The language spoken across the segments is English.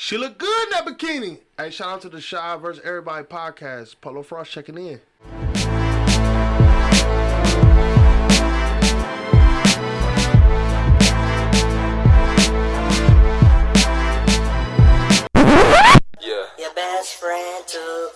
She look good in that bikini. Hey, shout out to the Shy vs. Everybody podcast. Polo Frost checking in. Yeah. Your best friend too.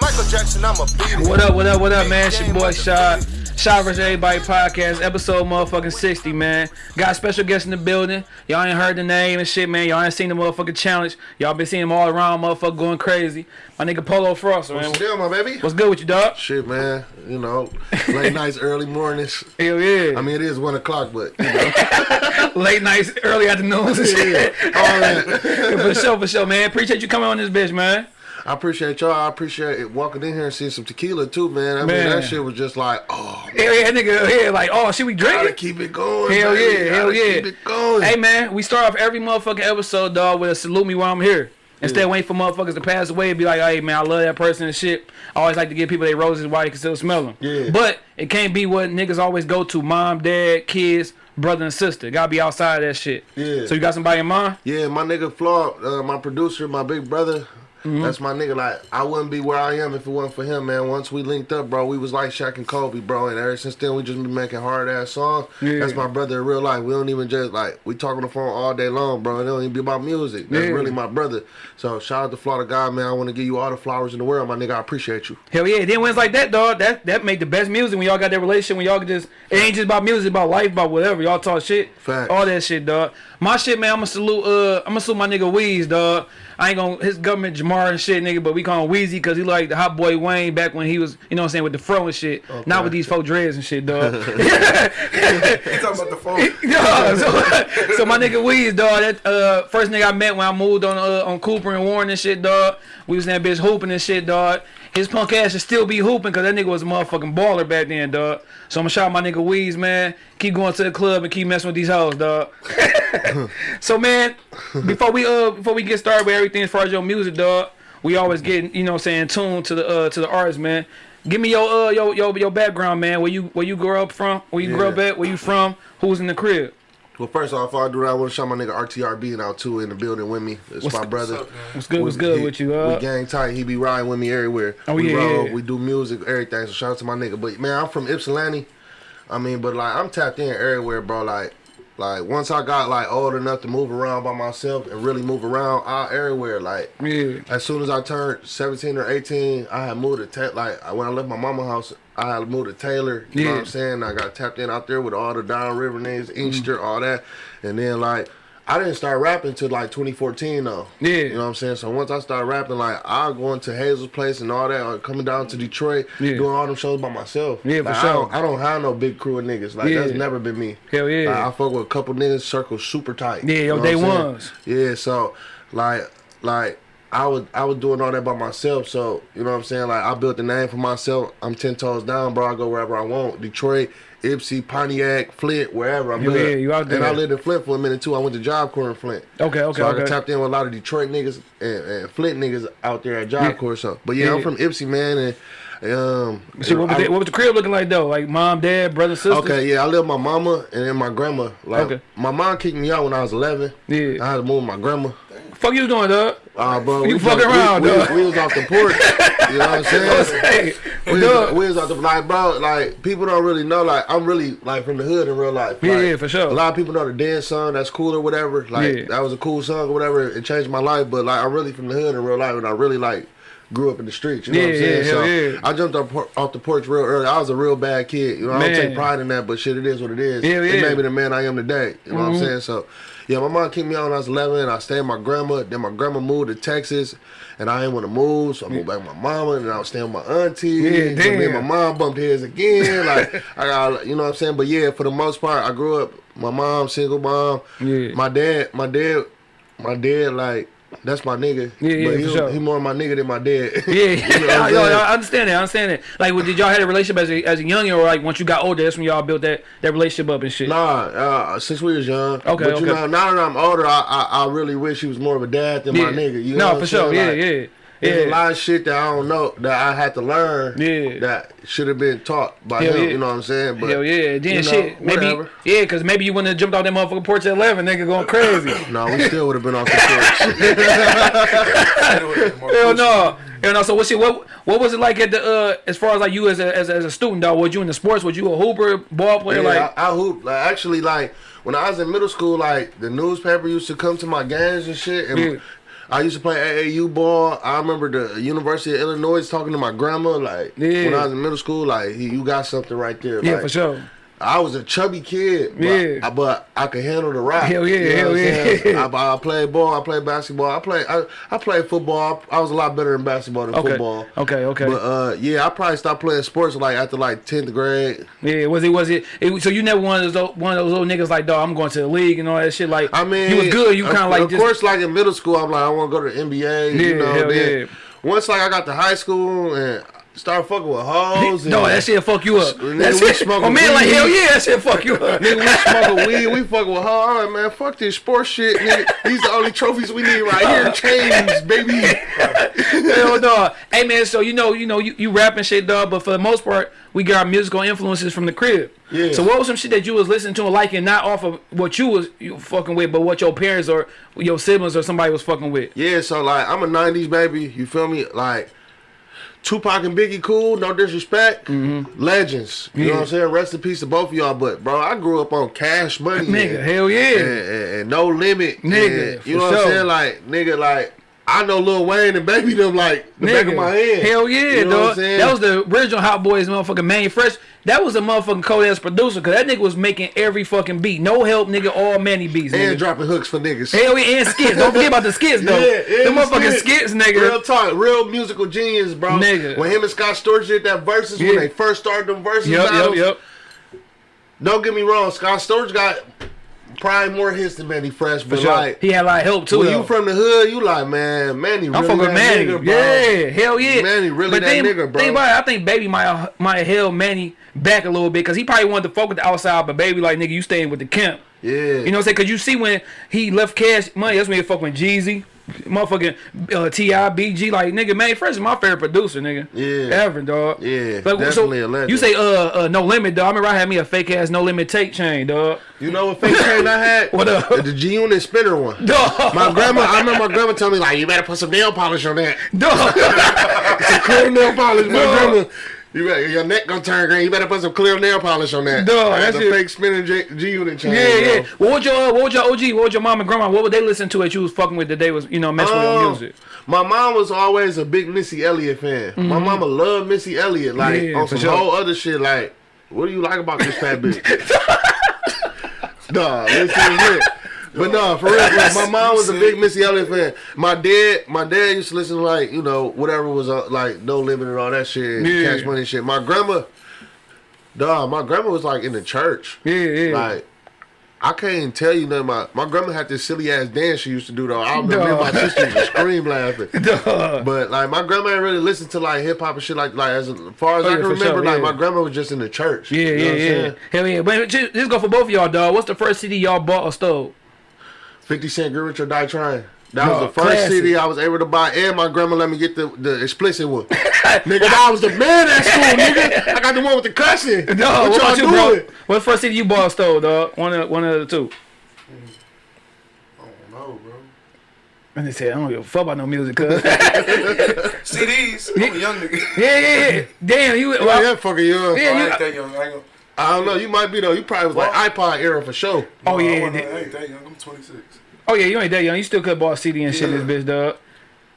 Michael Jackson, I'm a beat. What up, what up, what up, man? It's your boy Shot. Shot vs. Everybody podcast, episode motherfucking 60, man. Got special guests in the building. Y'all ain't heard the name and shit, man. Y'all ain't seen the motherfucking challenge. Y'all been seeing him all around, motherfucker, going crazy. My nigga Polo Frost, man. What's deal, my baby? What's good with you, dog? Shit, man. You know, late nights, early mornings. Hell yeah. I mean, it is one o'clock, but you know, Late nights, early afternoons and shit. all that. for sure, for sure, man. Appreciate you coming on this bitch, man. I appreciate y'all. I appreciate it walking in here and seeing some tequila too, man. I mean, that shit was just like, oh, Hell yeah, nigga, yeah, like, oh, shit, we gotta drinking? keep it going. Hell baby. yeah, hell Gotta yeah. Keep it going. Hey man, we start off every motherfucking episode, dog, with a salute me while I'm here. Instead of waiting for motherfuckers to pass away and be like, hey man, I love that person and shit. I always like to give people their roses while they can still smell them. Yeah. But it can't be what niggas always go to mom, dad, kids, brother, and sister. Gotta be outside of that shit. Yeah. So you got somebody in mind? Yeah, my nigga Flaw, uh, my producer, my big brother. Mm-hmm. That's my nigga. Like, I wouldn't be where I am if it wasn't for him, man. Once we linked up, bro, we was like Shaq and Kobe, bro. And ever since then, we just been making hard ass songs. Yeah. That's my brother in real life. We don't even just like we talk on the phone all day long, bro. It don't even be about music. That's Yeah. really my brother. So shout out to Florida God, man. I want to give you all the flowers in the world, my nigga. I appreciate you. Hell yeah. Then when it's like that, dog, that that make the best music when y'all got that relationship, when y'all can just it ain't just about music, about life, about whatever. Y'all talk shit. Facts. All that shit, dog. My shit, man, I'ma salute uh I'ma salute my nigga Weez, dog. I ain't gonna his government Jamar and shit, nigga, but we call him Weezy cause he like the hot boy Wayne back when he was, you know what I'm saying, with the fro and shit. Not with these faux dreads and shit, dog. You talking about the phone? Dog, so, so my nigga Weez, dog, that uh, first nigga I met when I moved on uh, on Cooper and Warren and shit, dog. We was in that bitch hooping and shit, dog. His punk ass should still be hooping because that nigga was a motherfucking baller back then, dog. So I'm gonna shout my nigga Weez, man. Keep going to the club and keep messing with these hoes, dog. so man, before we uh before we get started with everything as far as your music, dog, we always get you know what I'm saying tuned to the uh to the artists, man. Give me your uh your your your background, man. Where you where you grew up from? Where you grew up at? Where you from? Who's in the crib? Well, first off, before I do that, I want to shout my nigga RTRB out too in the building with me. It's What's my up, brother. What's good? What's good he- with you? Uh, we gang tight. He be riding with me everywhere. Oh, we yeah, roll, yeah. we do music, everything. So shout out to my nigga. But man, I'm from Ypsilanti. I mean, but like I'm tapped in everywhere, bro. Like, like once I got like old enough to move around by myself and really move around, I everywhere. Like, yeah. as soon as I turned 17 or 18, I had moved to Ta- like when I left my mama house, I had moved to Taylor. You know what Yeah. I'm saying? I got tapped in out there with all the downriver names, Mm-hmm. Inkster, all that, and then like. I didn't start rapping till like 2014 though. Yeah. You know what I'm saying? So once I started rapping, like I going to Hazel's place and all that, or coming down to Detroit, Yeah. doing all them shows by myself. Yeah, for Like, sure. I don't, I don't have no big crew of niggas. Like that's never been me. Hell yeah. Like, I fuck with a couple niggas, circle super tight. Yeah, yo, day what I'm saying? ones. Yeah, so like like I was I was doing all that by myself. So you know what I'm saying? Like I built the name for myself. I'm ten toes down, bro. I go wherever I want. Detroit, Ypsi, Pontiac, Flint, wherever. I'm Yeah, good. yeah, you out And. I lived in Flint for a minute too. I went to Job Corps in Flint. Okay, okay, so I okay. got tapped in with a lot of Detroit niggas and, and Flint niggas out there at Job Yeah. Corps. So, but yeah, Yeah. I'm from Ypsi, man, and um. Shit, what, was I- the, what was the crib looking like though? Like mom, dad, brother, sister. Okay, yeah, I lived with my mama and then my grandma. Like, Okay. my mom kicked me out when I was 11. Yeah. I had to move with my grandma. Fuck you doing, dog? Uh, bro, You we fucking just- around, we, dog. we was off the porch. You know what I'm saying? We was, we was off the like, bro. Like people don't really know. Like I'm really like from the hood in real life. Yeah, Like, yeah, for sure. A lot of people know the dance song. That's cool or whatever. Like Yeah. that was a cool song or whatever. It changed my life. But like I'm really from the hood in real life, and I really like grew up in the streets. You know what I'm saying? yeah, so yeah. I jumped off, off the porch real early. I was a real bad kid. You know, I don't take pride in that, but shit, it is what it is. It made me the man I am today. You know what I'm Mhm. saying? So, yeah, my mom kicked me out when I was 11. And I stayed with my grandma. Then my grandma moved to Texas, and I didn't want to move, so I moved back with my mama, and then I was staying with my auntie. Yeah, So me and damn. my mom bumped heads again. like I got, you know what I'm saying? But yeah, for the most part, I grew up. My mom, single mom. Yeah. My dad, my dad, my dad, like. That's my nigga. Yeah, yeah, but he, sure. he more my nigga than my dad. Yeah, You know I'm Yo. I understand that. I understand that. Like, well, did y'all have a relationship as a as a youngin, or like once you got older, that's when y'all built that that relationship up and shit? Nah, uh, since we was young. Okay, but you okay. know, now that I'm older, I, I I really wish he was more of a dad than yeah. my nigga. You know no, what for I'm sure. saying? Yeah, yeah. There's Yeah. a lot of shit that I don't know that I had to learn. Yeah. That should have been taught by Hell him. yeah. You know what I'm saying? But Hell yeah, then you know, shit, maybe whatever. yeah, cause maybe you wouldn't have jumped off that motherfucking porch at eleven, nigga, going crazy. No, we still would have been off the porch. Hell no, hell no. So what shit? What what was it like at the uh as far as like you as a as a, as a student dog? Was you in the sports? Was you a hooper, ball player? Yeah, like I, I hoop. Like actually, like when I was in middle school, like the newspaper used to come to my games and shit. And Yeah. I used to play AAU ball. I remember the University of Illinois talking to my grandma. Like Yeah. when I was in middle school, like you got something right there. yeah, like, for sure. I was a chubby kid, but, Yeah. I, but I could handle the rock. Hell yeah, You know hell yeah. I, I played ball, I played basketball, I played I, I played football. I was a lot better in basketball than Okay, football. okay, okay. But uh, yeah, I probably stopped playing sports like after like tenth grade. Yeah, was it was it, it? So you never one of those one of those little niggas like, dog, I'm going to the league and all that shit. Like, I mean, you was good. You kind of like of just course, like in middle school, I'm like, I want to go to the NBA. Yeah, you know, hell then yeah. once like I got to high school and started fucking with hoes. and, no, that shit fuck you up. Nigga, That we shit, smoking my man like hell yeah, that shit fuck you up. Nigga, we smoking weed, we fucking with hoes. All right, man, fuck this sports shit, nigga. These the only trophies we need right here. In chains, baby. Hell no. Hey man, so you know, you know, you, you rapping shit, dog, but for the most part, we got our musical influences from the crib. Yeah. So what was some shit that you was listening to and liking, not off of what you was you fucking with, but what your parents or your siblings or somebody was fucking with? Yeah, so like I'm a '90s baby. You feel me? Like Tupac and Biggie, cool. No disrespect. Legends. You know Mm-hmm. What I'm saying? Rest in peace to both of y'all. But bro, I grew up on Cash Money. Nigga, and- hell yeah. and, and- and no limit, Nigga, you know what sure. I'm saying? Like, nigga, like I know Lil Wayne and Baby them like the back of my hand. Hell yeah, you know what I'm dog. That was the original Hot Boys motherfucking Mannie Fresh. That was a motherfucking cold ass producer, cause that nigga was making every fucking beat. No help, nigga, all Mannie beats. and Nigga. dropping hooks for niggas. Hell yeah, and skits. Don't forget about the skits though. Yeah, yeah, the motherfucking skits. skits, nigga. Real talk, real musical genius, bro. Nigga. When him and Scott Storch did that verses when they first started them verses Yep, yep, yep. Don't get me wrong, Scott Storch got probably more hits than Mannie Fresh, but Sure. like he had a lot of help too. when though. you from the hood, you like, man, Manny I'm really fucking Manny. nigga, bro. yeah, hell yeah. Manny really but that then, nigga, bro. Think about it. I think Baby might might have held Manny back a little bit because he probably wanted to focus the outside, but Baby like nigga, you staying with the camp. Yeah. You know what I'm saying? Because you see when he left Cash Money, that's when he fucking Jeezy, motherfucking uh, T.I., BG. Like, nigga, Mannie Fresh is my favorite producer, nigga. Yeah. Ever, dog. Yeah, But, definitely a legend. You say, uh, uh, No Limit, dog. I remember I had me a fake ass No Limit tape chain, dog. You know what fake chain I had? What up? The G Unit spinner one. Dog. My grandma, I remember my grandma telling me like, you better put some nail polish on that. Dog. it's a clear nail polish. My grandma, you better, your neck gonna turn green. You better put some clear nail polish on that. Dog, I had that the shit- fake spinning G, G Unit chain. Yeah, yeah. What would your uh, what would your OG, what would your mom and grandma, what would they listen to that you was fucking with that they was, you know, messing with your Um, music? My mom was always a big Missy Elliott fan. My mama loved Missy Elliott, like Mm-hmm. Yeah, on some sure. whole other shit. Like, what do you like about this fat bitch? nah, listen to. But no, for real, like, my mom was a big Missy Elliott fan. My dad, my dad used to listen to like you know whatever was uh, like No Limit and all that shit, Yeah. Cash Money and shit. My grandma, dog, my grandma was like in the church. Yeah, yeah. Like, I can't even tell you nothing. My my grandma had this silly ass dance she used to do though. I remember me my Duh. sister to scream laughing. Dog. But like my grandma ain't really listened to like hip hop and shit like like as far as Oh, I can remember, sure, like yeah. my grandma was just in the church. Yeah, You know yeah, what I'm yeah. saying? Hell yeah. But just, just go for both of y'all, dog. What's the first CD y'all bought or stole? Fifty Cent, Get Rich or Die Trying. That No, was the first classic. CD I was able to buy, and my grandma let me get the, the explicit one. nigga, I was the man at school, nigga. I got the one with the cussing. No, what, what about y'all you, bro? doing? What's the first CD you bought or stole, dog? One of one of the two. I don't know, bro. And they said, I don't give a fuck about no music, cuz. CDs. I'm a young nigga. yeah, yeah, yeah. Damn, you. Well, Well, yeah, fucking young. Yeah, I you- ain't that young. I ain't gonna. I don't know. You might be though. You probably was like iPod era for sure. Oh, no, yeah, I, wasn't- they- I ain't that young. I'm 26. Oh yeah, you ain't that young. You still could bought a CD and shit, Yeah. this bitch, dog.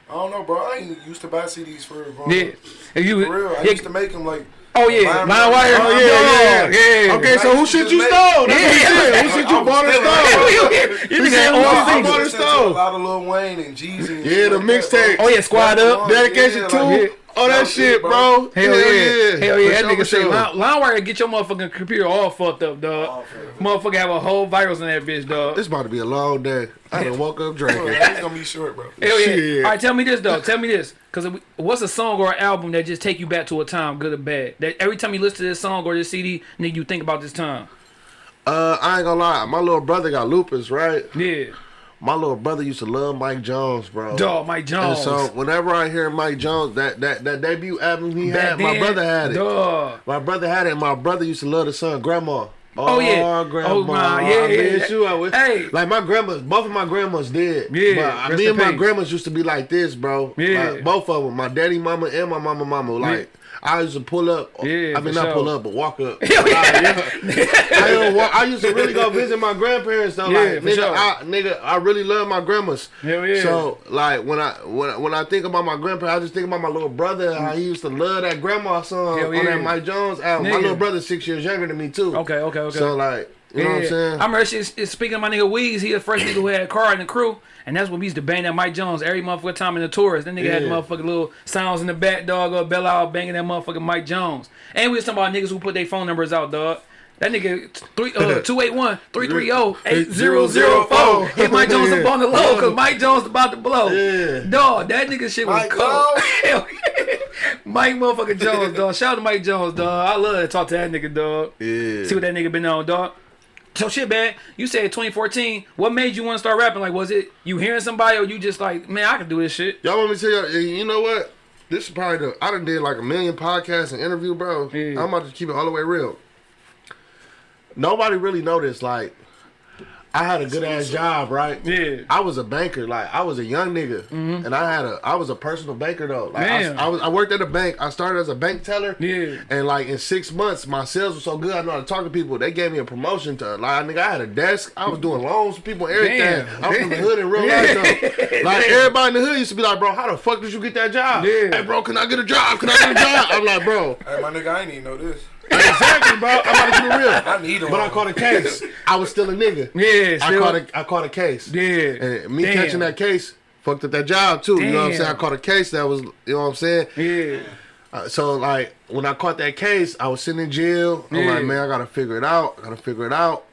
I don't know, bro. I ain't used to buy CDs for for Yeah. If you, For real, I yeah. used to make them like. Oh yeah, Line line wire. wire. Oh yeah, yeah, yeah. yeah. Okay, so who shit you stole? That's what he. Who shit you bought and stole? You He nigga said, "Who all I singles. bought I and stole. a lot of Lil Wayne and Jeezy. Yeah, the mixtape. Oh, yeah, Squad Up. Dedication Yeah, two. Like- Oh, that No shit, shit, bro. bro. Hell yeah. Hell yeah. For That sure, nigga for say sure. line, LimeWire get your motherfucking computer all fucked up, dog. Motherfucker have a whole virus in that bitch, dog. This about to be a long day. I done woke up drinking. It's gonna be short, bro. Hell yeah. Shit. All right, tell me this though. Tell me this, cause what's a song or an album that just take you back to a time, good or bad? That every time you listen to this song or this CD, nigga, you think about this time. Uh, I ain't gonna lie. My little brother got lupus, right? Yeah. My little brother used to love Mike Jones, bro. Dog, Mike And Jones. so whenever I hear Mike Jones, that that that debut album he Back had, my brother had it. Dog. My brother had it. and My brother used to love the song Grandma. Oh, yeah. grandma. Oh, my, yeah, I yeah. miss you. I wish- Hey. like my grandmas, both of my grandmas did. Yeah, but uh, me in and my grandmas used to be like this, bro. Yeah. Like, both of them, my daddy, mama, and my mama, mama. Like I used to pull up. Yeah, I mean not sure. pull up, but walk up. Yeah. I, walk, I used to really go visit my grandparents though. Yeah, like nigga, sure. I, nigga, I really love my grandmas. Hell yeah. So like when I when when I think about my grandparents, I just think about my little brother. How he used to love that grandma song Hell on yeah. that Mike Jones album. My little brother's six years younger than me too. Okay, okay, okay. So like, you know what I'm saying? I remember shit, shit- speaking of my nigga Weez, he the first nigga who had a car in the crew. And that's when we used to bang that Mike Jones every motherfucking time in the tours. That nigga had the motherfucking little sounds in the back, dog, or Bell out banging that motherfucking Mike Jones. And we was talking about niggas who put their phone numbers out, dog. That nigga three uh 281 330 8004. Hit Mike Jones up on the low cause Mike Jones about to blow. Yeah. Dog, that nigga shit was Mike cold. Yeah. Mike motherfucking Jones, dog. Shout out to Mike Jones, dog. I love to talk to that nigga, dog. Yeah. See what that nigga been on, dog. So shit, man. You said 2014. What made you want to start rapping? Like, was it you hearing somebody, or you just like, man, I can do this shit? Y'all want me to tell y'all? Eh, you know what? This is probably the I done did like a million podcasts and interview, bro. Yeah. I'm about to keep it all the way real. Nobody really noticed. Like, I had a good ass job, right? Yeah. I was a banker. Like, I was a young nigga, mm-hmm. and I had a I was a personal banker though. Like, I, I was I worked at a bank. I started as a bank teller. Yeah. And like in six months, my sales were so good. I know how to talk to people. They gave me a promotion to like nigga. I had a desk. I was doing loans for people, everything. Damn. I'm from the hood in real life though. Like everybody in the hood used to be like, bro, how the fuck did you get that job? Yeah. Hey, bro, can I get a job? Can I get a job? I'm like, bro, Hey, my nigga, I ain't even know this. Exactly, bro. I'm about to keep it real. I need him. But I caught a case. I was still a nigga. Yeah, I still- caught a I caught a case. Yeah. And me Damn. catching that case fucked up that job too. You know what I'm saying? I caught a case that was, you know what I'm saying? Yeah. Uh, so like when I caught that case, I was sitting in jail. I'm Yeah. like, man, I gotta figure it out. I gotta figure it out.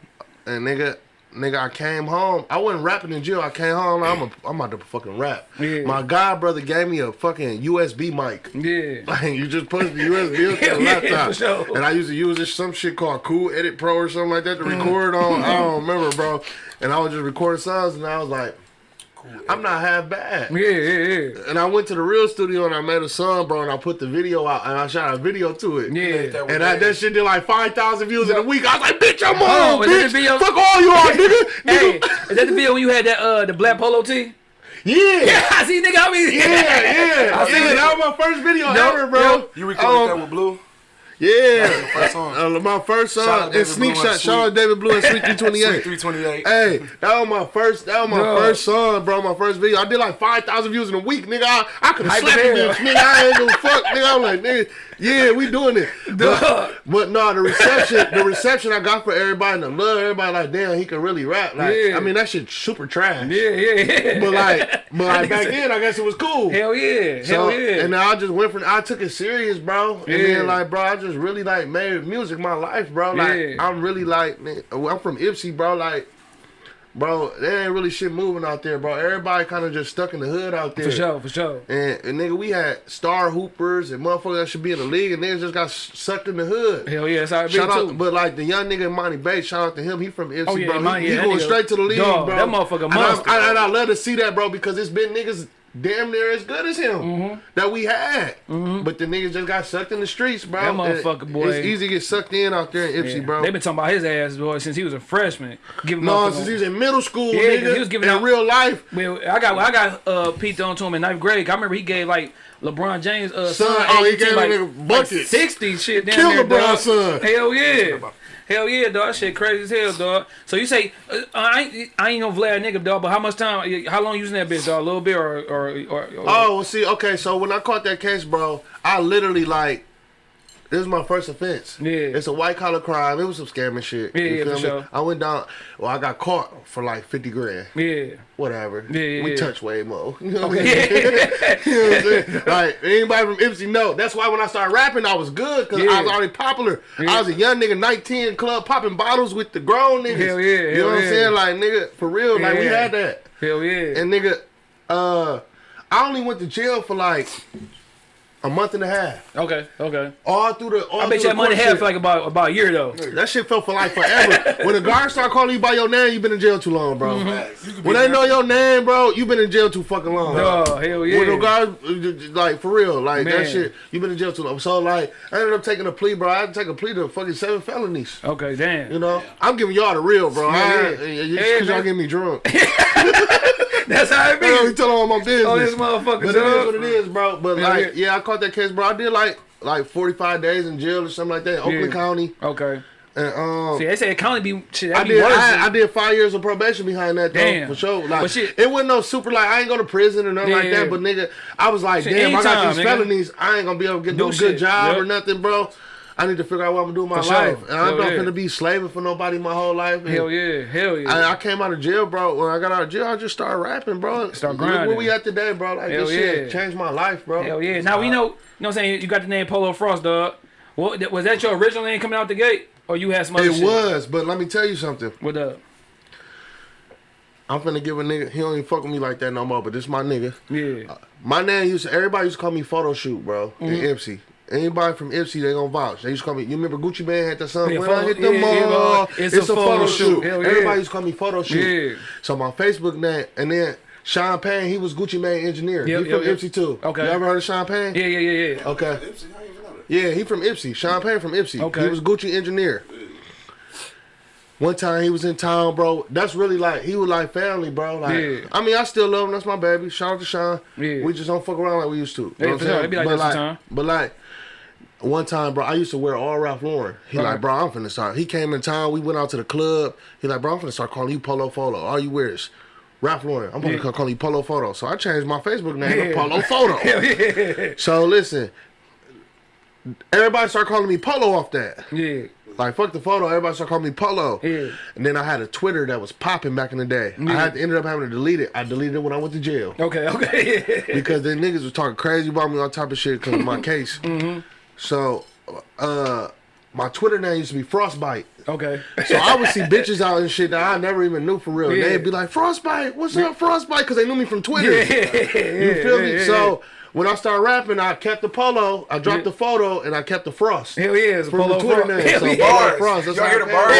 And nigga, nigga, I came home. I wasn't rapping in jail. I came home. I'm a, I'm about to fucking rap. Yeah. My god brother gave me a fucking USB mic. Yeah. Like you just push the USB up to the Yeah, laptop, for sure. and I used to use this some shit called Cool Edit Pro or something like that to record on. I don't remember, bro. And I was just recording songs, and I was like, I'm not half bad. Yeah, yeah, yeah. And I went to the real studio and I met a son, bro, and I put the video out and I shot a video to it. Yeah. And I, that shit did like 5,000 views in a week. I was like, bitch, I'm Oh, on, is that bitch. video? Fuck all you all, nigga. Hey, nigga. is that the video when you had that uh the black polo tee? Yeah. Yeah, I see, nigga. I mean, Yeah, yeah. I see yeah, it. that was my first video Yup, ever, bro. yup. You recorded Um, that with Blue? Yeah. First song. Uh, my first song. And Sneak Blue Shot. Shout out David Blue and Sweet Sweet 328. 328. Hey, that was my first. That was my Bro. first song, bro. My first video. I did like five thousand views in a week, nigga. I, I could have slapped this nigga. I ain't a fuck, nigga. I'm like, nigga, yeah, we doing it. But, but no, the reception, the reception I got for everybody, and the love, everybody like, damn, he can really rap. Like, Yeah. I mean, that shit super trash. Yeah, yeah, yeah. But like, but like back then, I guess it was cool. hell yeah, So, hell yeah. And then I just went from I took it serious, bro. And Yeah. then like, bro, I just really like made music my life, bro. Like, Yeah. I'm really like, man, I'm from Ypsi, bro. Like, bro, there ain't really shit moving out there, bro. Everybody kind of just stuck in the hood out there. for sure, for sure. And, and nigga, we had star hoopers and motherfuckers that should be in the league, and niggas just got sucked in the hood. Hell yeah, that's how it Shout too. out, but like the young nigga Emoni Bates, shout out to him. He from Ypsi, Oh, yeah, bro. Monty, he yeah, going nigga- straight to the league, Dog, bro. that motherfucker And I- I, and I love to see that, bro, because it's been niggas damn near as good as him Mm-hmm. that we had. But the niggas just got sucked in the streets, bro. That motherfucker, boy. It's easy to get sucked in out there in Ypsi, Yeah. bro. They been talking about his ass boy since he was a freshman. Giving no, motherfucker- since he was in middle school, Yeah, nigga. he was giving in out- real life. Well, I got I got uh Pete on to him in ninth grade. I remember he gave like LeBron James uh Son, son, oh, he gave like, him like buckets. sixty shit down Kill there, LeBron's dog. son. Hell yeah. Hell yeah, dog. That shit crazy as hell, dog. So you say uh, I ain't I ain't no Vlad nigga, dog. But how much time? How long you using that bitch, dog? A little bit or or or? or Oh, well, see, okay, so when I caught that case, bro, I literally like. This is my first offense. Yeah. It's a white collar crime. It was some scamming shit. Yeah, You yeah, for me? sure. I went down. Well, I got caught for like fifty grand. yeah. Whatever. Yeah, yeah, we yeah. touch way more. You know what I'm saying? you know what I'm saying? Like anybody from Ypsi know. That's why when I started rapping, I was good because I was already popular. Yeah. I was a young nigga, 19 club popping bottles with the grown niggas. Hell yeah, You know what I'm saying? Like nigga, for real. Like we had that. Hell yeah. And nigga, uh, I only went to jail for like a month and a half. Okay, okay. All through the. All I bet you that the money court had for like about about a year though. That shit felt for like forever. when the guards start calling you by your name, you've been in jail too long, bro. Mm-hmm. You could be When they know your name, bro, you've been in jail too fucking long. Oh hell yeah. When the guards, like for real, like Man. that shit, you've been in jail too long. So like, I ended up taking a plea, bro. I had to take a plea to fucking seven felonies. okay, damn. You know, I'm giving y'all the real, bro. Yeah, I, yeah. yeah, Yeah, cause y'all man. get me drunk. That's how it I don't tell all my business. Oh, this motherfucker. But it is what it is, bro. But Yeah, like, yeah. I caught that case, bro. I did like like 45 days in jail or something like that, Oakland Yeah. County, Okay. and um. See, they say county be shit. I be did. I, I did five years of probation behind that though, Damn. for sure. Like, But shit- it wasn't no super. Like, I ain't go to prison or nothing like Yeah. that. But nigga, I was like, Shit, damn, I got these nigga. felonies. I ain't gonna be able to get Do no shit. good job Yep. or nothing, bro. I need to figure out what I'm gonna do with my For sure. life. And I'm Hell not yeah. gonna be slaving for nobody my whole life. And Hell yeah, hell yeah. I, I came out of jail, bro. When I got out of jail, I just started rapping, bro. Start Look where we at today, bro. Like Hell this shit yeah. changed my life, bro. Hell yeah. Now we know, you know what I'm saying? You got the name Polo Frost, dog. What was that your original name coming out the gate? Or you had some other It shit? was, but let me tell you something. What up? I'm finna give a nigga. He don't even fuck with me like that no more. But this my nigga. Yeah. My name used to, everybody used to call me photo shoot, bro. In Mm-hmm. Ypsi. Anybody from Ypsi, they gonna vouch. They used to call me. You remember Gucci Mane had that song? Yeah, when photo- I hit the yeah, mall, yeah, bro. it's, a, photo, shoot. Hell yeah. Everybody used to call me photo shoot. Yeah. So my Facebook name, and then Sean Payne, he was Gucci Mane engineer. Yep, he yep, from yep. Ypsi too. Okay. You ever heard of Sean Payne? Yeah, yeah, yeah, yeah. Okay. I even know that. Yeah, he from Ypsi. Sean Payne from Ypsi. Okay. He was Gucci engineer. One time he was in town, bro. That's really like he was like family, bro. Like Yeah. I mean, I still love him. That's my baby. Shout out to Sean. Yeah. We just don't fuck around like we used to. You Yeah, know what I'm sure. saying? It be like but that like, sometime. but like one time, bro, I used to wear all Ralph Lauren. He Right. like, bro, I'm finna start. He came in town. We went out to the club. He like, bro, I'm finna start calling you Polo Photo. All you wear is Ralph Lauren. I'm gonna Yeah. call you Polo Photo. So I changed my Facebook name Yeah. to Polo Photo. Yeah. So listen, everybody started calling me Polo off that. Yeah. Like fuck the photo, everybody started calling me Polo. Yeah. And then I had a Twitter that was popping back in the day. I had to ended up having to delete it. I deleted it when I went to jail Okay, okay. because the niggas was talking crazy about me on top of shit because of my case. Mm-hmm. So, uh, my Twitter name used to be Frostbite. okay. So I would see bitches out and shit that I never even knew for real. Yeah. They'd be like, Frostbite, what's up, Frostbite? Because they knew me from Twitter. Yeah. You feel me? yeah, so when I started rapping, I kept the polo, I dropped Yeah. the photo, and I kept the frost. Hell yeah. It's From Polo the Twitter Frost. name. Hell So yeah. Polo Bars. Frost. That's Y'all how hear the bars?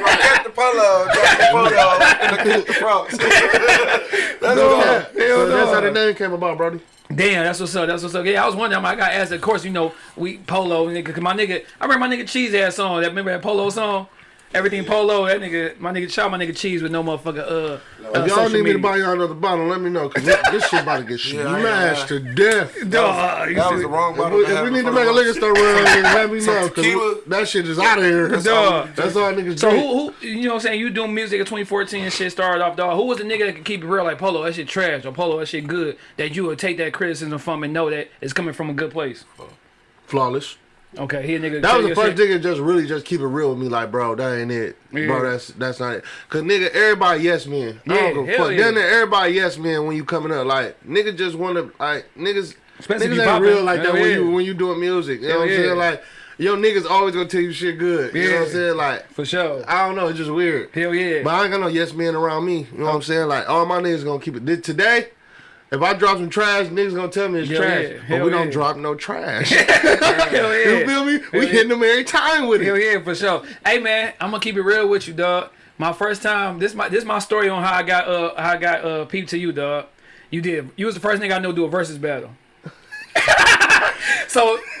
Like, get the polo, drop the polo, and look at the frogs. That's Yeah. what So Hell that's how the name came about, Brody. Damn, that's what's up. That's what's up. Yeah, I was wondering. I got asked. Of course, you know, we polo nigga. Cause my nigga, I remember my nigga Cheese ass song. That remember that polo song. Everything polo. That nigga, my nigga, shout my nigga Cheese with no motherfucker. Uh, uh If y'all social need me to buy y'all another bottle, let me know. Cause this this shit about to get Yeah, I- smashed to death. Dog, you That was the wrong If bottle. we, if we need to make a liquor store run, let me know. tequila. Cause that shit is out of here. That's all, Dog. that's all niggas So who, who, you know what I'm saying? You doing music in 2014 and shit started off, dog. Who was the nigga that could keep it real like Polo? That shit trash or Polo? That shit good. That you would take that criticism from and know that it's coming from a good place. Flawless. Okay, he a nigga. That was the first shit. nigga just really just keep it real with me, like, bro, that ain't it. Yeah. Bro, that's that's not it. Cause nigga, everybody yes man. I Yeah, don't give a fuck. yeah. Then everybody yes man when you coming up. Like, nigga just wanna like niggas Especially niggas ain't real like that Hell when you when you doing music. You know what I'm saying? Like, yo niggas always gonna tell you shit good. You know what I'm saying? Like, For sure. I don't know, it's just weird. Hell yeah. But I ain't got no yes men around me. You know what I'm saying? Like all my niggas gonna keep it. Today, if I drop some trash, niggas gonna tell me it's Hell trash. yeah. But Hell we don't drop no trash. Hell yeah. you feel me? We yeah. hitting them every time with Hell it. yeah, for sure. Hey man, I'm gonna keep it real with you, dog. My first time, this my this my story on how I got uh how I got uh peep to you, dog. You did. You was the first nigga I know do a versus battle. so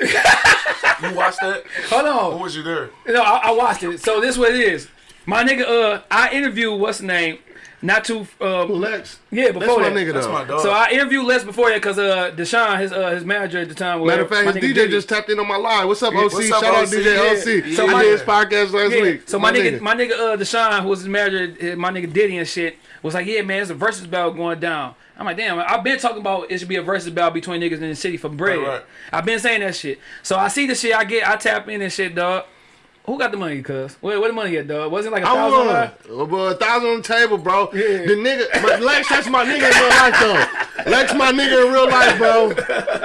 You watched that? hold on. Who was you there? No, I, I watched it. So this what it is. My nigga, uh, I interviewed what's the name? Not too uh Lex. yeah That's before my that. nigga That's my dog. So I interviewed Les before that because uh Deshaun, his uh his manager at the time, was Matter of fact, his DJ Diddy. just tapped in on my line. What's up, OC? What's up, Shout out OC? DJ OC. Yeah. So I my- did his podcast last Yeah. week. So my, nigga, my nigga uh Deshaun, who was his manager, my nigga Diddy and shit, was like, yeah, man, it's a versus battle going down. I'm like, damn, I've been talking about it should be a versus battle between niggas in the city for bread. Right, right. I've been saying that shit. So I see the shit, I get, I tap in and shit, dog. Who got the money, cuz? Where, where the money at, dog? Wasn't like a I thousand? won. Oh, bro, a thousand on the table, bro. Yeah. The nigga, but Lex, that's my nigga in real life, though. Lex, my nigga in real life, bro.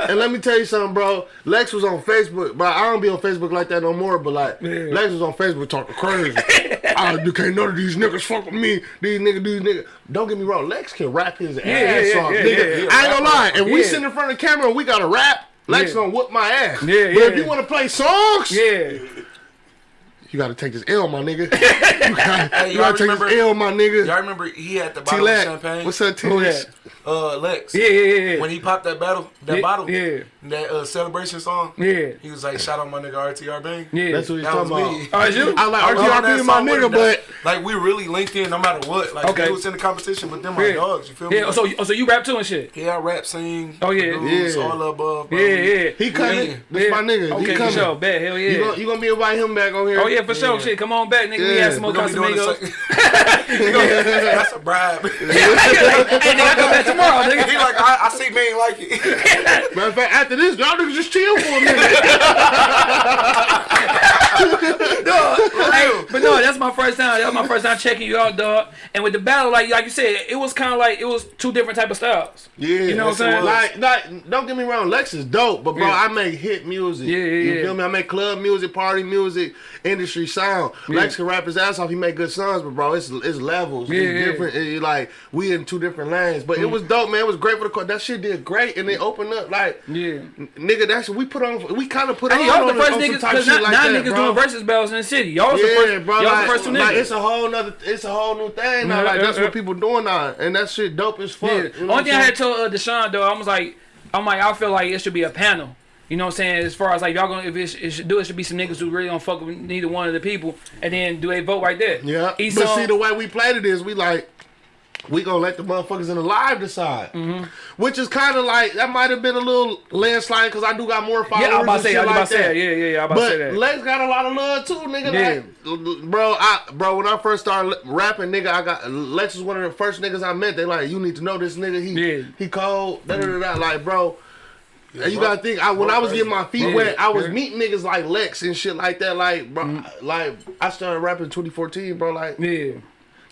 And let me tell you something, bro. Lex was on Facebook, but I don't be on Facebook like that no more. But like, Yeah. Lex was on Facebook talking crazy. I you can't none of these niggas fuck with me. These niggas, these niggas. Don't get me wrong, Lex can rap his ass yeah, off, yeah, nigga. yeah, yeah. I ain't gonna lie. If we Yeah. sit in front of the camera and we gotta rap. Lex Yeah. gonna whoop my ass. Yeah, But yeah. if you want to play songs, Yeah. You gotta take this L, my nigga. you gotta, Hey, you gotta take remember- this L, my nigga. Y'all remember he had the bottle of champagne? what's up, T Who that? Uh, Lex. Yeah, yeah, yeah. When he popped that battle, that Yeah, bottle, yeah. That uh, celebration song, Yeah. he was like, "Shout out my nigga RTR Bang." Yeah. That's what he's That was talking me. about. Oh, you? I like I was RTR that being my nigga, but like we really linked in no matter what. Like Okay. we was in the competition, but them my Yeah. dogs. You feel me? Yeah. So, oh, so you rap too and shit. yeah, I rap, sing. Oh, yeah. produce, Yeah. all above. bro. Yeah, yeah. he coming. Yeah. That's my nigga. Okay, he for coming. sure. Bet. Hell yeah. You gonna, you gonna be invite him back on here? oh yeah, for sure. Shit, come on back, nigga. We Yeah. had some more We gonna be doing Casamigos. the same- We gonna- That's a bribe. hey, nigga, I come back tomorrow, nigga. he like, I, I see man like it. Matter of fact, after this, y'all niggas just chill for a minute. dog. Hey, but no, that's my first time. That was my first time checking you out, dog. And with the battle, like like you said, it was kind of like it was two different type of styles. Yeah, You know what I'm saying? Like, like, don't get me wrong, Lex is dope, but bro, Yeah. I make hit music. Yeah, yeah, You yeah. feel me? I make club music, party music, industry sound. Lex can rap his ass off. He make good songs, but bro, it's it's levels. Yeah, it's yeah. different. It- like we in two different lanes, but it mm. was dope, man. It was great for the court. That shit did great, and they opened up like, Yeah. N- nigga. That's we put on. We kind of put Hey, on. y'all the first niggas, because now, like now that, niggas bro. doing versus battles in the city. Y'all Yeah, the first, bro. y'all like, the first two niggas. like, it's a whole nother. It's a whole new thing now. Like that's what people doing now, and that shit dope as fuck. Yeah. You know Only thing I had told uh, Deshaun though, I was like, I'm like, I feel like it should be a panel. You know what I'm saying? As far as like y'all gonna if it, it should do, it should be some niggas who really don't fuck with neither one of the people, and then do they vote right there? Yeah, Each but see the way we played it is we like we gonna let the motherfuckers in the live decide, Mm-hmm. which is kind of like that might have been a little landslide because I do got more followers. yeah, I'm about and to say, shit I'm about like say, that. yeah, yeah, yeah, I'm about to say But that. Lex got a lot of love too, nigga. Yeah. Like, bro, I bro, when I first started rapping, nigga, I got Lex was one of the first niggas I met. They like, you need to know this nigga. He Yeah. he cold. Da, da, da, da. Like, bro. and you bro. gotta think, I, when Bro, I was getting my feet Yeah, wet, I was yeah. meeting niggas like Lex and shit like that. Like, bro, Mm. like I started rapping in 2014, bro. Like, yeah.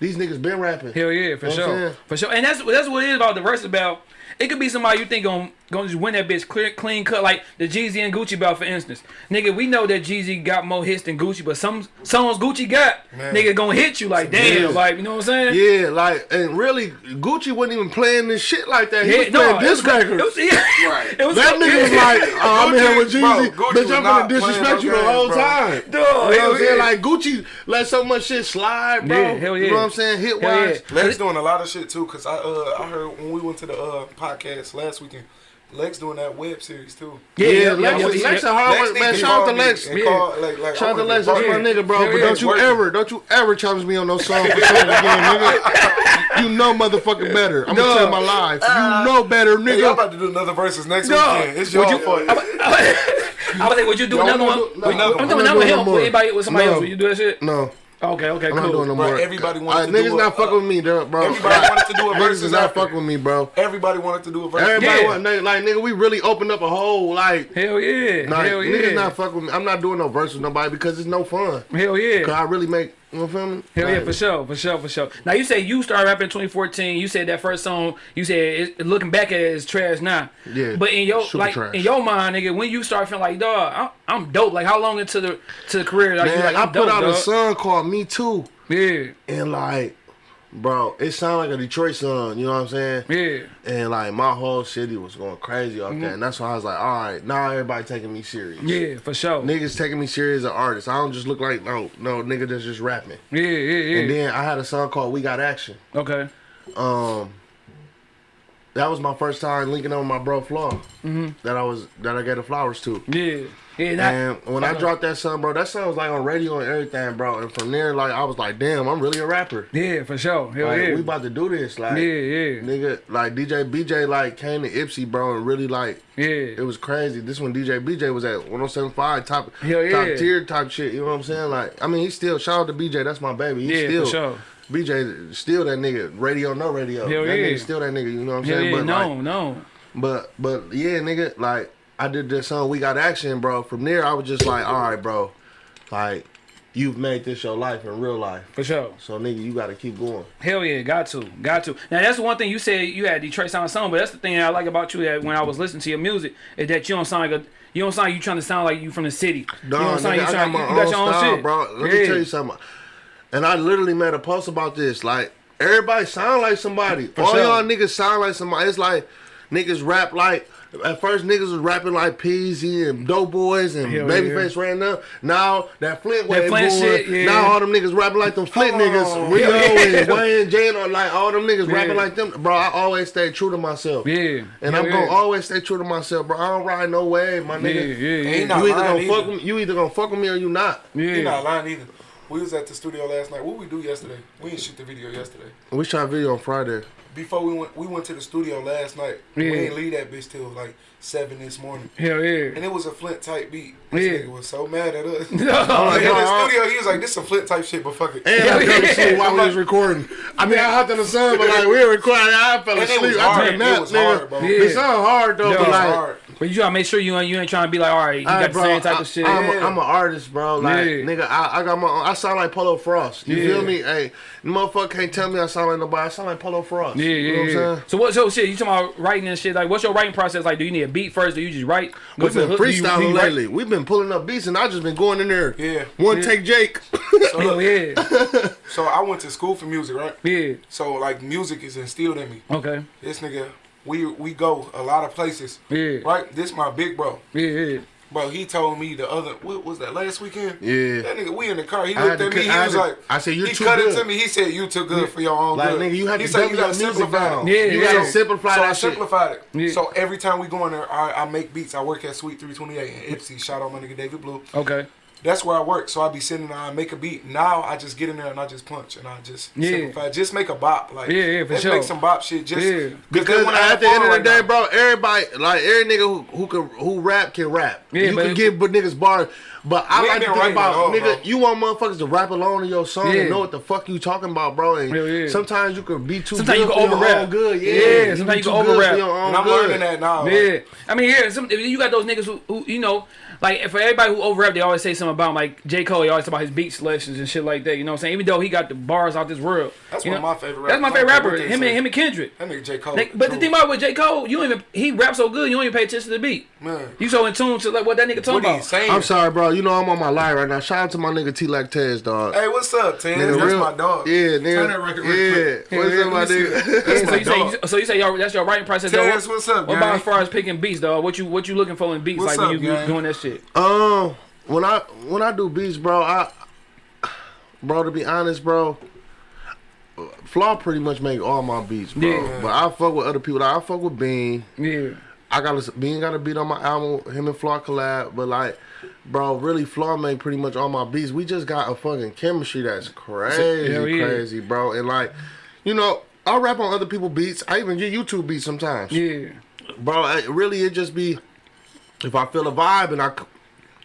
These niggas been rapping. Hell yeah, for Know sure, for sure. And that's that's what it is about the versus battle. It could be somebody you think gonna gonna just win that bitch clear, clean cut, like the Jeezy and Gucci battle, for instance. Nigga, we know that Jeezy got more hits than Gucci, but some songs Gucci got, Man. nigga gonna hit you like damn, Yeah. like you know what I'm saying? Yeah, like, and really, Gucci wasn't even playing this shit like that. He Yeah, was playing it this was, it record. was, yeah, Right. it was That nigga was like, oh, I'm in here with Gucci- bro, Jeezy. Gucci Bitch, I'm gonna disrespect you the whole bro. time. Dog, You know what hell I'm saying? Like Gucci let so much shit slide, bro. Yeah, hell yeah. You know what I'm saying? Hit Hell wise. yeah. Lex doing a lot of shit too, cause I uh I heard when we went to the uh podcast last weekend, Lex doing that web series too. Yeah, Yeah, yeah, Lex, yeah, Lex, Lex a hard Lex man. Shout out to Lex. Yeah. call, like, like, Shout out to Lex, that's be my part of it. nigga, bro. Yeah, But don't you working. ever, don't you ever challenge me on no song for something again, nigga. You know motherfucking better. I'm No. gonna tell my life. You uh, know better, Hey, y'all nigga. about to do another versus next No. weekend. It's your Would you- fault. I was like, would you do another one? do- Would- no, I'm I'm doing not another with him. With anybody, with somebody else. Would you do that shit? No, Okay, okay, I'm not cool. doing no Bro, more. everybody Uh, wanted to niggas do not a- fucking with me, bro. bro. Everybody wanted to do a Niggas is not after. fucking with me, bro. Everybody wanted to do a versus. Everybody Yeah. want nigga, like nigga. We really opened up a whole like. Hell yeah, Like, hell yeah, niggas not fucking with me. I'm not doing no verse with nobody because it's no fun. hell yeah. Cause I really make, you know, feel me? Hell yeah, for sure, for sure, for sure. Now you say you started rapping in 2014. You said that first song. You said it, looking back at it is trash now. Yeah, But in your like trash. in your mind, nigga, when you start feeling like, dog, I'm, I'm dope. Like how long into the to the career? Like, you like, I put dope, out a song called Me Too, Yeah, and like, bro, it sounded like a Detroit song. You know what I'm saying? yeah, And like my whole city was going crazy off that, and that's why I was like, all right, now everybody taking me serious. Yeah, for sure. Niggas taking me serious as an artist. I don't just look like no no nigga that's just rapping. Yeah, yeah, yeah. And then I had a song called We Got Action. okay. Um, that was my first time linking up with my bro Flaw. Mm-hmm. That I was that I gave the flowers to. Yeah, yeah. Not, And when I dropped that song, bro, that song was like on radio and everything, bro. And from there, like I was like, damn, I'm really a rapper. yeah, for sure. Hell Like, yeah. we about to do this, like, yeah, yeah, nigga, like DJ BJ like came to Ypsi, bro, and really like yeah. it was crazy. This when DJ BJ was at 107.5 top Hell yeah. top tier type shit. You know what I'm saying? Like, I mean, he's still shout out to BJ. That's my baby. He's Yeah, still for sure. BJ still that nigga. Radio no radio. Hell that yeah. nigga still that nigga. You know what I'm Hell saying? yeah, but no, like, no. but but yeah, nigga, like I did this song, We Got Action, bro. From there, I was just like, all right, bro, like you've made this your life in real life. For sure. So nigga, you gotta keep going. Hell yeah, got to, got to. Now that's the one thing you said you had Detroit sound song, but that's the thing I like about you that when I was listening to your music is that you don't sound like a you don't sound like you trying to sound like you from the city. No, you don't nigga, sound like I you got trying my you own got your own style, shit. bro. Let yeah. me tell you something. And I literally made a post about this. Like everybody sound like somebody. All sure. y'all niggas sound like somebody. It's like niggas rap like At first, niggas was rapping like Peezy and Doughboys and Hell Babyface ran up. Now that Flint wave Flint going, shit, yeah. now all them niggas rapping like them Flint Hold niggas. on. Rio Hell yeah. and Wayne, Jane, or like all them niggas Yeah. rapping like them. Bro, I always stay true to myself. Yeah. And Hell I'm gonna always stay true to myself, bro. I don't ride no wave, my Yeah, nigga. yeah, yeah. Ain't not You either gonna fuck with me, you either gonna fuck with me or you not. He Yeah. not lying either. We was at the studio last night. What we do yesterday? We didn't shoot the video yesterday. We shot a video on Friday. Before we went, we went to the studio last night. Yeah. We didn't leave that bitch till like seven this morning, Hell yeah. and it was a Flint type beat. This Yeah. nigga was so mad at us. No. Like, oh, in the studio, he was like, "This some Flint type shit," but fuck it. And I fell asleep while we I'm was recording. I mean, I hopped in the sun, but like we were recording, I fell And it asleep. was I hard. took a It nap, was nigga. hard, bro. Yeah. It sound hard though, No, but it's like. hard. But you gotta make sure you ain't you ain't trying to be like, all right, you All got right, the same type I, of shit. I'm, yeah. a, I'm an artist, bro. Like, Yeah. nigga, I, I got my own, I sound like Polo Frost. You Yeah. feel me? Hey, motherfucker can't tell me I sound like nobody. I sound like Polo Frost. yeah, You yeah, know what I'm saying? So what? So shit, you talking about writing and shit? Like, what's your writing process like? Do you need a beat first? Do you just write? Go We've the been hook? Do you- do freestyling lately. We've been pulling up beats, and I just been going in there. Yeah. One Yeah. take Jake. So, look, yeah, so I went to school for music, right? yeah. So like music is instilled in me. Okay, This nigga, we we go a lot of places. Yeah. Right. This my big bro. yeah, yeah. Bro, he told me the other what was that last weekend? Yeah. That nigga, we in the car. He looked at me. He cut- I was had to- like, I said, "You he too cut it to me. He said, "You too good for your own Like, good." nigga, you have he to said, "You gotta music simplify down. it." Yeah, you yeah. gotta simplify so I shit. simplified it. Yeah. So every time we go in there, I, I make beats. I work at Sweet 328 in Ypsi. Shout out my nigga David Blue. Okay. That's where I work. So I be sitting there, I make a beat. Now I just get in there and I just punch and I just Yeah. simplify. Just make a bop. Like Yeah, yeah, for sure. make some bop shit. Just Yeah. Because at the end of the right day, now. bro, everybody like every nigga who who can who rap can rap. Yeah, you but can give but niggas bars. But I like ain't to been think writing about at all, nigga. bro. You want motherfuckers to rap along in your song Yeah. and know what the fuck you talking about, bro. And Hell yeah. sometimes you can be too. Sometimes you good can for over-rap. own Good, yeah. Yeah, sometimes be you can over-rap. for your own and I'm good. learning that now. like, Yeah, I mean, yeah, some you got those niggas who, who you know, like for everybody who over rap, they always say something about him. Like J Cole, he always talk about his beat selections and shit like that. You know what I'm saying? Even though he got the bars out this world. That's you one of my favorite That's my favorite I don't care rapper. Him say. and him and Kendrick. That nigga J Cole. They- but the thing about with J Cole, you don't even he raps so good, you don't even pay attention to the beat. Man. You so in tune to like what that nigga talking what he about. saying? I'm sorry, bro. You know I'm on my line right now. Shout out to my nigga T Lactez, dog. Hey, what's up, Tim? Nigga, That's real- my dog. Yeah, nigga. Turn that record real yeah. quick. What's up, my let me see that. nigga? That's so my you say so you say your, that's your writing process. though. Terrence, what's up, What about as far as picking beats, dog? What you what you looking for in beats What's like when up, you you doing that shit? Um, when I when I do beats, bro, I, bro, to be honest, bro, Flaw pretty much make all my beats, bro. Yeah. But I fuck with other people. Like, I fuck with Bean. Yeah. I got a, Bean got a beat on my album. Him and Flaw collab, but like. Bro, really, Flaw make pretty much all my beats. We just got a fucking chemistry that's crazy, yeah. crazy, bro. And like, you know, I rap on other people's beats. I even get YouTube beats sometimes Yeah. bro. It, really, it just be if I feel a vibe and I,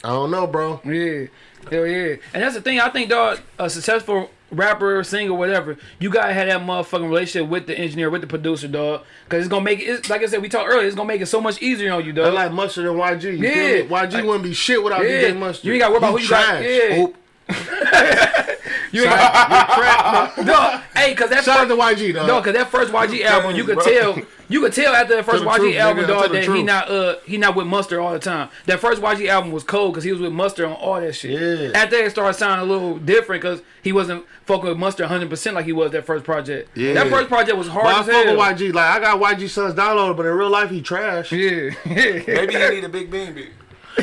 I don't know, bro. Yeah, hell yeah. And that's the thing. I think, dog, a successful rapper, singer, whatever, you gotta have that motherfucking relationship with the engineer, with the producer, dog. Cause it's gonna make it. Like I said, we talked earlier. It's gonna make it so much easier on you, dog. I dog. like Mustard and YG. You Yeah. feel me? YG Like- wouldn't be shit without Yeah. DJ Mustard. You ain't gotta worry about He who you got- yeah. Oop. you ain't got, dog. Hey, cause that Shout out first, to YG, though. no, cause that first YG album, you could bro. tell, you could tell after that first YG truth, album, nigga. dog, Tell the that he not uh he not with Mustard all the time. That first YG album was cold because he was with Mustard on all that shit. Yeah. After that, it started sounding a little different because he wasn't fucking with Mustard 100 percent like he was that first project. Yeah. That first project was hard But I as fuck hell. with YG. Like I got YG sons downloaded, but in real life he trash. Yeah. Maybe he need a Big Bean beat.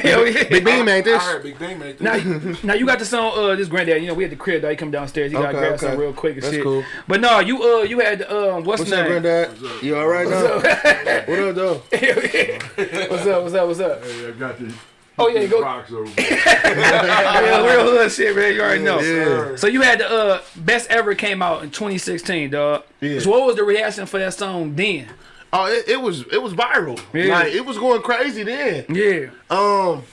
Hell yeah. Big Bean made I this. heard Big Bean made this. Now, you- now you got the song. Uh, this granddad. You know, we had the crib. Dog. He come downstairs. He got to grab okay. something real quick and That's shit. cool. But no, you uh, you had um, what's, What's the up, name? granddad? You all right now? what up, though? what's up? What's up? What's up? Hey, I got these. Oh, yeah, these go- Rocks over yeah, real hood shit, man. You already know. Yeah. So you had the uh, best ever came out in 2016, dog. Yeah. So what was the reaction for that song then? Oh, it, it was it was viral. Yeah. Like it was going crazy then. Yeah, Um,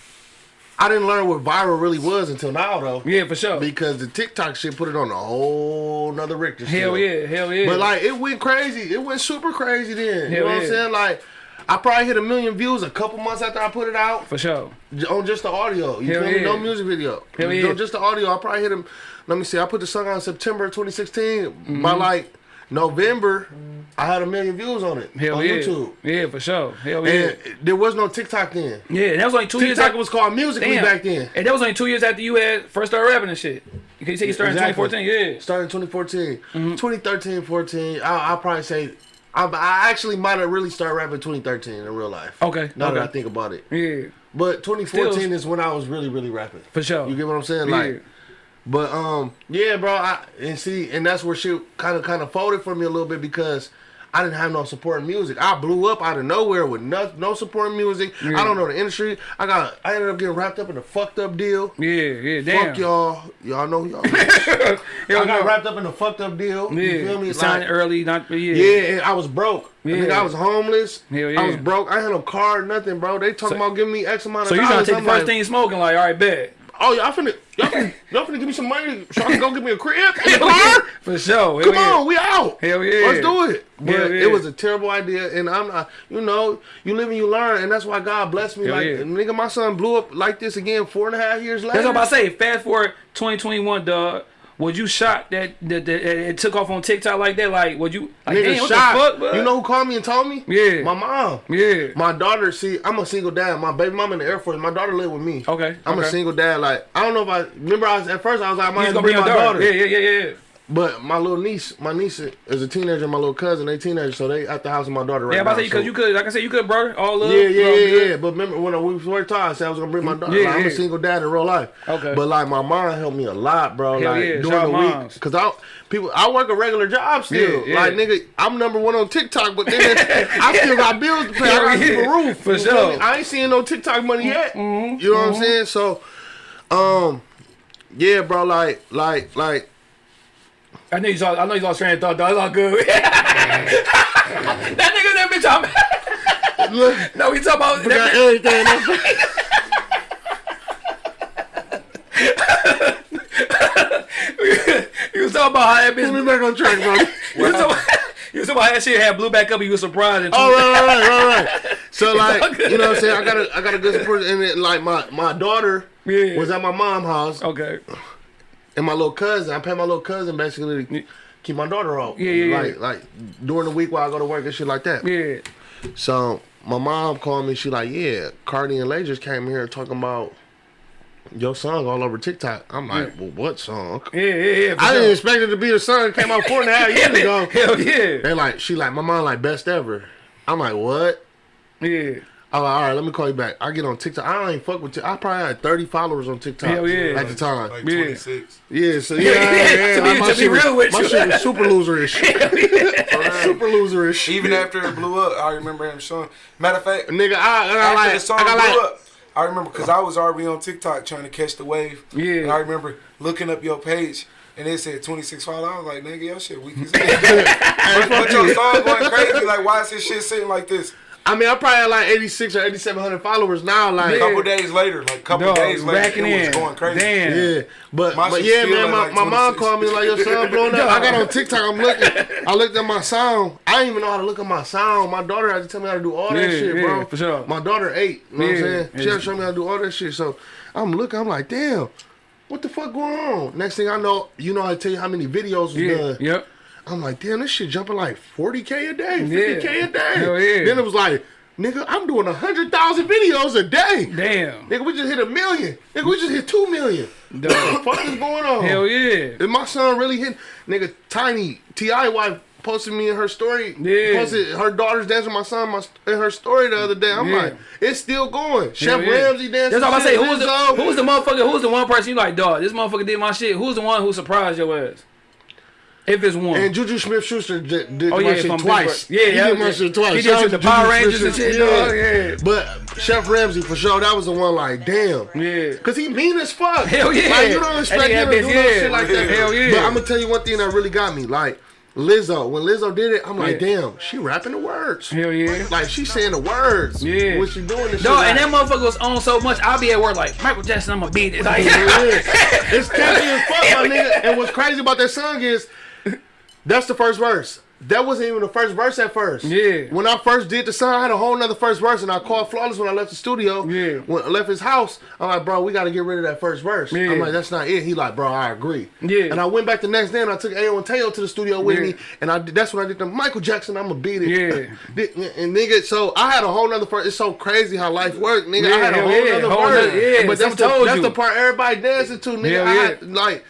I didn't learn what viral really was until now though. yeah, for sure. Because the TikTok shit put it on a whole nother Richter Hell yeah, hell yeah. But like it went crazy. It went super crazy then. you Hell know what I'm saying? Like I probably hit a million views a couple months after I put it out for sure. on just the audio. You Hell feel me? yeah. No music video. Hell yeah. Just the audio. I probably hit him. Let me see. I put the song out in September 2016. Mm-hmm. By like November, I had a million views on it Hell on yeah. YouTube. Yeah, for sure. Hell yeah. And there was no TikTok then. yeah, that was only two years. TikTok was called Musical.ly Damn. back then. And that was only two years after you had first started rapping and shit. You say you started Exactly. in 2014? Yeah. Started in 2014. Mm-hmm. 2013, 14. I, I'll probably say I, I actually might have really started rapping 2013 in real life. Okay, Now that. I think about it. Yeah, But 2014 Still- is when I was really, really rapping. for sure. You get what I'm saying? Yeah. But um, yeah, bro. I and see, and that's where shit kind of kind of folded for me a little bit because I didn't have no supporting music. I blew up out of nowhere with no no supporting music. I don't know the industry. I got I ended up getting wrapped up in a fucked up deal. yeah, yeah. Damn. Fuck y'all. Y'all know y'all. I got no. wrapped up in a fucked up deal. Yeah, You feel me? you signed Like, early, not yeah. yeah, and I was broke. Yeah. Nigga, I was homeless. Hell yeah. I was broke. I had no car, nothing, bro. They talking So- about giving me X amount of So you dollars. trying to take I'm the first like, thing smoking? Like, all right, bet. Oh, y'all finna, y'all finna, y'all finna give me some money so I can go get me a crib in the car? For sure. Come yeah. on, we out. Hell yeah. Let's do it. But Hell yeah. it was a terrible idea, and I'm not, you know, you live and you learn, and that's why God blessed me. Hell like, yeah. nigga, my son blew up like this again four and a half years later. That's what I'm about to say. Fast forward 2021, dog. Was you shocked that, that, that it took off on TikTok like that? Like, was you like, Nigga, damn, the fuck? You know who called me and told me? Yeah. My mom. Yeah. My daughter, see, I'm a single dad. My baby mom in the Air Force. My daughter live with me. Okay, I'm a single dad. Like, I don't know if I remember. I was at first. I was like, I might have gonna bring bring my daughter. daughter. Yeah, yeah, yeah, yeah. But my little niece, my niece is a teenager. My little cousin, they teenagers, so they at the house of my daughter right Yeah, about now. to say because so- you could, like I said, you could, brother. All love. Yeah, yeah, yeah, yeah. But remember when we were talked, I said I was gonna bring my daughter. Yeah, Like, I'm a single dad in real life. Okay. But like my mom helped me a lot, bro. Hell like yeah, during shout the out week, moms. cause I people I work a regular job still. Yeah, yeah. Like nigga, I'm number one on TikTok, but then I still got bills to pay. I got to keep a roof. for sure. I ain't seeing no TikTok money yet. Mm-hmm, You know what I'm saying? So, um, yeah, bro. Like, like, like. I know you saw. I know you saw train of thought. Dog. It's all good. that nigga, that bitch. I'm. Look, no, we talking about. we got everything. bitch, you was talking about how that Put me bitch. back on track, bro. You was you was talking about how that shit had blew back up. and You was surprised. And Oh right, right, right, right, right. So like, you know what I'm saying? I got a, I got a good support, and then, like my my daughter Yeah. was at my mom's house, Okay. And my little cousin. I pay my little cousin basically to keep my daughter off. Yeah, yeah, yeah. Like like during the week while I go to work and shit like that. Yeah. So my mom called me. She like, yeah, Cardi and Lay just came here talking about your song all over TikTok. I'm like, well, what song? Yeah, yeah, yeah. I didn't expect it to be the song that came out four and a half years ago. Hell yeah. They like, she like, my mom like best ever. I'm like, what? Yeah. I'm like, all right, let me call you back. I get on TikTok. I don't fuck with. you. I probably had 30 followers on TikTok Hell yeah. at the time. Like 26. yeah, so yeah, yeah, yeah. To be- my to be shit was- with my you. shit was super loserish. super loserish. Even after it blew up, I remember him showing. Matter of fact, nigga, I, I after like, the song I got blew like, up, I remember because I was already on TikTok trying to catch the wave. Yeah. And I remember looking up your page. And it said 26 followers. I was like, nigga, your shit weak as hell. but, but your song going crazy. Like, why is this shit sitting like this? I mean, I probably had like 86 or 8700 followers now. Like, A couple days later, like, a couple Dog, days later, racking it was going crazy. Damn. Yeah, but My but yeah, man, my, like, my mom called me like your son blowing up. I got on TikTok. I'm looking. I looked at my sound. I didn't even know how to look at my sound. My daughter had to tell me how to do all that shit, yeah, bro. for sure. My daughter eight. You know what I'm Yeah, saying? She had to show me how to do all that shit. So I'm looking. I'm like, damn. What the fuck going on? Next thing I know, you know, I tell you how many videos was Yeah. done. Yep. I'm like, damn, this shit jumping like 40k a day, 50k Yeah. a day. Hell yeah. Then it was like, nigga, I'm doing hundred thousand videos a day. Damn. Nigga, we just hit a million. Nigga, we just hit two million. What the fuck is going on? Hell yeah. Is my son really hit? Nigga, Tiny, T.I. wife posted me in her story. Yeah. Posted her daughter's dancing with my son my, in her story the other day. I'm Yeah. like, it's still going. Chef Hell yeah. Ramsay dancing. That's all I say. Who's the who's the motherfucker? Who's the one person you like, dog? This motherfucker did my shit. Who's the one who surprised your ass? If it's one. And Juju Smith Schuster did, did Oh, my shit twice. Yeah, he yeah, did my yeah. shit twice. He did you the Power Rangers and shit, dog, yeah. But Chef Ramsay for sure, that was the one like, damn. Yeah. Cause he mean as fuck. Hell yeah. Like you don't expect him to do no shit like that. Hell yeah. But I'm gonna tell you one thing that really got me. Like Lizzo, when Lizzo did it, I'm like, Yeah. damn, she rapping the words. Hell yeah. Like she's saying the words. Yeah. What she doing this shit. and that motherfucker was on so much. I'll be at work like Michael Jackson. I'm gonna beat it. Like, it's catchy as fuck, my nigga. And what's crazy about that song is that's the first verse. That wasn't even the first verse at first. Yeah. When I first did the song, I had a whole nother first verse, and I called Flawless when I left the studio. Yeah. When I left his house, I'm like, bro, we got to get rid of that first verse. Yeah. I'm like, that's not it. He like, bro, I agree. Yeah. And I went back the next day and I took Ayo and Teo to the studio with Yeah. me, and I did, that's when I did the Michael Jackson. I'm gonna beat it. Yeah. And nigga, so I had a whole nother first. It's so crazy how life works, nigga. I Yeah, had a whole yeah, nother whole verse. nother- yeah, but that's the, that's the part everybody dancing to, nigga. I had, like.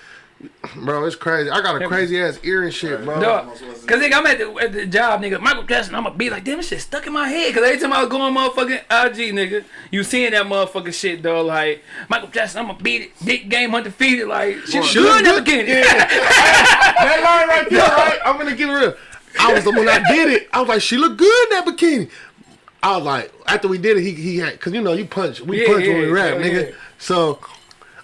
Bro, it's crazy. I got a crazy ass ear and shit, bro. No, cause nigga, I'm at the, at the job, nigga. Michael Jackson, I'ma be like, damn, this shit stuck in my head. Cause every time I was going motherfucking IG, nigga, you seeing that motherfucking shit, though. Like Michael Jackson, I'ma beat it. Dick game undefeated. Like She good look in the good. that line right there, right? I'm gonna give it real. I was the one that did it. I was like, she looked good in that bikini. I was like, after we did it, he he had, cause you know you punch, we Yeah, punch when we rap, yeah, nigga. yeah. So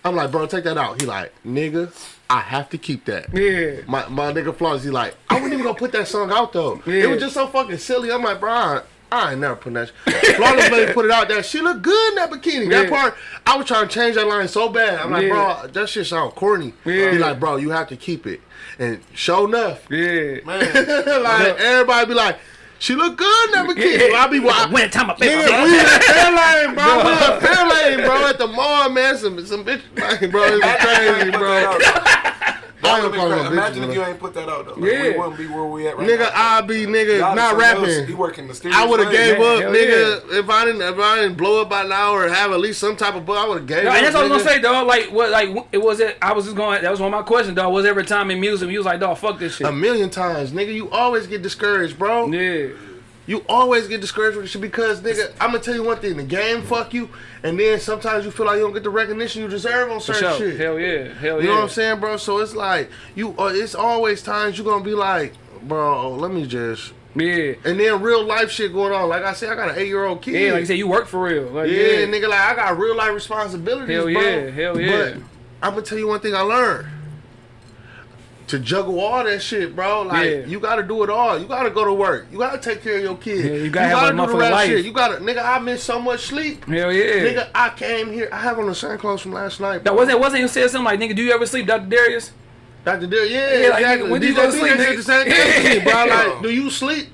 I'm like, bro, take that out. He like, nigga, I have to keep that. Yeah. My my nigga he like, I wasn't even gonna put that song out though. Yeah. It was just so fucking silly. I'm like, bro, I, I ain't never putting that. Flawless lady put it out there. She look good in that bikini. That part, I was trying to change that line so bad. I'm like, Yeah. bro, that shit sound corny. Yeah. He like, bro, you have to keep it. And show enough, Yeah. Man, like everybody be like, she look good in that bikini. I be wa- When time I pay Nigga, my we in Fairlane, bro. We in Fairlane, bro. At the mall, man. Some some bitch, bro. It was crazy, bro. I ain't calling no Imagine bitches, if you ain't put that out though. Like, Yeah. We wouldn't be where we at right Nigga, now. I be nigga Y'all not something else. rapping. He working the mysterious. I would have gave man, up, hell nigga. If I didn't, if I didn't blow up by now or have at least some type of book, I would have gave No, up. and that's what I was nigga. gonna say, dog. Like, what, like, it was it. I was just going. That was one of my questions, dog. Was every time in music you was like, dog, fuck this shit? A million times, nigga. You always get discouraged, bro. yeah. You always get discouraged with shit because, nigga, I'm gonna tell you one thing: the game fuck you, and then sometimes you feel like you don't get the recognition you deserve on certain sure. shit. Hell yeah. Hell You yeah. know what I'm saying, bro? So it's like you. Uh, it's always times you're gonna be like, bro, let me just. Yeah. And then real life shit going on. Like I said, I got an eight year old kid. Yeah, like you said, you work for real. Like, Yeah, yeah, nigga, like I got real life responsibilities, Hell bro. yeah, hell yeah. But I'm gonna tell you one thing I learned. To juggle all that shit, bro. Like Yeah. you gotta do it all. You gotta go to work. You gotta take care of your kids. Yeah, you gotta have a do the life. shit. You gotta, nigga. I miss so much sleep. Hell yeah. Nigga, I came here. I have on the same clothes from last night. That wasn't wasn't you said something like nigga, do you ever sleep, Dr. Darius? Dr. Darius, yeah, Yeah, like, exactly. nigga, when do you go to sleep, nigga? the same thing bro. Like, do you sleep?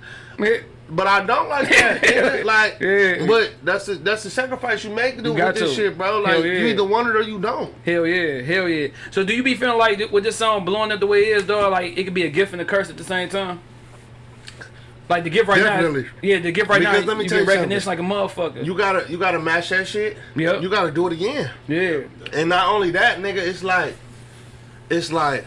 Yeah. But I don't like that. nigga. like, Yeah. but that's the that's the sacrifice you make to do with this to. shit, bro. Like, yeah. you either want it or you don't. Hell yeah, hell yeah. So do you be feeling like with this song blowing up the way it is, dog, like it could be a gift and a curse at the same time? Like the gift right Definitely. now, yeah, the gift right now. Because now, let me you tell get you recognition like a motherfucker. You gotta you gotta match that shit. Yep. You gotta do it again. yeah, And not only that, nigga, it's like, it's like,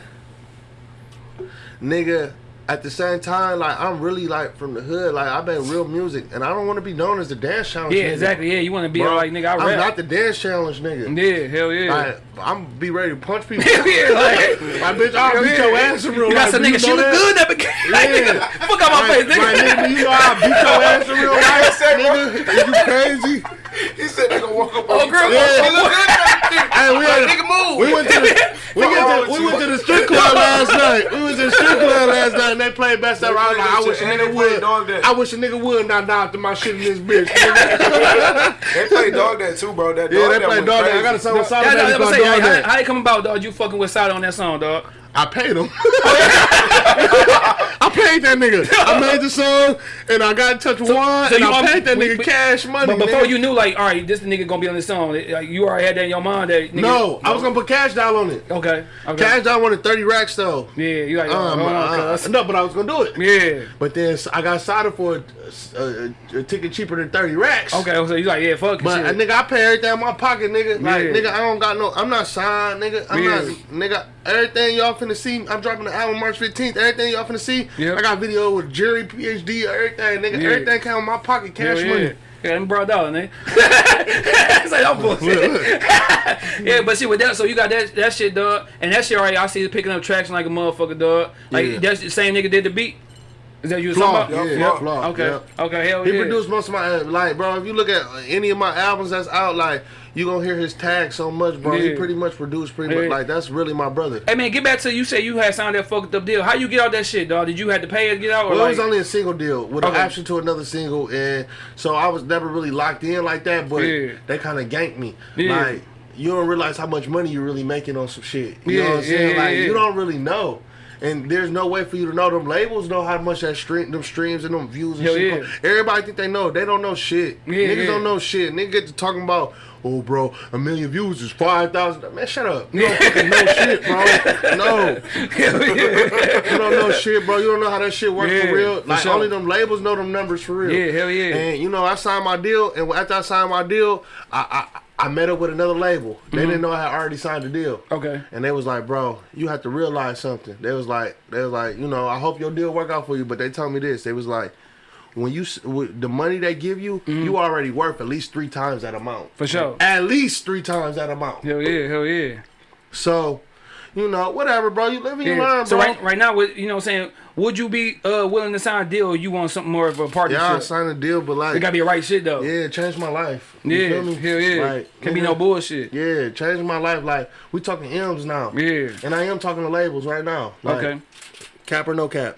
nigga, at the same time, like, I'm really, like, from the hood. Like, I've been real music, and I don't want to be known as the dance challenge yeah, nigga. exactly. Yeah, you want to be Bro, like nigga, I I'm not the dance challenge nigga. yeah, hell yeah. Like, I'm be ready to punch people. Yeah, like, My bitch, I'll beat your ass in real you got life. some Do nigga, she look good that bikini. Like, Yeah. nigga, fuck out my face, nigga. like, nigga, you know I'll beat your ass in real life, nigga. Is you crazy? He said they gonna walk up Oh, girl, you. Yeah. Look good in that bikini. Hey, we, had, Nigga, move. we went to the we, went to, we went to the strip club last night. We went to the strip club last night and they played best ever. I was like, I wish a nigga would. I wish a nigga would not die after my shit in this bitch. They play dog that too, bro. That yeah, they that played dog that. I got a song with Sada I, Baby I, called say, how, That. how it come about, dog? You fucking with Sada on that song, dog? I paid him. I paid that nigga. I made the song and I got in touch with one so and you I paid that we- nigga we- cash money. But before nigga. you knew, like, all right, this nigga gonna be on this song. Like, you already had that in your mind. That nigga, No, I was gonna put cash down on it. Okay. Okay. Cash down wanted 30 racks though. Yeah, you like, Um, hold uh, no, but I was gonna do it. Yeah. But then I got signed for a, a, a ticket cheaper than 30 racks. Okay, so you like, yeah, fuck But shit. uh, nigga, I pay everything in my pocket, nigga. Like, Yeah. nigga, I don't got no. I'm not signed, nigga. I'm Yeah. not, nigga. Everything y'all finna see. I'm dropping the album March 15th. Everything y'all finna see. Yep. I got video with Jerry, PhD, everything, nigga. Yeah. Everything came in my pocket, cash Hell money. yeah. Yeah, them brought down, nigga. it's like I'm bullshit. yeah, but see with that, so you got that that shit, dog, and that shit already. I see it picking up traction like a motherfucker, dog. Like Yeah. that's the same nigga did the beat. Is that you was Flaw, talking about? yeah, Flaw. Flaw, Okay. yeah. Okay. Hell He yeah. produced most of my uh, like, bro. If you look at any of my albums that's out, like you gonna hear his tag so much, bro. He pretty much produced pretty Yeah. much like that's really my brother. Hey man, get back to you. Say you had signed that fucked up deal. How you get out that shit, dog? Did you have to pay it to get out, or Well, like? it was only a single deal with Okay. an option to another single, and so I was never really locked in like that. But Yeah. they kind of ganked me. Yeah. Like you don't realize how much money you're really making on some shit. You Yeah, know what I'm saying? yeah, like yeah. you don't really know. And there's no way for you to know. Them labels know how much that stream, them streams and them views and Hell shit. yeah. Everybody think they know. They don't know shit. Yeah, Niggas yeah. don't know shit. Niggas get to talking about, oh, bro, a million views is five thousand. Man, shut up. You don't fucking know shit, bro. No. You don't know shit, bro. You don't know how that shit works Yeah, for real. Like sure. only them labels know them numbers for real. Yeah, hell yeah. And you know, I signed my deal, and after I signed my deal, I I met up with another label. They Mm-hmm. didn't know I had already signed a deal. Okay. And they was like, bro, you have to realize something. They was like, they was like, you know, I hope your deal work out for you. But they told me this. They was like, when you with the money they give you, you already worth at least three times that amount. For sure. At least three times that amount. Hell yeah, hell yeah. So, you know, whatever, bro. You live and you Yeah. learn, So bro. right, right now, with you know, what I'm saying, would you be uh willing to sign a deal? or You want something more of a partnership? yeah, I signed a deal, but like, it gotta be the right shit though. yeah, it changed my life. You Yeah, feel me? hell yeah. Like, Can be no bullshit. Yeah, changed my life. Like, we talking M's now. Yeah. And I am talking to labels right now. Like, Okay. Cap or no cap.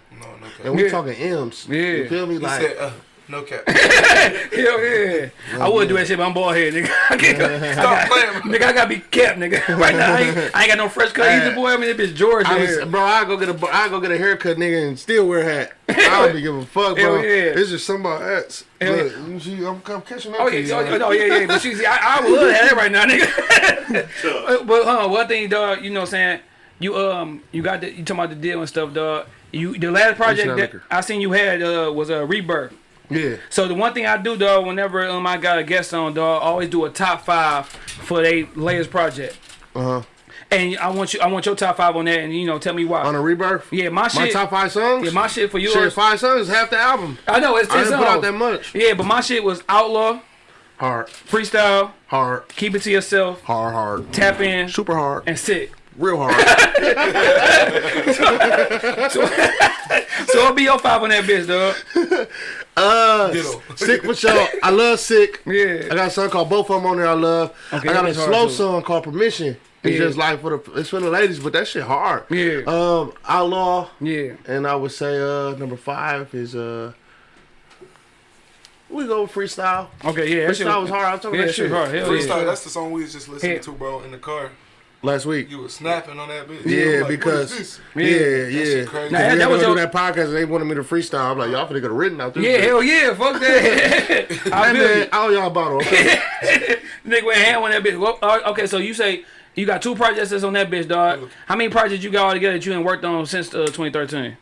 No, no cap. And we Yeah. talking M's. Yeah. You feel me? He Like, said, uh, no cap. Hell yeah. I wouldn't do that shit, but I'm bald head, nigga. I can't, Stop playing. nigga, I gotta be kept, nigga. Right now, I ain't, I ain't got no fresh cut either, boy. I mean, that bitch George I here. was, bro, I go get a, I go get a haircut, nigga, and still wear a hat. I don't be giving a fuck, bro. Hell yeah. It's just somebody else. Hell Look, you see, I'm, I'm catching up Oh to yeah, you. oh, oh, yeah, yeah. But you see, I, I would love to have that right now, nigga. but huh, one thing, dog, you know, what I'm saying you um, you got the, you talking about the deal and stuff, dog. You the last project that liquor? I seen you had uh was a rebirth. Yeah. So the one thing I do, though, whenever um I got a guest on, dog, I always do a top five for they latest project. Uh huh. And I want you, I want your top five on that, and you know, tell me why. On a rebirth. yeah, my shit. My top five songs. yeah, my shit for yours. Shit, five songs is half the album. I know it's I didn't put out that much. Yeah, but my shit was outlaw, Hard, freestyle, hard, keep it to yourself, hard, hard, tap in, super hard, and sick. Real hard. So I'll be your five on that bitch, dog. Uh, Ditto. sick for sure. I love sick. Yeah. I got a song called Both of Them on there. I love. Okay, I got a that's hard, slow too. song called Permission. It's Yeah. just like for the it's for the ladies, but that shit hard. Yeah. Um, Outlaw, Yeah. and I would say uh number five is uh. We go with freestyle. Okay, yeah. That shit Freestyle was hard. I'm talking Yeah, that that shit shit hard. Hell Freestyle, yeah. that's the song we was just listening Yeah. to, bro, in the car. Last week. You were snapping on that bitch. Yeah, like, because is this? yeah, yeah. shit crazy. Nah, Nah, that- that, that was was your- that podcast. and They wanted me to freestyle. I'm like, y'all finna get written out this. Yeah, hell yeah. Fuck that. I Hey, feel man, you. all y'all bottle. Okay? Nigga went ham on that bitch. Well, uh, okay, so you say you got two projects that's on that bitch, dog. How many projects you got all together that you ain't worked on since uh, 2013?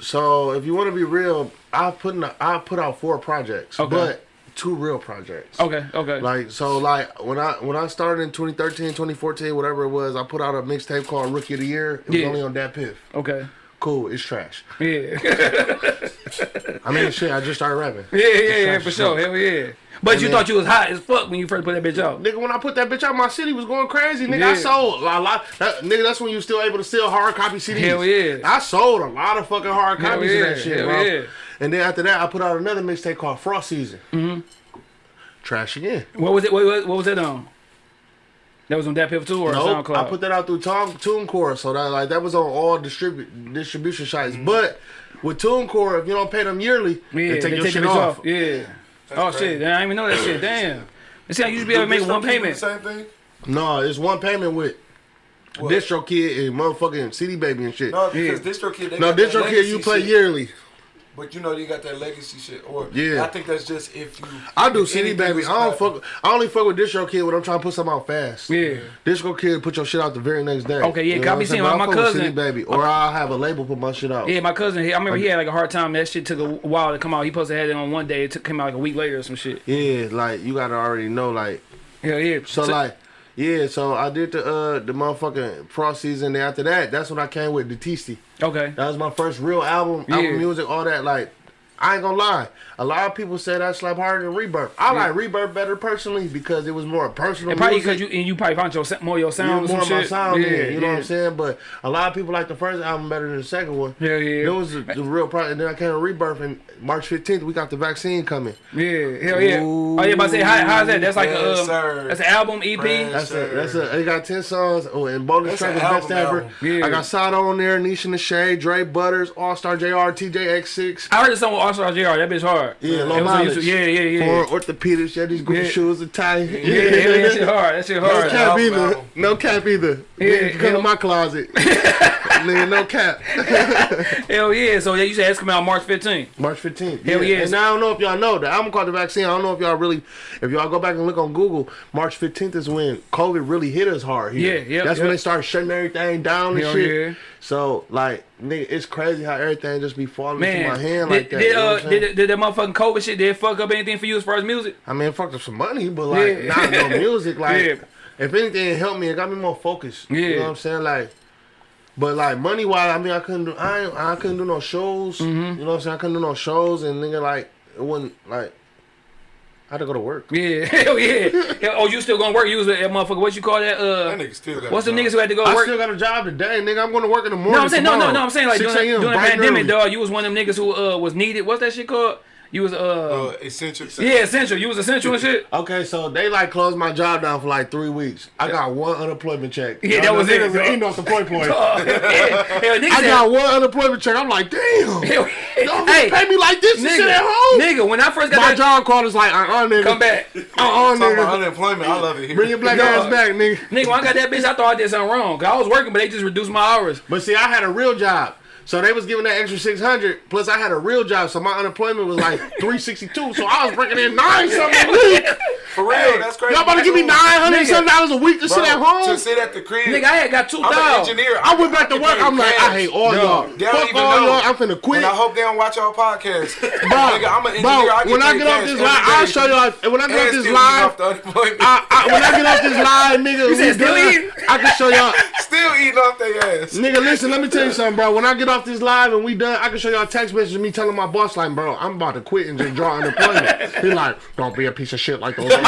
so if you want to be real, I put in a, I put out four projects, Okay. but two real projects. Okay, okay. Like so, like when I when I started in 2013, 2014, whatever it was, I put out a mixtape called Rookie of the Year. It was Yeah. only on DatPiff. okay. Cool, it's trash. Yeah. I mean, shit, I just started rapping. yeah, yeah, yeah, for sure. Hell yeah. But And you then- thought you was hot as fuck when you first put that bitch out. Nigga, when I put that bitch out, my city was going crazy. Nigga, Yeah. I sold a lot. That, nigga, that's when you still able to sell hard copy CDs. Hell yeah. I sold a lot of fucking hard Hell copies yeah, of that shit, hell bro. yeah. And then after that, I put out another mixtape called Frost Season. Mm-hmm. Trash again. What was it? What, what, what was that on? That was on DatPiff too or Nope, SoundCloud? I put that out through Tom, TuneCore, so that like that was on all distribute distribution sites. Mm-hmm. But with TuneCore, if you don't pay them yearly, Yeah, they take your the shit bitch off. Yeah. Oh crazy. shit, damn, I didn't even know that shit. Damn. You see, I used to be able to make one payment. the Same thing? No, it's one payment with What? Distro Kid and motherfucking CD Baby and shit. No, No, because Yeah. Distro Kid, they got Distro Kid, you legacy play shit. yearly. But you know you got that legacy shit. Or Yeah. I think that's just if you. I do if CD Baby. I don't poppin'. fuck. I only fuck with Distro Kid when I'm trying to put something out fast. Yeah. Distro Kid put your shit out the very next day. Okay, yeah, I what be I'm seeing saying? my- my fuck with cousin- CD Baby, or I'll have a label put my shit out. Yeah, my cousin, he, I remember he had like a hard time. That shit took a while to come out. He posted to have it on one day. It took came out like a week later or some shit. Yeah, like you gotta already know, like Yeah, yeah. So, like, yeah, so I did the uh the motherfucking Frost season. Then after that, that's when I came with the Detisti. okay. That was my first real album, Yeah. album music, all that. Like, I ain't gonna lie. A lot of people said I slap harder than Rebirth. I like Rebirth better personally because it was more personal. And probably because you and you probably found your sa- more your sound know, or more some my sound, yeah, yeah, you know what I'm saying. But a lot of people like the first album better than the second one. Yeah, yeah. It was the, the real problem. And then I came to Rebirth, and March 15th we got the vaccine coming. Yeah, hell yeah. oh yeah, about to say how, how's that? That's like a um, that's an album EP. Yes. That's Sure. a that's a. They got ten songs. Oh, and bonus That's track is best album ever. Yeah. I got Sada on there, Nisha and the Dre Butters, All Star Jr, TJ X6. I heard the song with All Star Jr. That bitch hard. Yeah, It low was mileage. Yeah, yeah, yeah. For orthopedics, yeah, these goofy Yeah. shoes are tight. Yeah, yeah, yeah, that shit hard. That shit hard. No cap either. No cap either. Yeah, Yeah, come yeah. to my closet. nigga, no cap. Hell yeah. So yeah, you said it's coming out March 15th. March 15th. Hell yeah. And I don't know if y'all know the album called The Vaccine. I don't know if y'all really, if y'all go back and look on Google, March 15th is when COVID really hit us hard here. Yeah, yep, That's when they started shutting everything down and Hell shit. yeah. So, like, nigga, it's crazy how everything just be falling Man, into my hand did, like that. did, you know uh, what I'm saying? did, did that motherfucking COVID shit, did it fuck up anything for you as far as music? I mean, it fucked up some money, but like, Yeah. not no music. Like, Yeah. if anything, it helped me. It got me more focused. Yeah. You Yeah. know what I'm saying? Like, but like money wise, I mean, I couldn't do. I I couldn't do no shows. Mm-hmm. You know what I'm saying? I couldn't do no shows, and nigga, like, it wasn't like. I had to go to work. Yeah, hell yeah. Hell, oh, you still gonna work? You was a that motherfucker. What you call that? Uh, That nigga still got what's the niggas who had to go I work? still got a job today, nigga. I'm going to work in the morning. no, I'm saying no, no, no. I'm saying like during, during the pandemic, early. dog. You was one of them niggas who uh was needed. What's that shit called? You was uh, Uh, essential. yeah essential. You was essential and shit. Okay, so they like closed my job down for like three weeks. I got one unemployment check. Yeah, Y'all that was it, niggas bro. Ain't off the point point. Uh, yeah. Hell, niggas I said- got one unemployment check. I'm like, damn. Hell, Y'all hey, pay me like this to sit at home. nigga, when I first got My that, job called us like, uh-uh, nigga. come back. Uh-uh, Talking about nigga. unemployment, I love it here. Bring your black No. ass back, nigga. Nigga, when I got that bitch, I thought I did something wrong. Cause I was working, but they just reduced my hours. But see, I had a real job. So they was giving that extra 600. Plus, I had a real job. So my unemployment was like 362. So I was breaking in nine something a week. For real, that's crazy. Y'all about to give me 900 something dollars a week to sit at home? To sit at the crib. Nigga, I had got two thousand. I'm an engineer. I went back to work. I'm like. I hate all No. y'all. They don't Fuck even all know. y'all. I'm finna quit. And I hope they don't watch our podcast. Bro, Nigga, I'm an engineer. bro, I get when I get off this every live, I'll show y'all. When I get off And this still live, off. I, I, when I get off this live, nigga, we said still done, eating? I can show y'all. still eating off their ass. Nigga, listen, let me tell you something, bro. When I get off this live and we done, I can show y'all text messages of me telling my boss, like, bro, I'm about to quit and just draw unemployment. he like, don't be a piece of shit like those.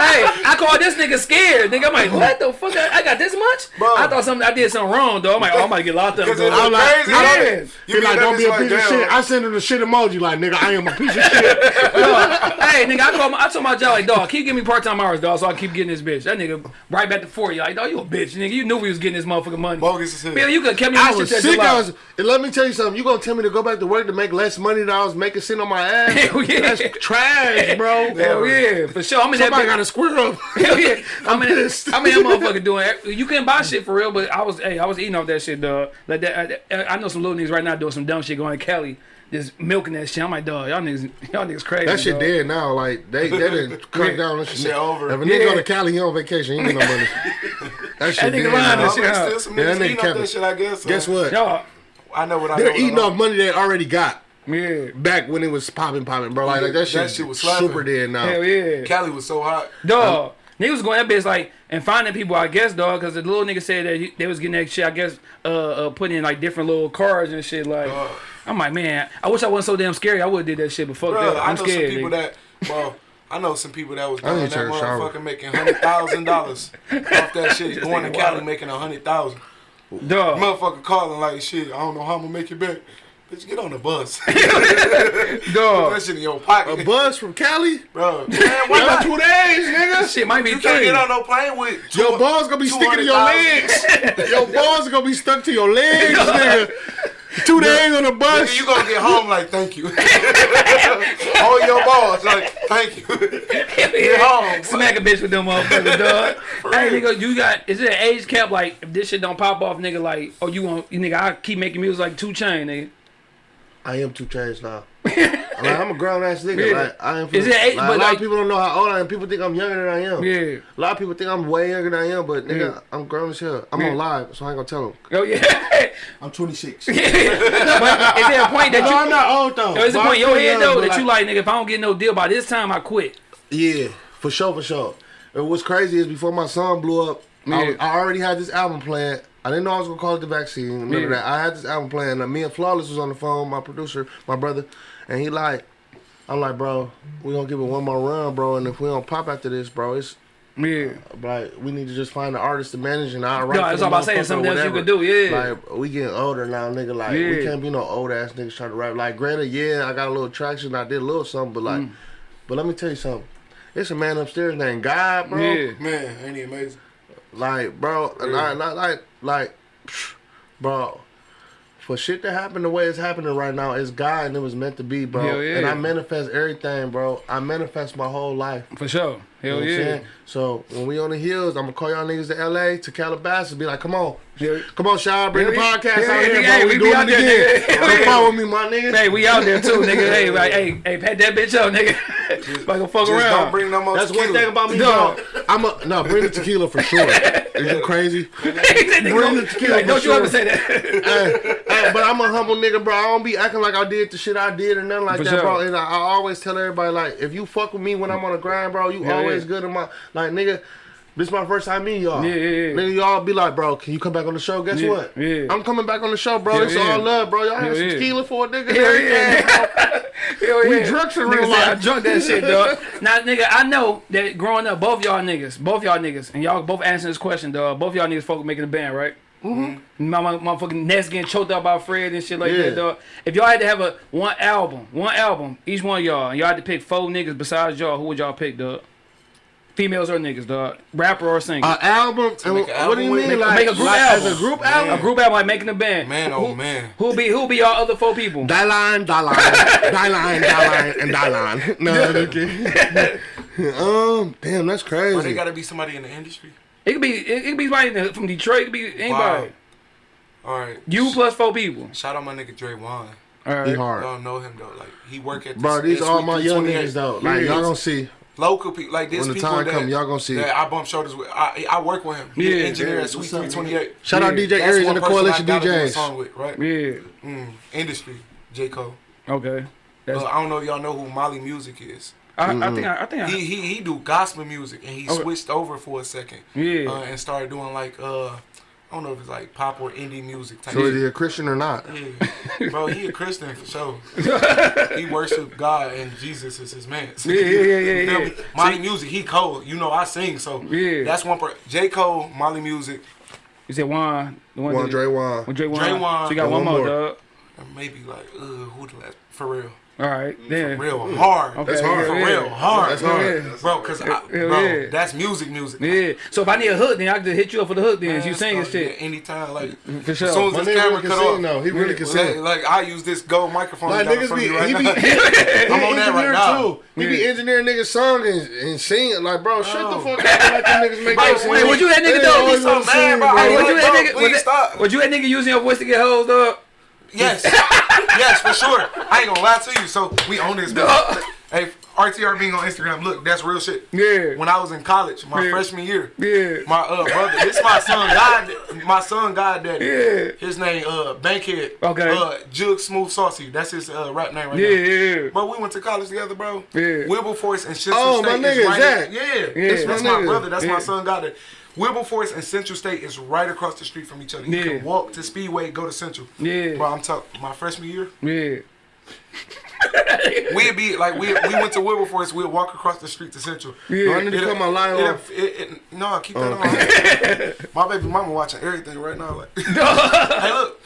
Hey, I called this nigga scared. Nigga, I'm like, what the fuck? I, I got this much? Bro. I thought something I did something wrong, though. I'm like, oh, I'm about to get locked up. Because dog. I'm like, crazy. I don't don't- it? He You like, don't be a like, piece of damn. shit. I send him the shit emoji, like, nigga, I am a piece of shit. hey, nigga, I called my, I told my job like, dog, keep giving me part time hours, dog, so I keep getting this bitch. That nigga right back to forty. Like, dog, you a bitch, nigga. You knew we was getting this motherfucking money. Bogus as hell. Bill, you could have kept me I was sick. I was, and let me tell you something. You gonna tell me to go back to work to make less money than I was making sitting on my ass? Hell yeah. That's trash, bro. Hell yeah, for sure. I'm in that Somebody got square up. Hell yeah. I'm, in, pissed. I'm in that motherfucker doing. You couldn't buy shit for real, but I was. Hey, I was eating off that shit, dog. Like that. I, I know some little niggas right now doing some dumb shit going to Cali, just milking that shit. I'm like, dog, y'all niggas, y'all niggas crazy. That shit dog. dead now. Like they they didn't crack down on that shit. Shit over. If a nigga Yeah. go to Cali, he on vacation. He ain't get no money. That shit That nigga dead lying now. shit. There's still some Yeah, that niggas nigga eating off that shit, I guess. Guess so. what? Y'all, I know what I They're eating off money they already got yeah. back when it was popping, popping, bro. Like, like that shit, That shit was slapping. super dead now. Hell yeah. Cali was so hot. Dog. Niggas was going that bitch like and finding people, I guess, dog, because the little nigga said that he, they was getting that shit, I guess, uh, uh putting in like different little cars and shit. Like, Dog. I'm like, man, I wish I wasn't so damn scary. I would have did that shit, but fuck Bro, that. I I'm know scared. some people nigga. that, bro, I know some people that was doing that to take a shower. motherfucker making hundred thousand dollars off that shit. Going to Cali wild. making a hundred thousand. Dog. Motherfucker calling like shit. I don't know how I'm gonna make it back. Bitch, get on the bus. Put Dog. that shit in your pocket, A buzz from Cali? bro. Man, Wait why about not? two days, nigga. Shit might be You can't get on no plane with two, Your balls gonna be sticking to your legs. Your balls gonna be stuck to your legs, nigga. Two days on the bus. Nigga, you gonna get home like thank you. Hold your balls like thank you. yeah. home. Smack a bitch with them motherfuckers, dog. hey, nigga, you got is it an age cap? Like, if this shit don't pop off, nigga, like, oh, you want, you nigga, I keep making music like two chain, nigga. I am 2 Chainz now. like, I'm a grown ass nigga. Yeah. Like I am. Is it eight- like, but a lot like- of people don't know how old I am. People think I'm younger than I am. Yeah. A lot of people think I'm way younger than I am, but nigga, Yeah. I'm grown as hell. I'm Yeah. on live, so I ain't gonna tell them. Oh yeah. I'm 26. but is there a point that no, I'm not old though. Oh, is there a point in I'm your head though but, that you like, nigga? If I don't get no deal by this time, I quit. Yeah, for sure, for sure. And what's crazy is before my song blew up, I, was- Yeah. I already had this album planned. I didn't know I was gonna call it the vaccine. Remember Yeah. that? I had this album planned. Me and Flawless was on the phone, my producer, my brother, and he like, I'm like, bro, we gonna give it one more run, bro. And if we don't pop after this, bro, it's Yeah. like we need to just find an artist to manage and I'll write. No, for that's the all about saying something else you whatever. could do, yeah. Like we getting older now, nigga. Like we can't be no old ass niggas trying to rap. Like granted, yeah, I got a little traction. I did a little something, but Mm. like, but let me tell you something. It's a man upstairs named God, bro. Yeah. Man, ain't he amazing? Like, bro, and I, not like, like, psh, bro. For shit to happen the way it's happening right now, it's God and it was meant to be, bro. Yeah. And I manifest everything, bro. I manifest my whole life. For sure. Hell what I'm yeah. So when we on the hills, I'm gonna call y'all niggas to LA, to Calabasas, be like, come on. Yeah. Come on, Shy, bring the Yeah, podcast yeah, out here, bro. we We, doing out it there, again. Come follow me, my nigga. Hey, we out there too, nigga. Hey, like, hey, hey, pat that bitch up, nigga. Like a fuck Just around. don't bring no more That's one thing about me, No. dog. I'm a no. Bring the tequila for sure. Is you crazy? Bring the tequila like, don't you ever say that. hey, hey, but I'm a humble nigga, bro. I don't be acting like I did the shit I did or nothing like For that, sure. bro. And I, I always tell everybody like, if you fuck with me when I'm on the grind, bro, you Yeah, always yeah. good in my like, nigga. This is my first time meeting y'all. Yeah, yeah, yeah. Nigga, y'all be like, bro, can you come back on the show? Guess Yeah, what? yeah. I'm coming back on the show, bro. Yeah, it's yeah. all love, bro. Y'all had some yeah. tequila for a nigga. Hell yeah. bro. Hell We drunk in real say I life. drunk that shit, dog. Now, nigga, I know that growing up, both y'all niggas, both y'all niggas, and y'all both answering this question, dog. Both y'all niggas folk making a band, right? Mm-hmm. My, my motherfucking Nets getting choked up by Fred and shit like Yeah. that, dog. If y'all had to have a one album, one album, each one of y'all, and y'all had to pick four niggas besides y'all, who would y'all pick, dog? Females or niggas, dog? Rapper or singer? An album? And make an what do you mean? Make- like, make a group like, album. As a group Man. album? a group album like making a band. Man, oh man. Who be who be y'all other four people? Die line, die line, die line, die line, and die line. No, okay. um, damn, that's Bro, they crazy. gotta be somebody in the industry. It could be it, it could be somebody from Detroit. It could be anybody. Wow. All right. You plus four people. Shout out my nigga Dre Wan. All He right. Hard. don't know him though. Like he work at Bro, these this all my young niggas though. Like y'all gonna see local people like this when the people time that, come, y'all gonna see. that I bump shoulders with. I, I work with him. He's Yeah, an engineer yeah, at Sweet what's 328. Shout out DJ That's Aries and the Coalition I a DJs. song with, right? Yeah. Mm, industry, J Cole. Okay. That's, Uh, I don't know if y'all know who Molly Music is. I, I think I, I think I, He he he do gospel music and he Okay. switched over for a second. Yeah. Uh, and started doing like uh I don't know if it's like pop or indie music type. So is he a Christian or not? Yeah. Bro, he a Christian for sure. he worship God and Jesus is his man. Yeah, yeah, yeah, yeah, yeah. me? Molly Music, he cold. You know I sing, so Yeah. that's one part. J. Cole, Molly Music, you said Juan. The one One that- Dre Wan. Juan. Dre Juan. So you got one, one more, more. dog. maybe like uh who the last for real. All right. Mm, then. Real hard. Okay, That's hard. For yeah, real hard. That's hard. Yeah. Bro, cause I, bro, yeah. that's music music. Yeah. So if I need a hook, then I can just hit you up for the hook. Then Man, you singing start- shit yeah, anytime, like for sure. as soon as this camera really can cut sing off. though. He really can Like, sing. like I use this gold microphone. Like you niggas be, right he be, now. he I'm on that right engineer now. too. He be Yeah. engineering niggas song and, and singing. Like, bro, shut the Oh. fuck up. and Let them niggas make Bro, Wait, shit. would you that nigga though? always He's so wanna mad, bro. Hey, Hey, would you bro, that nigga? please would stop. Would you that nigga using your voice to get hoes, dog? Yes, yes, for sure. I ain't gonna lie to you. So we own this. bitch. hey, RTR being on Instagram. Look, that's real shit. Yeah. When I was in college, my Yeah. freshman year, Yeah. my uh brother, this my son, God, my son, God daddy. Yeah. His name, uh, Bankhead. Okay. Uh, Jug Smooth Saucy. That's his uh rap name right Yeah, now. yeah. But we went to college together, bro. Yeah. Wilberforce and Central Oh, my nigga, is right. Zach. Yeah, Yeah. That's, That's my, brother. That's Yeah. my son. Got it. Wilberforce and Central State is right across the street from each other. You Yeah. can walk to Speedway, go to Central. Yeah. Bro, I'm talking. My freshman year, Yeah. we'd be like we we went to Wilberforce. We'd walk across the street to Central. Yeah. I need to cut my line It, off. it, it, no, keep that Oh, on. my baby mama watching everything right now. Like, hey, look,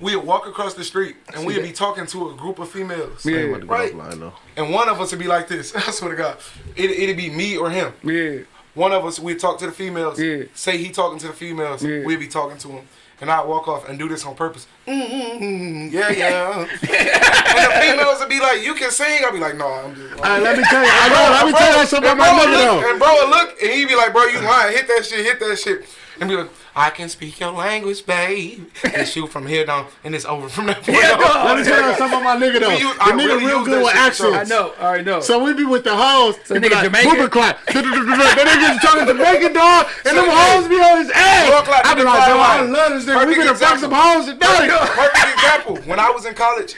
we'd walk across the street and we'd be talking to a group of females. Yeah. I'm about to get Right. offline, though. And one of us would be like this. I swear to God, it, it'd be me or him. Yeah. One of us, we'd talk to the females. Yeah. Say he talking to the females. Yeah. We'd be talking to him. And I'd walk off and do this on purpose. Mm-hmm, yeah, yeah. and the females would be like, you can sing. I'd be like, no, I'm just. All right, let me tell you. I know. Let me tell you something about my nigga though. And bro look, and he'd be like, bro, you lying. Hit that shit, hit that shit. And be like, I can speak your language, babe. And shoot from here down, and it's over from that point Yeah, on. dog. Let me tell you something about my nigga though. We use- The I nigga really real good that with shit, so- I know. I already know. So we be with the hoes. So They be nigga like, Jamaican? Boober clap. That nigga talking Jamaican dog, and them So, hoes be on his ass. Like I be like, bro, I Twilight. love this nigga. We Perfect finna fuck some hoes today. Perfect example. When I was in college,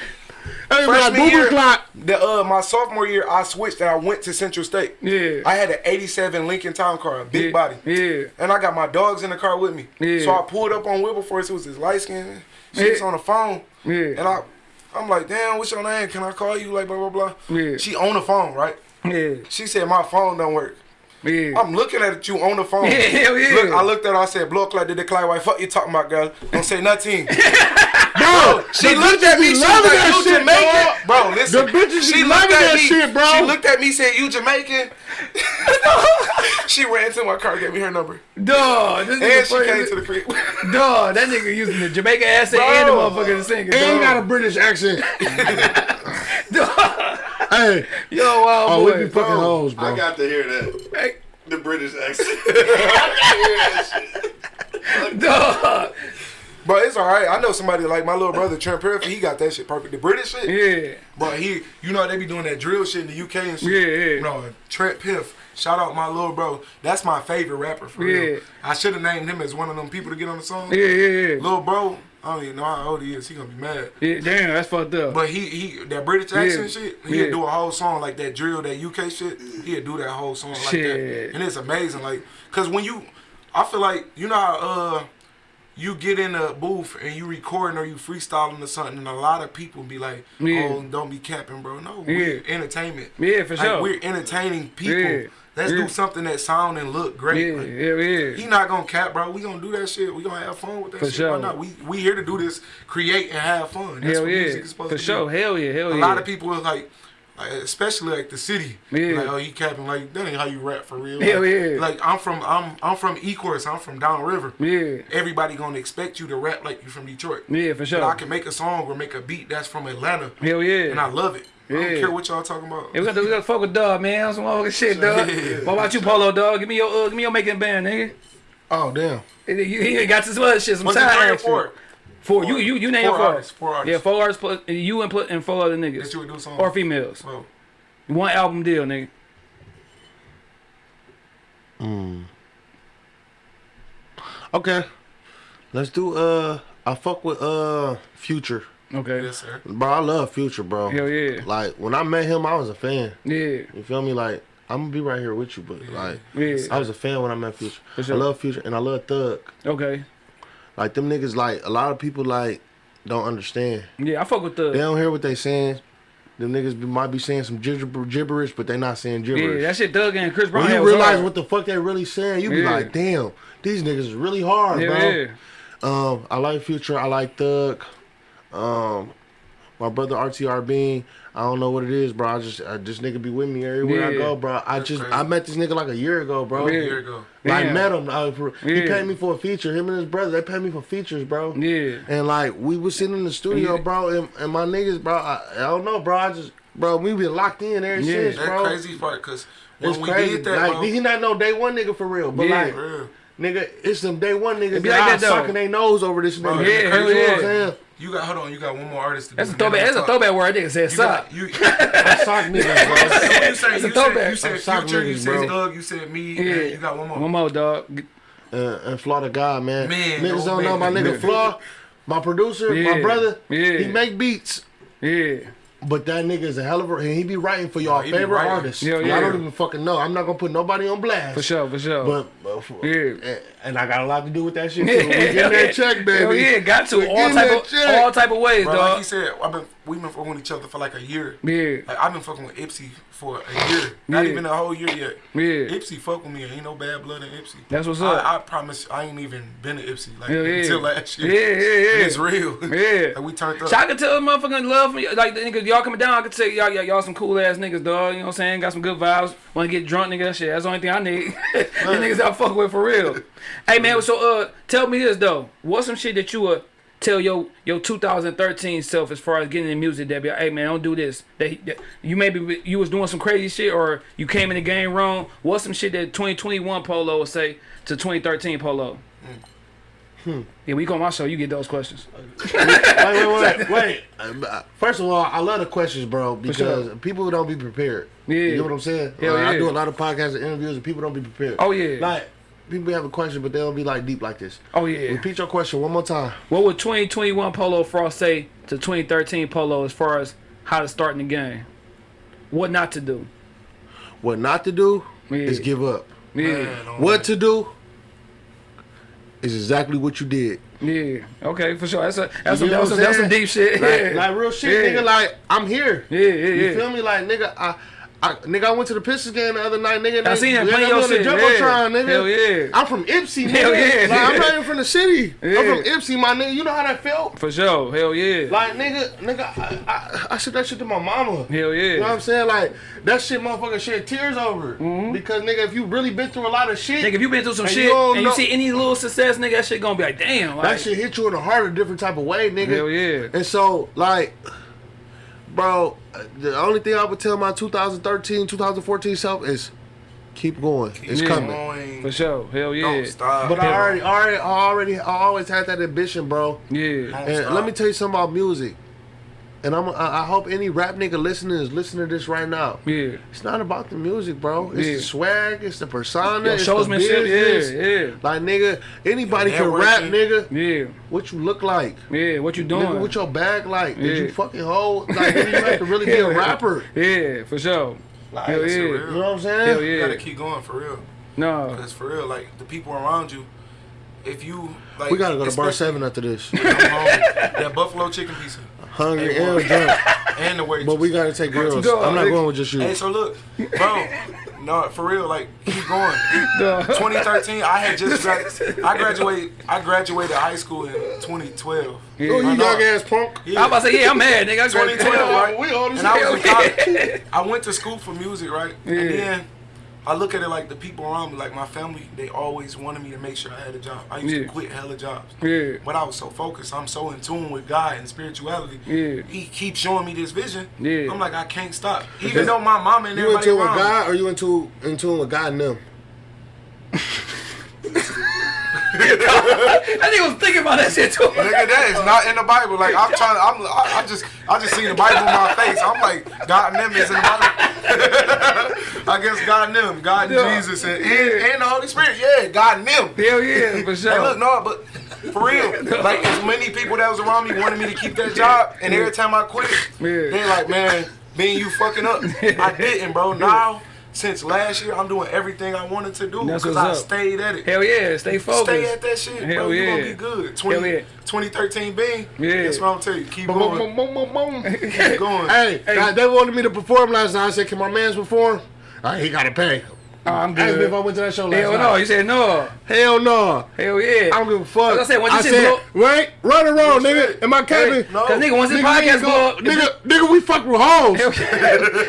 Hey, freshman Boober year, clap. the uh, my sophomore year, I switched and I went to Central State. Yeah. I had an '87 Lincoln Town car, a big yeah. body. Yeah. And I got my dogs in the car with me. Yeah. So I pulled up on Wilberforce. It was his light skin. She was Yeah. on the phone. Yeah. And I, I'm like, damn, what's your name? Can I call you? Like, blah, blah, blah. Yeah. She on the phone, right? Yeah. She said, my phone don't work. Yeah. I'm looking at you on the phone. Yeah, hell yeah. Look, I looked at her. I said, blow clock, did the Clyde White. Fuck you talking about, girl. Don't say nothing. Bro, She the looked bitches at me. be She was loving like, that "You shit, Jamaican, bro. bro? Listen, The bitches she looked loving at that me. shit, bro. She looked at me, said, "You Jamaican?" she ran to my car, gave me her number, Dog. This and nigga she came crazy. to the crib. Dog. That nigga using the Jamaican accent Bro. and the motherfucker to sing. And got a British accent. Dog. hey, Yo, wild Oh, we be fucking hoes, bro. I got to hear that. Hey, The British accent. I got to hear that shit. dog. But it's all right. I know somebody like my little brother Trent Perfect. He got that shit perfect. The British shit. Yeah. But he, you know, they be doing that drill shit in the UK and shit. Yeah, yeah. No, Trent Piff. Shout out my little bro. That's my favorite rapper for Yeah. real. I should have named him as one of them people to get on the song. Yeah, yeah, yeah. Little bro, I don't even know how old he is. He gonna be mad. Yeah, damn, that's fucked up. But he he that British accent shit, he'd Yeah. do a whole song like that drill, that UK shit. He'd do that whole song like Shit. that, and it's amazing. Like, cause when you, I feel like you know how uh, you get in a booth and you recording or you freestyling or something, and a lot of people be like, Yeah. "Oh, don't be capping, bro." No, Yeah. we're entertainment. Yeah, for Like, sure. We're entertaining people. Yeah. Let's do something that sound and look great. yeah, Like, yeah, yeah. he not gonna cap, bro. We gonna do that shit. We gonna have fun with that For shit. sure. Why not? We we here to do this, create and have fun. That's Hell what yeah. music is supposed For to sure. do. Hell yeah, hell A yeah. A lot of people is like, like, especially like the city. Yeah. Like, oh, he capping like that ain't how you rap for real. Hell like, yeah. Like I'm from I'm I'm from Ecorse. I'm from downriver. Yeah. Everybody gonna expect you to rap like you from Detroit. Yeah, for sure. But I can make a song or make a beat that's from Atlanta, Hell yeah. and I love it. I don't Yeah. care what y'all talking about. Yeah, we got to, we got to fuck with dog, man. Some motherfucking shit, dog. Yeah. What about you, Polo, dog? Give me your, uh, give me your making band, nigga. Oh damn. You, you ain't got this other shit. Some What's it side three or action. Four? Four. You, you, you name Four four. artists, four artists. Yeah, four artists plus you and and four other niggas That you would do songs. or females. Oh. One album deal, nigga. Okay. Let's do uh I fuck with uh Future. Okay. Yes, sir. Bro, I love Future, bro. Hell yeah. Like when I met him, I was a fan. Yeah. You feel me? Like I'm gonna be right here with you, but like Yeah. I was a fan when I met Future. For sure. I love Future and I love Thug. Okay. Like them niggas, like a lot of people like don't understand. Yeah, I fuck with the. They don't hear what they saying. Them niggas be, might be saying some gibber, gibberish, but they not saying Yeah, gibberish. that shit Doug and Chris Brown. when you realize hard. what the fuck they really saying, you be Yeah. like, damn, these niggas is really hard, Hell bro. yeah. Um, I like Future. I like Thug. Um, my brother RTR Bean. I don't know what it is, bro. I just I, this nigga be with me everywhere I go, bro. I That's just crazy. I met this nigga like a year ago, bro. A year ago. Like Yeah. met him. For, He paid me for a feature. Him and his brother, they paid me for features, bro. Yeah. And like we was sitting in the studio, Yeah. bro, and, and my niggas, bro. I, I don't know, bro. I just, bro, we been locked in ever Yeah. since, That bro. crazy part, cause when It's we crazy. did that, like bro, he not know day one nigga for real, but Yeah. like real. nigga, it's some day one niggas be that like that, sucking their nose over this Bro, nigga. Yeah, You know hell what yeah. I'm saying? You got hold on, you got one more artist to That's a throwback. That's a throwback word. I think it said You sock. got you. I sock niggas, bro. So you say? a You said, throwback. you said I'm sock Future, you said bro. Thug, you said me, Yeah. and you got one more. One more, dog. Uh, and Flaw the God, man. Man, Niggas don't know my man. nigga Flaw, my producer, Yeah. my brother. Yeah. He make beats. Yeah. But that nigga is a hell of a, and he be writing for y'all he be favorite writing. artists. Yeah, And yeah. I don't even fucking know. I'm not gonna put nobody on blast. For sure. For sure. But, but for, Yeah. and, and I got a lot to do with that shit too. Yeah, we getting hell that check, baby. Hell yeah, got to We all type of check. all type of ways, Bro, like dog. he said, I've been we've been fucking with each other for like a year. Yeah. Like I've been fucking with Ypsi for a year, not Yeah. even a whole year yet. Yeah. Ypsi fuck with me. Ain't no bad blood in Ypsi. That's what's up. I, I promise, I ain't even been to Ypsi like Hell yeah. until last year. Yeah, yeah, yeah. It's real. Yeah. like we turned up. So I can tell motherfucking love me. Like the niggas, y'all coming down. I can tell y'all, y'all, y'all some cool ass niggas, dog. You know what I'm saying? Got some good vibes. Want to get drunk, nigga? That shit. That's the only thing I need. the niggas I fuck with for real. hey man, so uh, tell me this though. What's some shit that you would tell your your 2013 self as far as getting in music that be like, hey man, don't do this. That, that you maybe you was doing some crazy shit or you came in the game wrong. What's some shit that 2021 Polo would say to 2013 Polo? hmm. Yeah, we go on my show. You get those questions. wait, wait, wait, wait. First of all, I love the questions, bro, because sure. people don't be prepared. Yeah. You know what I'm saying? Hell Like, I do a lot of podcasts and interviews, and people don't be prepared. Oh, yeah. Like people have a question, but they don't be like deep like this. Oh yeah. Repeat your question one more time. What would 2021 Polo Frost say to 2013 Polo as far as how to start in the game? What not to do? What not to do Yeah. is give up. Yeah, Man, What to do is exactly what you did. yeah. Okay, for sure. That's a that's You some that's, what some, that's some deep shit. Like, yeah. like real shit, Yeah. nigga. Like I'm here. yeah, yeah, You feel me? Like nigga, I, I nigga, I went to the Pistons game the other night, nigga. I seen that they play got your the shit, Jumbotron, yeah. nigga. Hell yeah. I'm from Ypsi, nigga. Hell yeah. Like I'm not even from the city. Yeah. I'm from Ypsi, my nigga. You know how that felt? For sure. Hell yeah. Like nigga, nigga, I, I, I said that shit to my mama. Hell yeah. You know what I'm saying? Like that shit, motherfucker, shed tears over. Mm-hmm. Because nigga, if you really been through a lot of shit. Nigga, if you been through some And shit you and you see any little success, nigga, that shit gonna be like, damn. Like, that shit hit you in the heart a different type of way, nigga. Hell yeah. And so, like, bro. uh, The only thing I would tell my 2013, 2014 self is keep going. It's Yeah. coming. Going, For sure. Hell yeah. Don't stop. But I already, already, I already, I always had that ambition, bro. Yeah. And let me tell you something about music. And I'm, I I hope any rap nigga listening is listening to this right now. Yeah. It's not about the music, bro. It's Yeah. the swag. It's the persona. Yo, it's the showsmanship, business. yeah, yeah. Like nigga, anybody can rap, nigga. Yeah. What you look like? Yeah. What you Nigga, doing? what your bag like? Yeah. Did you fucking hold? Like, nigga, you have to really be a rapper. Yeah, for sure. Like, Hell yeah. real. You know what I'm saying? Hell yeah. You gotta keep going for real. No. Cause for real, like the people around you, if you like, We gotta go to bar seven after this. I'm hungry. that buffalo chicken pizza Hungry Hey, and drunk. and the waitress. But we gotta take girls. Go, I'm not nigga. going with just you. Hey, so look, bro. No, for real, like keep going. Duh. 2013, I had just grad- I graduated. I graduated high school in 2012. Oh, you I young ass punk. Yeah. I was about to say, yeah, I'm mad, nigga. I 2012, right? We old as and I was in college. I went to school for music, right? Yeah. And then I look at it like the people around me, like my family, they always wanted me to make sure I had a job. I used Yeah. to quit hella jobs. Yeah. But I was so focused. I'm so in tune with God and spirituality. Yeah. He keeps showing me this vision. Yeah. I'm like, I can't stop. Even though my mom and You everybody into with around me- God or you into in tune with God and them? That nigga was thinking about that shit too. Nigga, that is not in the Bible. Like I'm trying, I'm, I, I just, I just seen the Bible in my face. I'm like, God and them is in the Bible. I guess God and them, God and Yeah. Jesus, and, and, and the Holy Spirit. Yeah, God and them. Hell yeah, for Hey, look, no, but for real, like as many people that was around me wanted me to keep that job, and every time I quit, Yeah. they like, man, being you fucking up. I didn't, bro. Now, since last year, I'm doing everything I wanted to do because I up. stayed at it. Hell yeah, stay focused. Stay at that shit, Hell bro. You gonna be good. 20, Hell yeah. 2013 Bing. Yeah. That's what I'm telling you. Keep Boom, going. boom, boom, boom, boom. Keep going. Hey, now, they wanted me to perform last night. I said, "Can my man's perform?" All right, he gotta pay. Oh, I'm Ask me if I good. went to that show last Hell night. no, you said no. Hell no. Hell yeah. I don't give a fuck. Like I said, once this shit said, blow- right, right or wrong, nigga. shit. Am I capping? no. Cause nigga, once this Nigga, we podcast blow go- up, nigga, nigga, we fuck with hoes. Hell We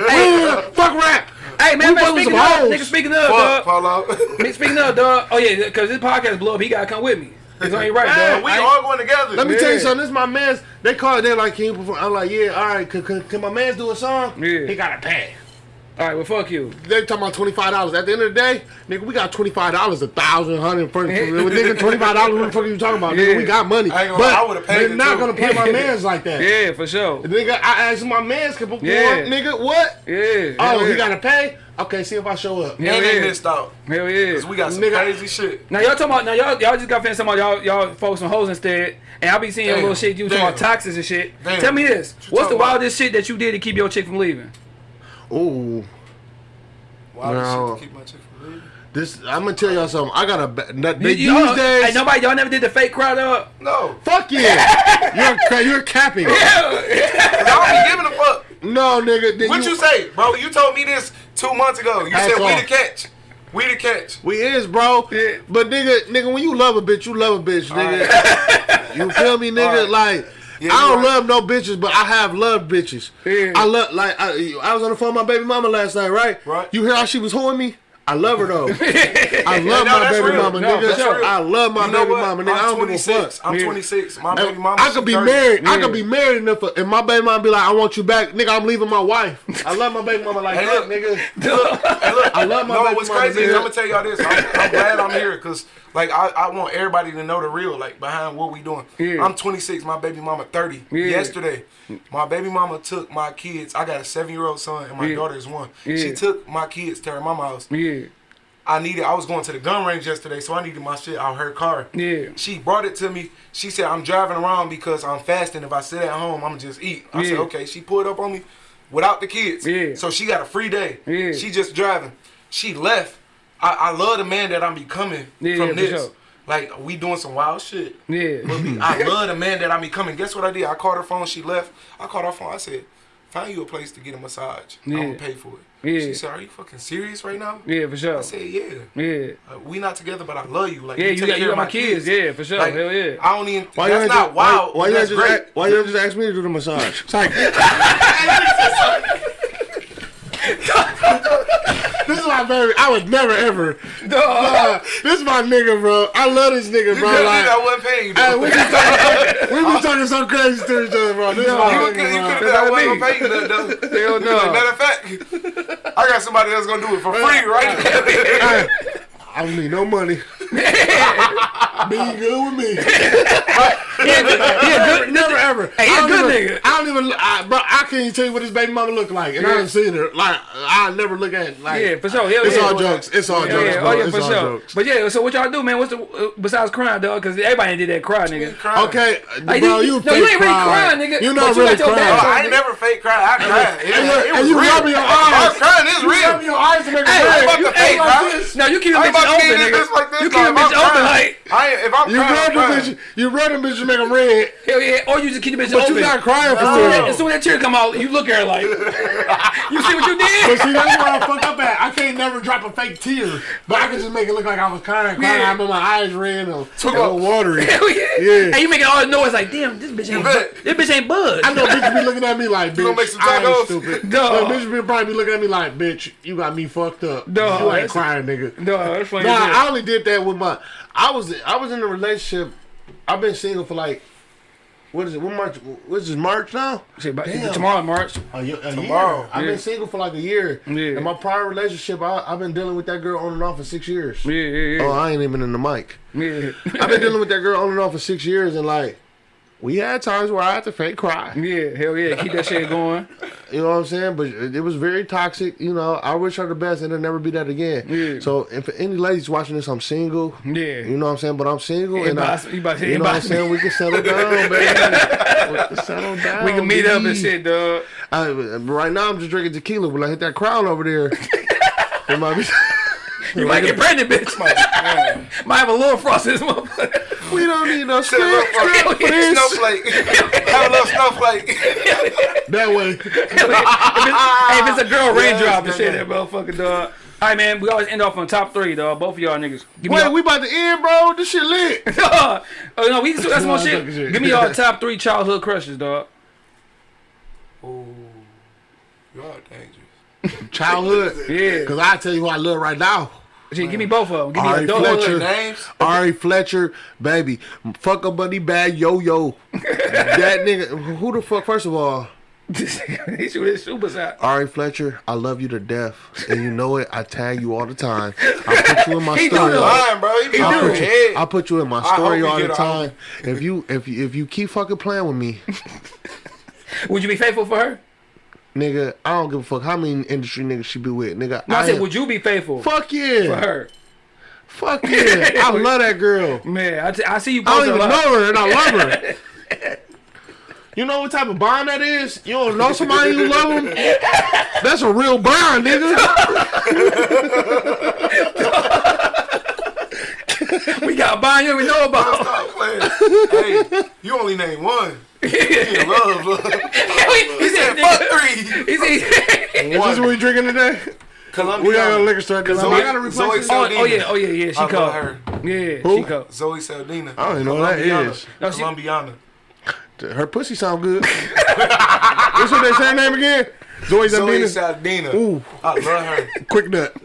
hey, fuck rap. Hey, man, man, speaking some of, hoes. nigga, speaking of, Fuck, dog. Paulo. Me- Speaking of, dog. Oh yeah, cause this podcast blow up, he gotta come with me. It's ain't right, Man, dog. we I all going together. Let me tell you something. This is my man's. They call it. They're like, can you perform? I'm like, yeah. All right. Can, can, can my man's do a song? Yeah. He gotta pay. All right, well, fuck you. They talking about twenty five dollars. At the end of the day, nigga, we got twenty five dollars, a thousand, hundred. For, for, nigga, twenty five dollars. What the fuck are you talking about? Nigga, Yeah. we got money. I ain't gonna but I would've paid they're not too. gonna pay my man's like that. Yeah, for sure. Nigga, I asked my man's can perform. Yeah. Nigga, what? Yeah. Oh, hell he gotta pay. Okay, see if I show up. Hell and they yeah. missed out. Hell yeah. Cause we got some Nigga. crazy shit. Now y'all talking about now y'all y'all just got finished talking about y'all y'all focus on hoes instead, and I be seeing your Damn. little shit you talking about Damn. taxes and shit. Damn. Tell me this: What What's the talking about? wildest shit that you did to keep your chick from leaving? Ooh, Wow, No. shit to keep my chick from leaving. this. I'm gonna tell y'all something. I got a. ba- They, You- these you- days. hey, nobody y'all never did the fake crowd up. No, Fuck yeah. you're you're capping. cause I don't be giving a fuck. No, nigga. Then What you say, bro? You told me this two months ago. You Hats said we the catch. We the catch. We is, bro. Yeah. But nigga, nigga, when you love a bitch, you love a bitch, nigga. you feel me, nigga? Alright. Like, Yeah, I don't right. love no bitches, but I have loved bitches. Yeah. I love, like, I, I was on the phone with my baby mama last night, right? Right. You hear how she was hoeing me? I love her though. I love no, my baby real. mama, No, nigga. real. I love my You know baby what? mama, nigga. I I'm don't give a 26. fuck. I'm 26. My baby mama. I could be 30. married. I could be married, and if, if my baby mama be like, "I want you back," nigga, I'm leaving my wife. I love my baby mama like Hey, that, look. nigga. Hey, look, I love my no, baby what's mama, crazy is nigga. I'm gonna tell y'all this. I'm, I'm glad I'm here because like I, I want everybody to know the real, like behind what we doing. Yeah. I'm 26. My baby mama 30. Yeah. Yesterday, my baby mama took my kids. I got a seven year old son and my Yeah. daughter is one. Yeah. She took my kids to her mama house. Yeah, I needed. I was going to the gun range yesterday, so I needed my shit out her car. yeah, She brought it to me. She said, I'm driving around because I'm fasting. If I sit at home, I'm just eat. I said, okay. She pulled up on me without the kids. Yeah. So she got a free day. Yeah. She just driving. She left. I, I love the man that I'm becoming Yeah, from yeah, this. sure. Like, we doing some wild shit. yeah. But we- I love the man that I'm becoming. Guess what I did? I called her phone. She left. I called her phone. I said, find you a place to get a massage. Yeah. I'm going to pay for it. Yeah. She said, are you fucking serious right now? Yeah, for sure. I said, yeah. Yeah, Uh, we not together, but I love you. Like yeah. You take got care you got my kids. Yeah, for sure. Like, Hell yeah. I don't even. Why that's you not ain't wild. Why, why you that's ain't just, great. ask, why you just ask me to do the massage? It's like, this is my baby. I would never ever. Dog. Uh, this is my nigga, bro. I love this nigga, You bro. Like, that one paying you. hey, we talking, we be talking so crazy to each other, bro. This is my You nigga, could you could have did that That's one me. paying you. though. Hell no. Matter of fact, I got somebody that's gonna do it for free right. I don't need no money. Be good with me. He a good, he a good, never ever. Hey, he I a don't good even, nigga. I don't even, I, bro. I can't even tell you what his baby mama look like, and I haven't seen her. Like, I never look at. Like, Yeah, for sure. Hell it's yeah. all jokes. It's all Yeah, jokes, yeah. bro. Oh yeah, it's for sure. jokes. But yeah, so what y'all do, man? What's the uh, besides crying, dog? Because everybody did that cry, nigga. Crying. Okay, Like, bro, you- you, no, you ain't really crying. crying, nigga, You but not really got your Oh, crying. I ain't never fake cried. I cried. It, And was- you- it and you rubbing your eyes. I eyes. was crying. It's You real. rubbing your eyes to make it Hey, about you, to hey, fake cry. no, you keep I'm about to open, get nigga. this like this. You keep like, them if I'm crying- like I ain't, if I'm You crying, rub I'm the crying. bitch. You rub the bitch to make them red, hell yeah. Or you just keep the bitches but open. you not crying for As soon as that- real. as soon as that tear come out, you look at her like, you see what you did. But see, that's where I fuck up at. I can't never drop a fake tear, but I can just make it look like I was crying, crying. Yeah. I remember my eyes red and a Took little off. watery. Hell yeah. Yeah. And you making all the noise like, damn, this bitch ain't, bet. bu- this bitch ain't bud. I know bitches be looking at me like, bitch, gonna make some I ain't tacos? stupid. Dog. But bitches be probably be looking at me like, bitch, you got me fucked up. No, you ain't crying, nigga. No, that's funny. Nah, as hell. I only did that with my. I was I was in a relationship. I've been single for like. What is it? What March? What is this March now? Shit, but Damn. tomorrow March. A, year, a Tomorrow, year. I've yeah. been single for like a year. Yeah. And my prior relationship, I, I've been dealing with that girl on and off for six years. Yeah, yeah, yeah. Oh. I ain't even in the mic. yeah. I've been dealing with that girl on and off for six years, and like, we had times where I had to fake cry. Yeah, hell yeah. Keep that shit going. You know what I'm saying? But it was very toxic. You know, I wish her the best, and it'll never be that again. Yeah. So, if any ladies watching this, I'm single. Yeah. You know what I'm saying? But I'm single, Hey, and I, you about to- you know what I'm saying? We can settle down, baby. we can settle down. We can meet up and shit, dog. I, right now, I'm just drinking tequila. When I hit that crown over there, it might be. You might get pregnant, bitch. might have a little frost in this motherfucker. We don't need no Sit up script, script for for this. snowflake. Have a little snowflake. That way. if, it's, hey, if it's a girl raindrop and yes, shit, that motherfucker, dog. All right, man. We always end off on top three, dog. Both of y'all niggas. Give Wait, we about to end, bro. This shit lit. oh no, we that's No, more I'm shit. shit. Give me y'all top three childhood crushes, dog. Ooh, y'all dangerous. Childhood. Yeah. Because I tell you who I love right now. Shit, give me both of them. Give me Ari adulthood. Fletcher. Names? Ari Fletcher, baby. Fuck a buddy bad yo yo. that nigga, who the fuck, first of all, he shoot his super out. Ari Fletcher, I love you to death. And you know it. I tag you all the time. I put you in my He story. though. Lying, bro. He be I on put, you. I put you in my story all the get time. If you if you if you keep fucking playing with me, Would you be faithful for her? Nigga, I don't give a fuck how many industry niggas she be with, nigga. No, I, said, am- would you be faithful fuck yeah, for her? fuck yeah. I love that girl. Man, I, t- I see you I post don't even lot. know her and I love her. You know what type of bond that is? You don't know somebody you love them? That's a real bond, nigga. We got a bond you we know about. Stop playing. hey, you only name one. Love, love. he said, fuck three. He said, Is this what we drinking today? Columbia. We got a liquor store. Cause Zoe- I gotta replace Zoe this. oh, oh yeah, oh yeah, yeah. She I called. her. Yeah, Who? she called. Zoe Saldana. I don't even know who that is. No, she- Colombiana. Her pussy sound good. What's what they say name again? Zoe Zoe Zadina. Saldana. Ooh, I love her. quick nut.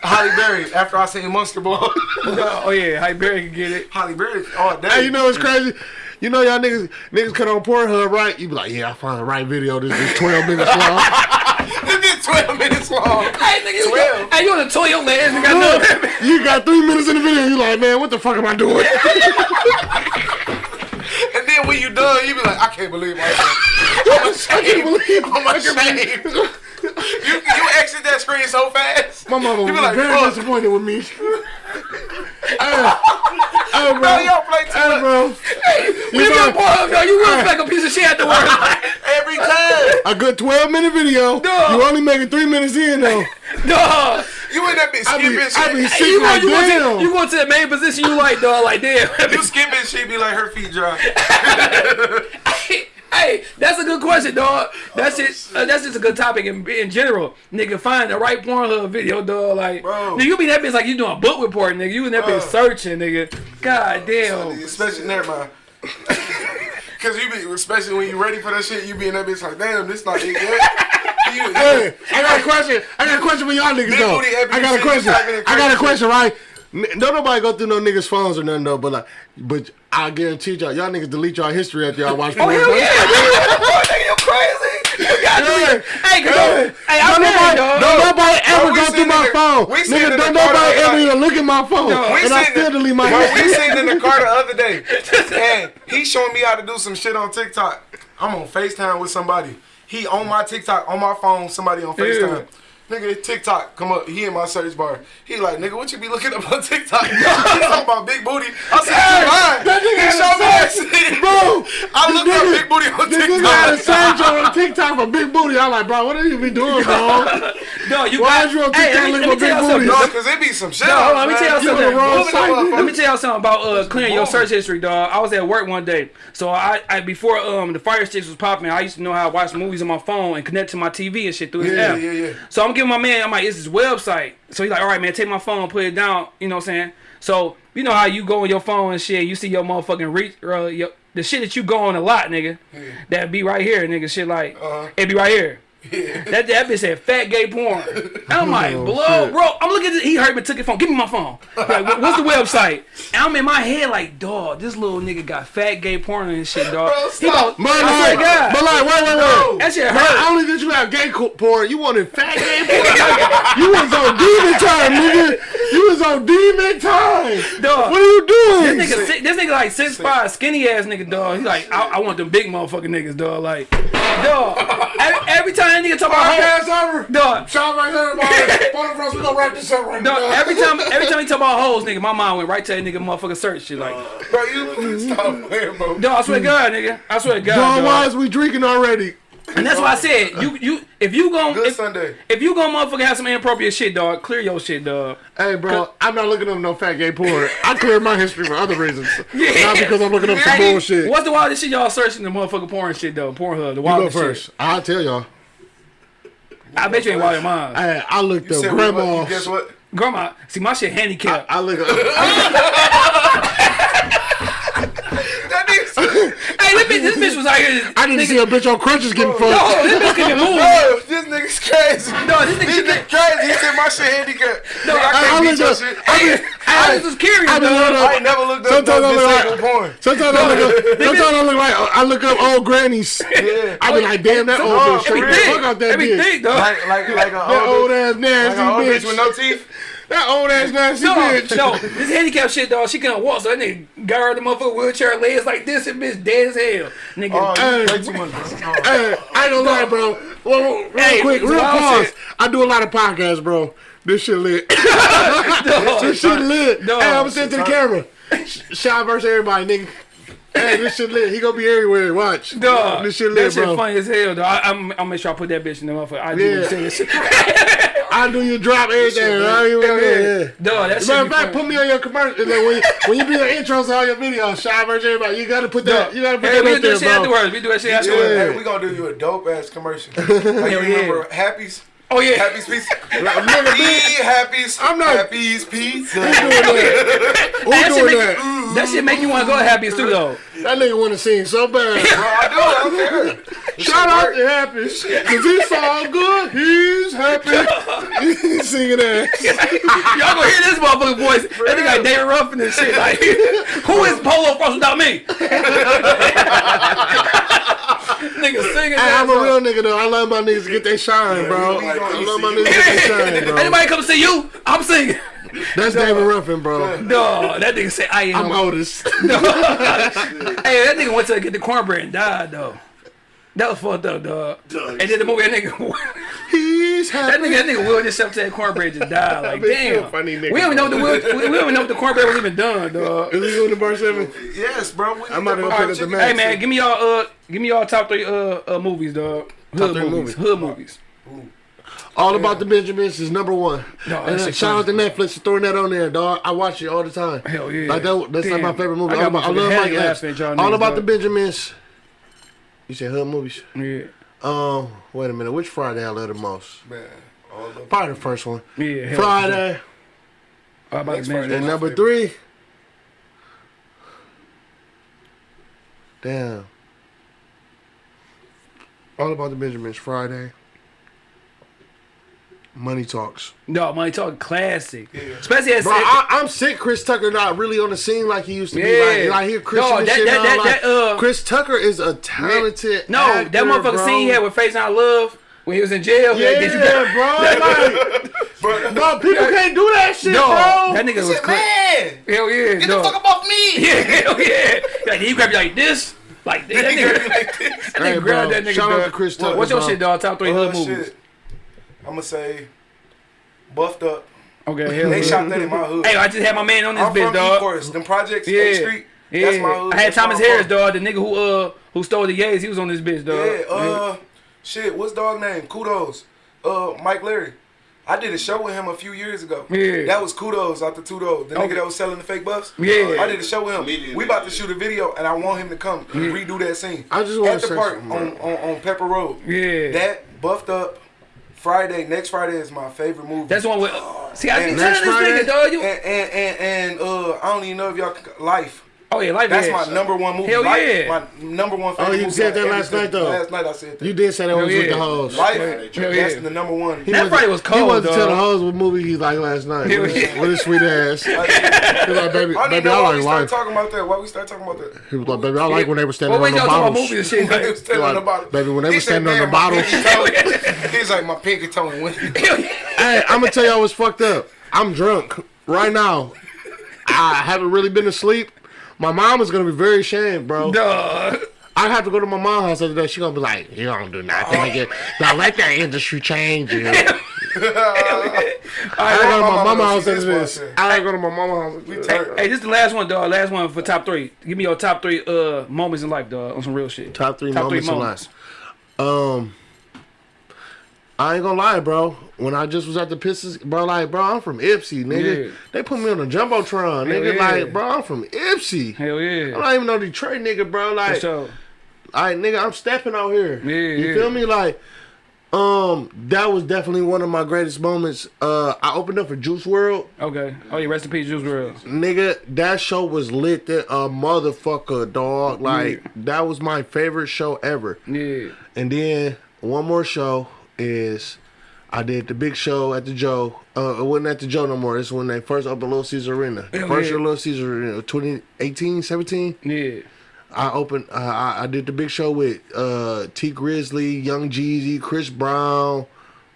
Halle Berry. After I seen Monster Ball. Oh yeah, Halle Berry can get it. Halle Berry. Oh, damn. Hey, you know what's crazy? You know y'all niggas niggas cut on Pornhub, right? You be like, yeah, I found the right video. This is 12 minutes long. This is 12 minutes long. Hey, nigga, you, Twelve. hey, you on the toilet, man? Nigga, I know. you got three minutes in the video. You like, man, what the fuck am I doing? And then when you done, you be like, I can't believe myself. I'm I can't believe oh, I'm ashamed. You, you exit that screen so fast. My You was be like, very fuck. disappointed with me. hey, hey, bro. Bro, y'all play too Hey, bro. You You got got Pornhub. You will like a piece of shit at the afterwards. every time. a good 12 minute video. Dog. You only making three minutes in, though. Dog. You in that bitch be, skipping I be shit. sick You go, like, you, go damn. to, you go to the main position you like, dog. Like, damn. You skipping shit be like her feet dry. Hey, that's a good question, dog. That's it. Uh, that's just a good topic in, in general. Nigga, find the right Pornhub video, dog. Like, Bro. nigga, you be that bitch like you doing a book report, nigga. You in that bitch searching, nigga. God damn. Especially never mind. Cause you be especially when you ready for that shit, you be in that bitch like, damn, this not it yet. You- Hey, I got a question. I got a question for y'all niggas Big though. I got a question. you typing in I got a question, right? Don't nobody go through no niggas' phones or nothing though, but like, but I guarantee y'all, y'all niggas delete y'all history after y'all watch Oh hell yeah, nigga. Oh, nigga, you crazy. You got Hey, Hey, cause hey, hey, I'm don't nobody, dog. don't nobody ever go through my the- phone. Nigga, don't nobody ever even look at my phone, We and I still delete my Bro, we history. sitting in the car the other day, and he showing me how to do some shit on TikTok. I'm on FaceTime with somebody. He on my TikTok, on my phone, somebody on FaceTime. Nigga, TikTok come up. He in my search bar. He like, nigga, what you be looking up on TikTok? he talking about big booty. I said, you lying. That nigga He had showed me that shit. Bro, I the looked up big booty on The nigga had a TikTok. search on TikTok for big booty. I'm like, bro, what are you be doing, bro? No, you Why got. is you on hey, TikTok let me, looking for tell big y'all something. booty? No, cause it be some shit. No, hold on, let me man. tell y'all something. on wrong Moving site. on, Let me tell y'all something about uh, clearing your search history, dog. I was at work one day, so I, I before um the Fire Sticks was popping, I used to know how to watch movies on my phone and connect to my TV and shit through his Yeah, app. yeah, yeah. So I'm giving my man, I'm like, it's his website. So he's like, all right, man, take my phone, put it down. You know what I'm saying? So you know how you go on your phone and shit, you see your motherfucking reach, uh, your, the shit that you go on a lot, nigga. That be right here, nigga. Shit like Uh-huh. it be right here. That that bitch said fat gay porn. I'm oh, like, Oh, blow, bro. I'm looking at it. He heard me, took his phone. Give me my phone. Like, what's the website? And I'm in my head like, dog, this little nigga got fat gay porn and shit, dog. Bro, stop. He about- I like, swear God. but like, wait, wait, wait. That shit hurt. I only did you have gay porn. You wanted fat gay porn. Like, you was on demon time, nigga. You was on demon time. Dog. What are you doing? This nigga, this nigga like six five, skinny ass nigga, dog. He like, I, I want them big motherfucking niggas, dog. Like, dog. Every, every time that nigga talk about hoes, over. dog. Shout right there, everybody. Of us, we gonna wrap this up right Dog, now. every time, every time he talk about hoes, nigga, my mind went right to that nigga motherfucking search shit. Like, Bro, you stop playing, bro. dog, I swear to God, nigga, I swear to God, Dog, dog. why is we drinking already? And that's why I said, you, you, if you gon' Good if, Sunday. if you gon' motherfucking have some inappropriate shit, dog, clear your shit, dog. Hey, bro, I'm not looking up no fat gay porn. I cleared my history for other reasons. Yeah. Not because I'm looking up some Hey, bullshit. What's the wildest shit y'all searching the motherfucking porn shit though? Pornhub, the You go first. shit. I'll tell y'all. I bet you ain't wild in mine. Hey, I looked You up grandma. Guess what? Grandma, see my shit handicapped. I look up. That nigga. Hey, this bitch, this bitch was out here. I didn't see a bitch on crutches getting fucked. Oh, this bitch can move. Bro, this nigga's crazy. No, this nigga This she nigga crazy. He said my shit handicapped. No, I I, I can't beat your up. shit. I, been, I was just curious, I been dog. looked up. I ain't never looked up Sometimes no I look disabled like. porn. Sometimes I look up. Sometimes I look like I look up old grannies. Yeah. I be like, damn that old bitch. for Every real. thick, Fuck out that bitch. thick, dog. Like, like, like a old old, ass nasty a old bitch. bitch with no teeth. That old ass nasty No, bitch. no, this handicap shit, dog. She couldn't walk, so that nigga her the motherfucker wheelchair, legs like this, and bitch dead as hell, nigga. Oh, Hey. you too much. Oh. Hey, I ain't gonna lie, bro. Well, real Hey, quick, real pause. shit. I do a lot of podcasts, bro. This shit lit. dog, this shit lit. Dog. Hey, I'm saying to sit to the camera. Shout versus everybody, nigga. Hey, this shit lit. He gonna be everywhere. Watch. dog. This shit lit, that lit, shit bro. funny as hell, dog. I, I'm, I'll make sure I put that bitch in the motherfucker. I do Yeah. yeah. this shit. I do your drop everything. right? lit. You know, yeah, yeah. Dog, that Matter of fact, funny. put me on your commercial. and then when, you, when you do your intros to all your videos, shout versus everybody. You gotta put that. You gotta put Hey, that we up do that there, shit bro. afterwards. We do that shit afterwards. Yeah. Hey, we gonna do you a dope ass commercial. Like, you yeah. remember Happy's? Oh yeah. Happy's Pizza? nigga, Eat Happy's. I'm not- Happy's Pizza. Who doing that? Who That shit, doing make, that? that shit make you want to go to Happy's too, though. That nigga wanna sing so bad. Bro, I do. I don't Shout out to Happy. Cause he all good, he's happy. he's singing that. Y'all gonna hear this motherfucking voice. That nigga like David Ruffin and shit. Like, who is Polo Frost without me? nigga singing Hey. I'm a real nigga though. I love my niggas to get their shine, bro. we gonna I love my niggas to get their shine, bro. Anybody come see you? I'm singing. That's David Ruffin, bro. No, that nigga say I I'm am. Otis. hey, that nigga went to get the cornbread and died though. That was fucked up, dog. And then the movie, that nigga, He's that nigga, that nigga willed himself to that cornbread just died. Like, bet you a damn. funny nigga, we don't even know the will, we don't even know if the cornbread was even done, dog. Is he going to bar seven? Yes, bro. We I'm about to go pick up the man. Hey man, give me y'all uh, give me y'all top three uh, uh movies, dog. Hood three movies, movies. hood movies. All About the Benjamins is number one. No, that and uh, shit shout out to Netflix for throwing that on there, dog. I watch it all the time. Hell yeah. Like that, that's like my favorite movie. I All about, I love Mike Epps. laughing at y'all All niggas, about the. Benjamins. You said hood movies? Yeah, Um, wait a minute. Which Friday I love the most? Man, all of Probably the first one. yeah. hell Friday. All about Next the Friday. Benjamins. And number three. Damn. All about the Benjamins Friday. Money talks. No, money talk classic. Especially as Bro, I, I'm sick. Chris Tucker not really on the scene like he used to be. Like, Yeah. like hear Chris No, and that- that- that- like, that, uh, Chris Tucker is a talented. no, actor, that motherfucker bro. scene he had with Faizon Love when he was in jail. Yeah, Like, did you get- bro. Like, Bro, bro, people can't do that shit, No, bro. that nigga was said, crazy. man, Hell yeah, get dog. the fuck up off me. Yeah, hell yeah. Like he grab you like this, like this. That He grabbed nigga, like this. that nigga Hey, grab that nigga. shout out to Chris Tucker, What's your bro. shit, dog? Top three hood Uh, movies. Shit. I'm gonna say, buffed up. Okay, hell They yeah. shot that in my hood. Hey, I just had my man on this I'm bitch, from dog. Ecorse. Them projects, Yeah. A Street. Yeah, That's my hood. I had That's Thomas Harris, dog, the nigga who uh who stole the Yays. He was on this bitch, dog. Yeah, uh, shit, what's dog name? Kudos. Uh, Mike Larry. I did a show with him a few years ago. Yeah. That was Kudos out the Tudo. The Okay. nigga that was selling the fake buffs. Yeah. I did a show with him. Immediately, We about to shoot a video and I want him to come and redo that scene. I just wanna At the say park on, on, on Pepper Road. Yeah. That buffed up Friday, next Friday is my favorite movie. That's the one with. See, I be telling this Friday- nigga, dog. You. and, and, and, and uh, I don't even know if y'all Life. Oh yeah, life. That's yeah. my number one movie. Hell Life, yeah. My number one favorite Oh, you movie said that last night, though. Last night I said that. You did say that was Hell with the yeah. hoes. Life, Hell that's yeah. the number one. He That wasn't- Friday was cold, He wasn't dog. telling hoes what movie he liked last night. Hell With his, yeah. with his sweet ass. He I, was like, baby, I baby, know I why like we started life. talking about that. Why we start talking about that? He was like, baby, I like when they were standing Well, on wait, the y'all talking about bottles. movies and shit. Standing on the Like, baby, when they were standing on the bottles." pinky toe." He's like, my pinky toe and went. Hey, I'm gonna tell y'all what's fucked up. I'm drunk right now. I haven't really been asleep. My mom is gonna be very ashamed, bro. Dog. I have to go to my mom's house the other day. She gonna be like, "You don't do nothing. nigga. Don't let that industry change you." I gotta go to my mama mama's house after this. I go to my mama's house. Hey, hey, this is the last one, dog. Last one for top three. Give me your top three uh moments in life, dog, on some real shit. Top three Top moments three in moments. life. Um, I ain't gonna lie, bro. When I just was at the Pistons, bro, like, bro, I'm from Ypsi, nigga. Yeah. They put me on a jumbotron, Hell nigga. yeah. Like, bro, I'm from Ypsi. Hell yeah. I don't even know Detroit, nigga, bro. For Like, sure. Alright, nigga, I'm stepping out here. Yeah, you yeah. feel me? Like, um, that was definitely one of my greatest moments. Uh, I opened up for Juice WRLD, Okay. Oh yeah, rest in peace, Juice WRLD. nigga. That show was lit, That a motherfucker, dog. Like, Yeah. that was my favorite show ever. Yeah. And then one more show is I did the big show at the Joe. Uh, it wasn't at the Joe no more. It's when they first opened Little Caesar Arena. Hell first year Little Caesar Arena, 2018, 17. Yeah. I opened. Uh, I, I did the big show with uh, Tee Grizzley, Young Jeezy, Chris Brown,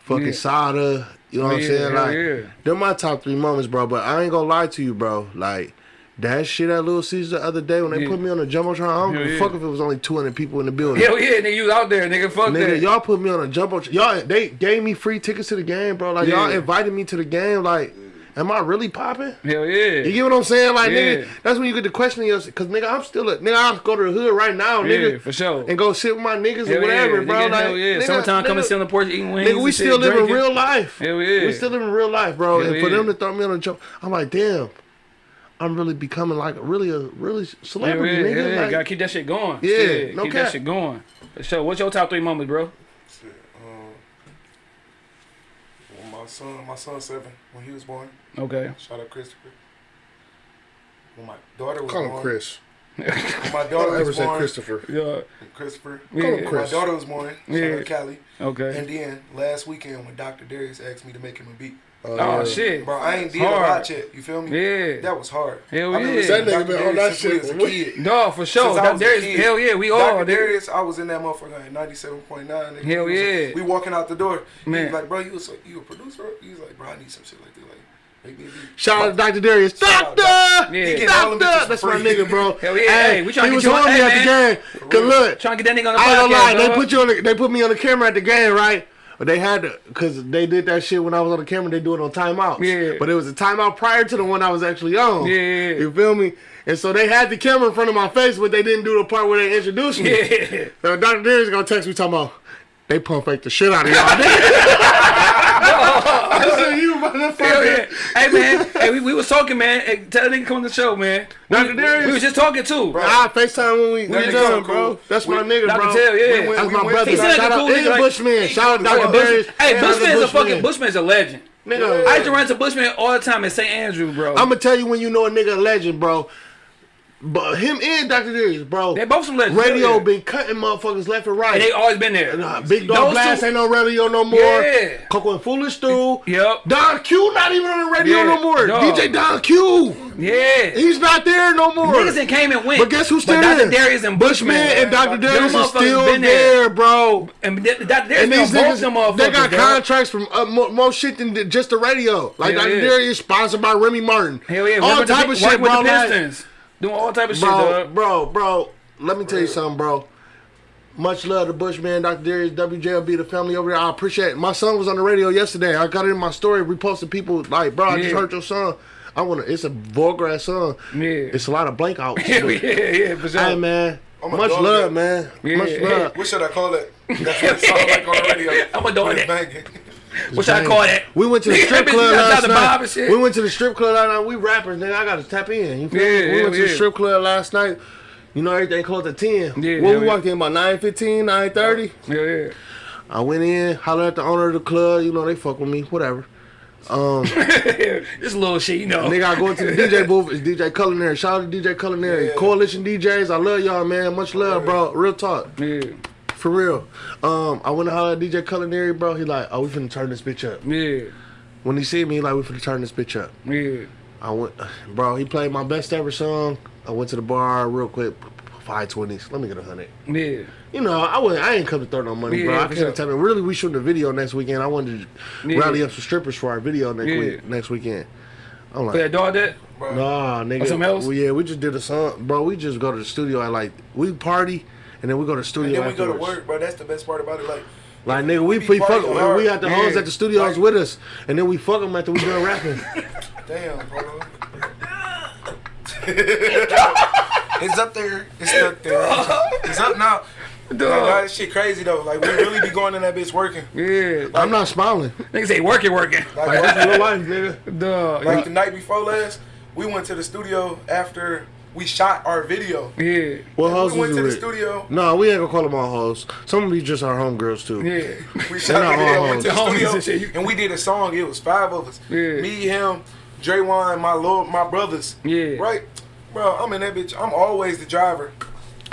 fucking Yeah. Sada. You know what I'm saying? Like, yeah. they're my top three moments, bro. But I ain't gonna lie to you, bro. Like. That shit at Little Caesar the other day when they Yeah. put me on the jumbotron, I don't Hell give a yeah. fuck if it was only 200 people in the building. Hell yeah, nigga, you was out there, nigga. Fuck that. Nigga, that. y'all put me on a jumbotron. Y'all, they gave me free tickets to the game, bro. Like y'all Yeah. invited me to the game. Like, am I really popping? Hell yeah. You get what I'm saying? Like, Yeah. nigga, that's when you get to questioning yourself. Cause nigga, I'm still a nigga. I'll go to the hood right now, yeah, nigga, for sure. and go sit with my niggas Hell or whatever, yeah, bro. nigga, like, hell yeah. nigga, Summertime, come and sit on the porch eating wings. Nigga, we still living drinking. real life. Hell yeah. We still living real life, bro. Hell and for them to throw me on a joke, I'm like, damn. I'm really becoming like really a really celebrity, yeah, nigga. hell yeah. Like, Gotta keep that shit going. Yeah, Shit, no keep cap. that shit going. For sure. What's your top three moments, bro? Shit, um, when my son, my son seven, when he was born. Okay. Shout out Christopher. When my daughter was call born. him Chris. When my Don't daughter ever was born. Christopher. Yeah. Christopher. Yeah. Call him Chris. my daughter was born. Shout Yeah. out Callie. Okay. And then last weekend when Dr. Darius asked me to make him a beat. Oh, Oh yeah. shit. Bro, I ain't did a Hard. lot yet. You feel me? Yeah. That was hard. Hell yeah. listening to That nigga Dr. been on that shit was a with- kid. No, for sure. Since I That- was a there's, kid. hell yeah, we all. Dr. Darius, I was in that motherfucker at 97.9. nigga. Hell He was yeah. like- we walking out the door. He Man. was like, bro, you was like, you a producer? He was like, bro, I need some shit like this. Like, make me a beat. Shout out to Dr. Darius. Shout out, Doctor! Yeah. He getting all them bitches Doctor! for That's my nigga, bro. Hell yeah, hey, we tryna he get was you on- on me hey, at the game. Cause look, Trying to get that nigga on the I ain't gonna lie, podcast, they put you on the, they put me on the camera at the game, right? But they had to, cause they did that shit when I was on the camera. They do it on timeouts. Yeah. But it was a timeout prior to the one I was actually on. Yeah. You feel me? And so they had the camera in front of my face, but they didn't do the part where they introduced me. Yeah. So Dr. Darius gonna text me talking about they pump fake the shit out of y'all. I said, motherfucker. Hey man, hey, we, we was talking, man. Hey, tell that nigga come to the show, man. We, Dr. Darius? we was just talking too. Ah, FaceTime when we, we That done, bro. cool. That's my We- nigga, Dr. bro. Tell, yeah. We went- That's we my went- brother. He seemed like a Shout cool out nigga, to like- Bushman. Shout out Dr. Darius. Hey, and other Bushman's a fucking Bushmen. Bushman's a legend. Nigga, I used to run to Bushman all the time at St. Andrew, bro. I'm gonna tell you when you know a nigga a legend, bro. But him and Dr. Darius, bro. They both some legends. radio yeah. been cutting motherfuckers left and right. And they always been there. Nah, Big Dog Those Blast two- ain't on radio no more. Yeah. Coco and Foolish Stew. Yep. Don Q not even on the radio Yeah, no more. dog. DJ Don Q. Yeah. He's not there no more. Niggas that came and went. But guess who's still there? Dr. Darius and Bushman Bushman. and Dr. Darius is motherfuckers still been there, bro. And Dr. Darius And these both niggas, them motherfuckers. they got dog. contracts from uh, more, more shit than just the radio. Like Hell Dr. yeah. Darius sponsored by Remy Martin. Hell yeah. all type the, of shit, bro. The like- Pistons. Doing all type of shit, bro, dog. bro, bro. Let me tell you something, bro. Much love to Bushman, Dr. Darius, WJLB, the family over there. I appreciate it. My son was on the radio yesterday. I got it in my story, reposted people like, bro, I just heard your son. I wanna it's a vulgar ass song. Yeah. It's a lot of blank outs. Yeah, yeah, yeah, for sure. Hey man. Oh I'm Much love, that. man. Yeah. Much love. What should I call it? That's what it sounds like on the radio. I'm a dog When it's that. banging. What I call that? We went to the strip club last down the bob and night. We went to the strip club last night. We rappers, nigga. I gotta tap in. You feel Yeah, me? We yeah, went to the strip club last night. You know everything closed at ten. Yeah, yeah, we yeah. walked in about 9.15, 9.30. Yeah, yeah. I went in, hollered at the owner of the club. You know they fuck with me, whatever. Um, this little shit, you know. Nigga, I go into the DJ booth. It's DJ Culinary. Shout out to DJ Culinary. Yeah. Coalition DJs. I love y'all, man. Much love, bro. Real talk. Yeah, For real. Um, I went to holler at DJ Culinary, bro. He like, oh, we finna turn this bitch up. yeah, When he see me, he like, we finna turn this bitch up. yeah. I went, bro. He played my best ever song. I went to the bar real quick. Five twenties. Let me get a hundred. Yeah, You know, I went. I ain't come to throw no money, bro. I can't sure. tell me. Really, we shooting a video next weekend. I wanted to Yeah. rally up some strippers for our video next Yeah. week. Next weekend. I'm for like, that dog that. nah, nigga. Or something else? Well, yeah, we just did a song, bro. We just go to the studio at like we party, and then we go to the studio. And then we go to work, bro. That's the best part about it. Like, Like nigga, we We we, be fuck. partying hard. We got the hoes at the studios Like- with us, and then we fuck them after we done rapping. damn, bro. it's up there. It's stuck there. It's up now. Like, nah, this shit crazy though. Like we really be going in that bitch working. Yeah, I'm not smiling. niggas say working, working. Like, Like that's real life, nigga. Dog. like the night before last, we went to the studio after we shot our video. Yeah, What hoes we was went to you the studio. No, we ain't gonna call them all hoes. Some of these just our homegirls too. yeah. We shot not the video, all went to the studio, and shit, and we did a song. It was five of us. Yeah. Me, him, Dre Wine, my lord, my brothers. Yeah. Right, bro. I'm in that bitch. I'm always the driver.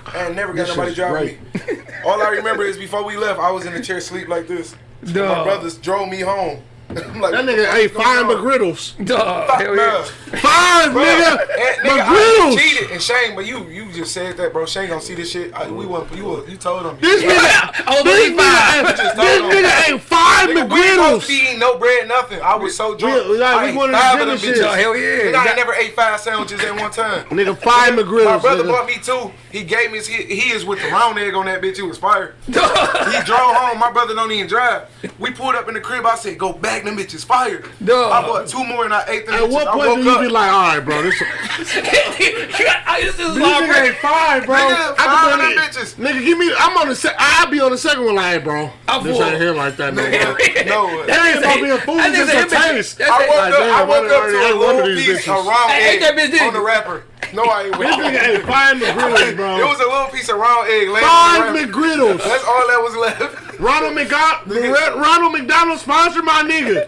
I ain't never got This nobody shit's driving me. All I remember is before we left, I was in the chair sleep like this. My brothers drove me home. I'm like, That nigga fuck ate is going five? McGriddles. Dog. Fuck, Hell yeah. Five, nigga. and, nigga, I McGriddles. cheated and Shane, but you you just said that, bro. Shane gonna see this shit. I, we want you were- you told him. This nigga, I was this only five. nigga, ate, Just this nigga ate five Nigga, we ain't supposed McGriddles. to eating no bread, nothing. I was so drunk. We- like, I we ate wanted to five do of them shit. bitches. Dog, hell yeah. Nigga, I never ate five sandwiches at one time. Nigga, five McGriddles. My brother nigga. bought me two. He gave me his, he, he is with the round egg on that bitch. He was fire. Dog. He drove home. My brother don't even drive. We pulled up in the crib. I said, "Go back, them bitches fire." Dog. I bought two more and I ate them. At bitches. what I point woke do you up. be like, all right, bro, this, I used to this love nigga ain't five, bro. Nigga, I five can them bitches. Nigga, give me. I'm on the. Se- I'll be on the second one, like, hey, bro. I'm this full. ain't here like that, no. Nigga, no. That ain't about being food, that nigga just a said, taste. I woke up. I I woke up to a little piece bitches. of round egg ate that bitch, didn't on the wrapper. No, I ain't. This nigga ate five McGriddles, bro. It was a little piece of round egg five on the wrapper. McGriddles. That's all that was left. Ronald McDonald, Ronald McDonald sponsored my nigga.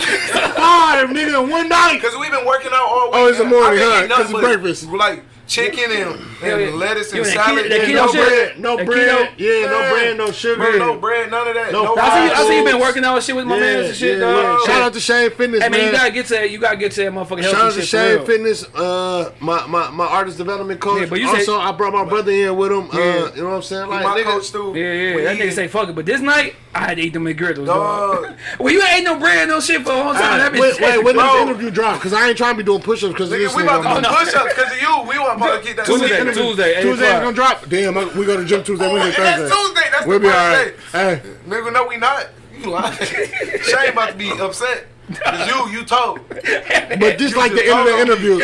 Five, nigga, in one night. Cause we've been working out all week. Oh, it's the morning, huh? 'Cause it's breakfast. Like chicken and, and yeah. lettuce and salad. keto- and no shit? bread. No That bread. keto? Yeah, no bread, no sugar. Bro, no bread, none of that. No No, I see, I see you been working out and shit with my Yeah, man and shit, yeah, dog. yeah. Shout out to Shane Fitness, Hey man, you gotta get to that. You gotta get to that motherfucking Shout out to Shane real. Fitness, uh, my, my my artist development coach. Yeah, but you also, say- I brought my brother in with him. Yeah. Uh, you know what I'm saying? Like, my nigga, coach too. Yeah, yeah. When That nigga say fuck it, but this night I had to eat them McGriddles, dog. Dog. Well, you ain't no bread, no shit for a whole time. That Wait, wait, when Bro. this interview drop? Because I ain't trying to be doing push-ups because we about to do my- push-ups because of you. We want to get that Tuesday. Tuesday, Tuesday, eight Tuesday ain't gonna drop. Damn, I- we go to gym Tuesday, Wednesday, And that's Tuesday. That's We'll the be alright. Hey, Nigga, no, we not. You lying. Shane about to be upset. Cause you, you told. but just like the end of the interview.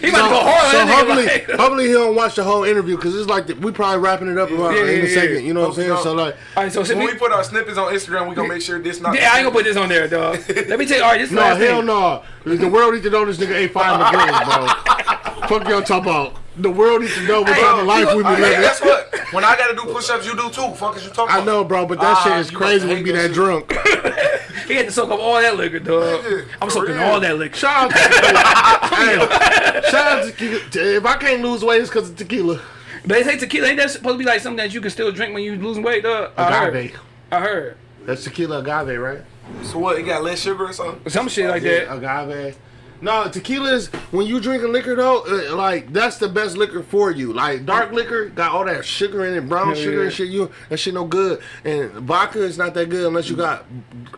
He about to go hard so hopefully. Like, hopefully he don't watch the whole interview because it's like the, we probably wrapping it up about Yeah, in a yeah, second. You know what I'm saying? So like, all right, so When we, we put our snippets on Instagram, we gonna make sure this not. yeah, I ain't gonna put this on there, dog. Let me tell you. All right, this no, last hell thing. no. The world needs to know this nigga ain't five McGriddles, bro. Fuck y'all talking about. The world needs to know what Hey, type of life we go- be Hey, living. guess what? When I gotta do push-ups, you do too. Fuck is you talking I know, bro, but that Ah, shit is crazy when hate we be that that shit. drunk. He had to soak up all that liquor, dog. Nigga, I'm soaking real. all that liquor. Shout out to hey, shout out to tequila. If I can't lose weight, it's because of tequila. They say tequila ain't that supposed to be like something that you can still drink when you losing weight, dog? I heard. Agave. I heard. That's tequila agave, right? So what? It got less sugar or something? Some shit like that. agave. No, tequila is when you drinking liquor though. Uh, like that's the best liquor for you. Like dark liquor got all that sugar in it, brown Hell sugar yeah. and shit. You that shit no good. And vodka is not that good unless you got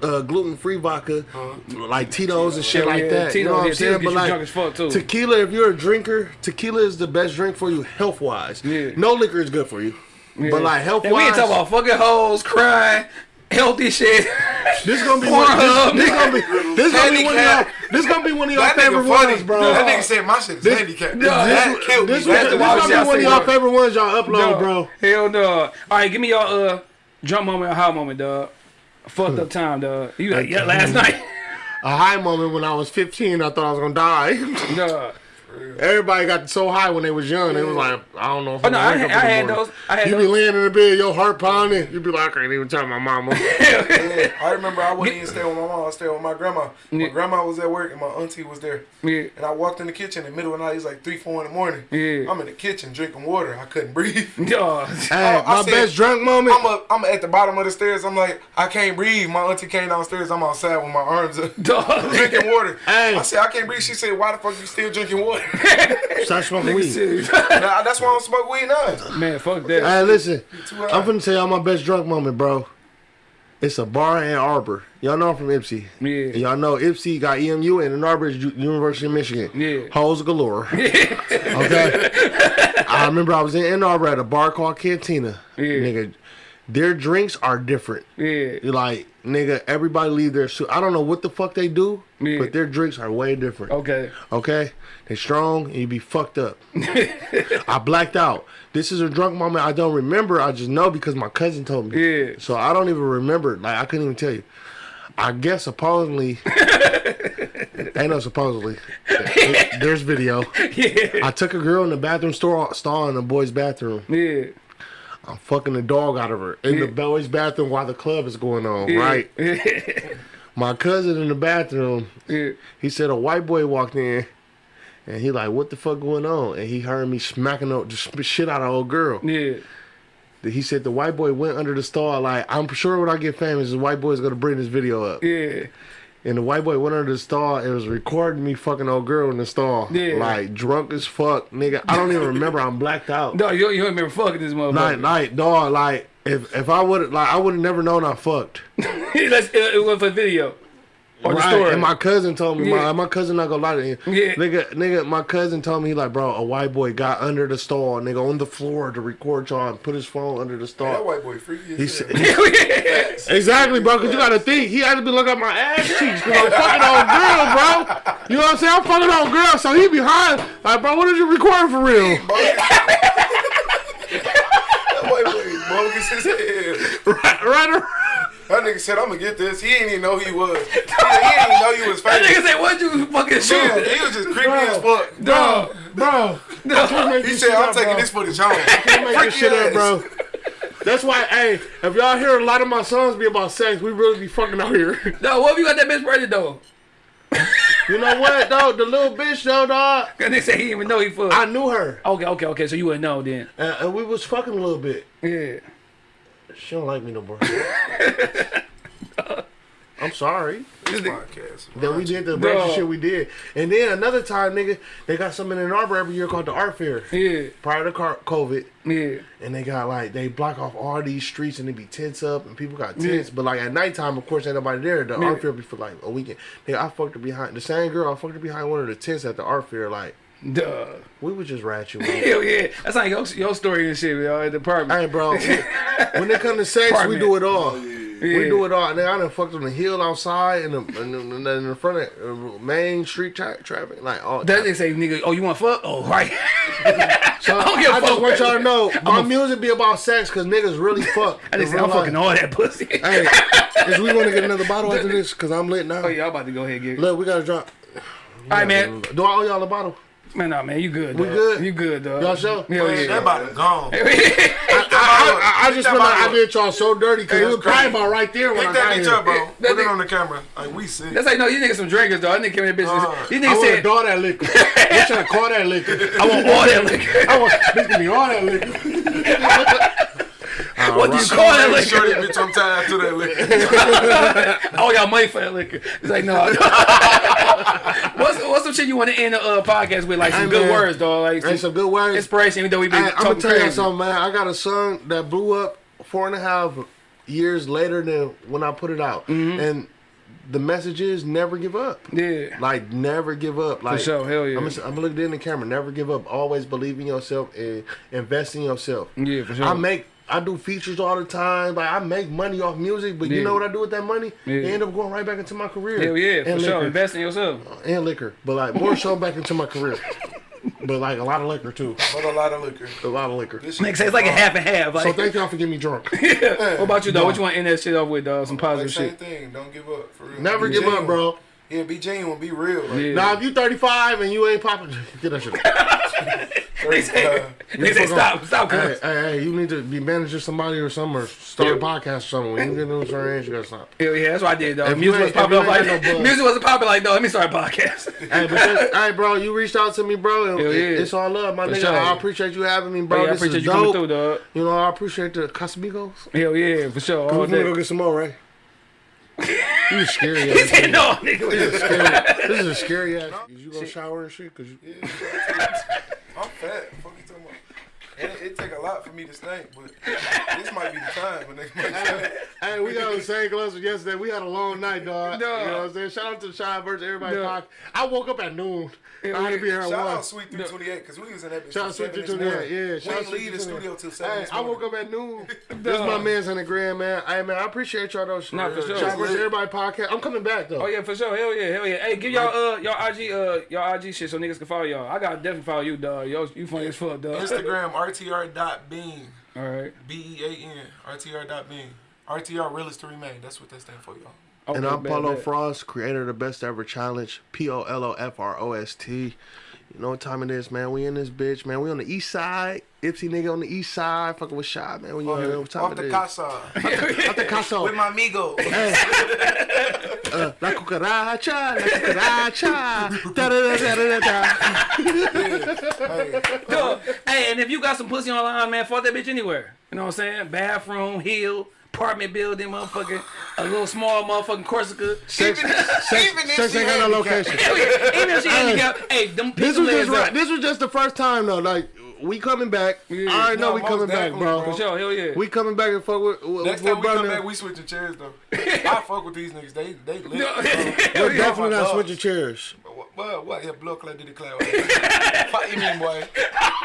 uh, gluten free vodka, like Tito's and shit Hell like yeah, that. you know what I'm saying? Tito's get you drunk as fuck, too. tequila, if you're a drinker, tequila is the best drink for you health wise. Yeah. No liquor is good for you. But like health And we ain't talking about fucking hoes, crying, healthy shit. this gonna be one, Pornhub. this, this gonna be this gonna be one of y'all this gonna be one of y'all That favorite funny, ones, bro. That nigga said my shit is This- handicapped. No, that this, killed me. this, this, the why I was gonna be one of y'all favorite ones y'all upload, No, bro. Hell no. All right, give me y'all uh drunk moment or high moment, dog. Fucked up time, dog. You like yeah, last night. A high moment when I was 15, I thought I was gonna die. Dog. Everybody got so high when they was young. They was like, I don't know. If Oh I'm no, I, wake had- up I in the had morning. those. I had You be laying in the bed, your heart pounding. You be like, I can't even tell my mama. I remember I wasn't even staying with my mom. I stayed with my grandma. My Yeah. grandma was at work and my auntie was there. Yeah. And I walked in the kitchen in the middle of the night. It was like three, four in the morning. Yeah. I'm in the kitchen drinking water. I couldn't breathe. Dog. Hey, I my said- best drunk moment. I'm up. I'm at the bottom of the stairs. I'm like, I can't breathe. My auntie came downstairs. I'm outside with my arms up, drinking water. Hey. I said, I can't breathe. She said, Why the fuck you still drinking water? Start smoking weed. Nah, that's why I don't smoke weed now. Man, fuck that. Hey, listen. I'm finna tell y'all my best drunk moment, bro. It's a bar in Arbor. Y'all know I'm from Ypsi. Yeah. Y'all know Ipsy got EMU and Ann Arbor is U- University of Michigan. Yeah. Hoes galore. okay. I remember I was in Ann Arbor at a bar called Cantina. Yeah. Nigga, their drinks are different. Yeah. Like, nigga, everybody leave their suit. I don't know what the fuck they do, Yeah. but their drinks are way different. Okay. Okay? They strong and you be fucked up. I blacked out. This is a drunk moment I don't remember. I just know because my cousin told me. Yeah. So I don't even remember. Like I couldn't even tell you. I guess supposedly ain't no supposedly. There's video. Yeah. I took a girl in the bathroom store stall in the boys' bathroom. Yeah. I'm fucking the dog out of her in the Yeah. boys' bathroom while the club is going on. Yeah. Right. My cousin in the bathroom Yeah. he said a white boy walked in and he like, what the fuck going on? And he heard me smacking the the shit out of old girl. Yeah. He said the white boy went under the stall. Like, I'm sure when I get famous, the white boy's gonna bring this video up. Yeah. And the white boy went under the stall and was recording me fucking old girl in the stall. Yeah. Like drunk as fuck, nigga. I don't even remember. I'm blacked out. No, you, you don't remember fucking this motherfucker. night, night, dog. Like, if if I would like, I would have never known I fucked. Let's, it, it was for video. Or the Right, story. And my cousin told me, Yeah. my, my cousin not gonna lie to you. Yeah. Nigga, nigga, my cousin told me, he like, bro, a white boy got under the stall, nigga, on the floor to record y'all and put his phone under the stall. That stall. white boy freaky He as hell. said, exactly, bro, because you gotta think, he had to be looking at my ass cheeks because I'm fucking old girl, bro. You know what I'm saying? I'm fucking old girl, so he behind, like, bro, what did you record for real? That white boy bogus as hell. right, right, That nigga said, I'm gonna get this. He didn't even know he was. He, he didn't even know he was that famous. nigga said, what you fucking Yeah, shoot? he was just creepy as fuck. Dog. bro. I can't He said, I'm up, taking bro. this footage home. Can't make this shit up, bro. That's why, hey, if y'all hear a lot of my songs be about sex, we really be fucking out here. No, what if you got that bitch pregnant though? You know what, though? The little bitch, though, dog. Cause they say he didn't even know he fucked. I knew her, Okay, okay, okay. So you wouldn't know then. and, and we was fucking a little bit. Yeah. She don't like me no more. I'm sorry This podcast. that we did the Bro. ratchet shit we did. And then another time, nigga, they got something in Ann Arbor every year called the Art Fair. Yeah. Prior to COVID, Yeah. and they got like they block off all these streets and they be tents up and people got tents. But like at nighttime, of course, ain't nobody there. The Yeah. art fair be for like a weekend. Nigga, I fucked her behind the same girl. I fucked her behind one of the tents at the art fair. Like Duh. we was just ratchet. man. Hell yeah. That's like your, your story and shit, yo, at the apartment. Hey, bro. when it comes to sex, we do it all. Yeah. We do it all. And then I done fucked on the hill outside and in, the, in, the, in the front of uh, main street tra- traffic. Like all. That they say, nigga, oh, you want fuck? Oh, right. so I don't I, give just want y'all to know my a- music be about sex because niggas really fuck. I just say, I'm fucking all that pussy. Hey, is we want to get another bottle after this? Because I'm lit now. Oh, yeah, I'm about to go ahead and get it. Look, we gotta drop. All right, man. Do I owe y'all a bottle? Man, nah, man, you good, We dog. good? You good, dog. Y'all sure? Hell That yeah. about to gone. I, that. I, I, I just that feel like I up. did y'all so dirty because Hey, it was that's crazy. probably about right there when Pick I that got bitch here. up, bro. That Put it on the camera. Like we sick. That's like no, these niggas some drinkers, dog. That nigga came in the bitch. Uh, these I niggas want said, all that liquor. What should to call that liquor? I want all that liquor. I want bitch give me all that liquor. what do you call that liquor? Shorty, bitch, I'm tied to that liquor. I owe y'all money for that liquor. It's like no. what's what's some shit you want to end the uh, podcast with? Like some Hey, good man. words, dog. Like Hey, some some good words. inspiration. Even though we've been Hey, I'm gonna tell you something, man. I got a song that blew up four and a half years later than when I put it out, Mm-hmm. and the message is never give up. Yeah. Like never give up. Like sure, hell yeah. I'm, gonna- I'm looking in the camera. Never give up. Always believe in yourself and invest in yourself. Yeah, for sure. I make. I do features all the time. Like I make money off music, but Yeah. you know what I do with that money? Yeah. It end up going right back into my career. Hell yeah, for and sure. liquor. Invest in yourself. and liquor, but like more so back into my career. But like a lot of liquor too. But a lot of liquor. A lot of liquor. This shit Makes sense. It's like a half and half. Like, So thank y'all for getting me drunk. what about you, though? What you want to end that shit off with, dog? Some Like positive same shit. thing. Don't give up. For real. Never Be give up, bro. Yeah, be genuine. Be real. Like, Yeah. Now if you 35 and you ain't popping, get that shit. They say, uh, they say stop, stop. hey, hey, hey, you need to be managing somebody or something or start a podcast or something. When you get to a certain age, you gotta stop. Hell yeah, that's what I did, though. If Music was ain't- popping you off like no buzz. music wasn't popping like, dog. Let me start a podcast. hey, but hey, bro, you reached out to me, bro. And Hell yeah. it- It's all love, my For nigga. sure. I appreciate you having me, bro. Bro, I this appreciate is you dope. coming through, dog. You know, I appreciate the Casamigos. Hell yeah, for sure. All We're gonna go get some more, right? You scary ass. Say nigga. no, nigga. This is scary. This is a scary ass. You gonna shower and shit? Cause you. I'm fat. Fuck you talking about? And it, it take a lot for me to stink, but this might be the time when they might stink. Hey, we got on the same clothes as yesterday. We had a long night, dog. No. You know what I'm saying? Shout out to the Shine versus everybody. No. I woke up at noon. I had to be here at Shout one. out Sweet 328 because we was in that bitch Shout out Sweet 7 this 328, morning. yeah. We Shout out didn't leave the studio till 7 Hey, I woke up at noon. this is my man's on the grand, man. Hey, man, I appreciate y'all, though. Nah, for sure. Shine versus everybody podcast. I'm coming back, though. Oh yeah, for sure. Hell yeah, hell yeah. Hey, give y'all uh y'all IG uh y'all IG shit so niggas can follow y'all. I gotta definitely follow you, dog. Yo, you funny as fuck, dog. Instagram rtr.bean. All right. B E A N. RTR.bean. RTR Realist to Remain. That's what that stands for, y'all. And I'm bad, Polo. Frost, creator of the Best Ever Challenge, P O L O F R O S T. You know what time it is, man. We in this bitch, man. We on the east side. Ypsi nigga on the east side. Fucking with Shy, man. We know what time Off it the is. casa. Off the casa. With my amigo. Uh, la cucaracha, la cucaracha. Da, da, da, da, da, da. Dog, hey, and if you got some pussy online, man, fuck that bitch anywhere. You know what I'm saying? Bathroom, hill, apartment building, motherfucking, a little small motherfucking Corsica. Sex, Even sex, if sex she ain't got no location. Even if she handicapped, hey, them This was just right. up. This was just the first time though. Like we coming back. Yeah. I already know No, we coming back, bro. bro. For sure, hell yeah. We coming back and fuck with, with, Next with time we come back, we switching chairs though. I fuck with these niggas. They they lit. Hell We're definitely my not dogs. switching chairs. What, what, what? Yeah, blood clot did the cloud. Fuck you mean, boy.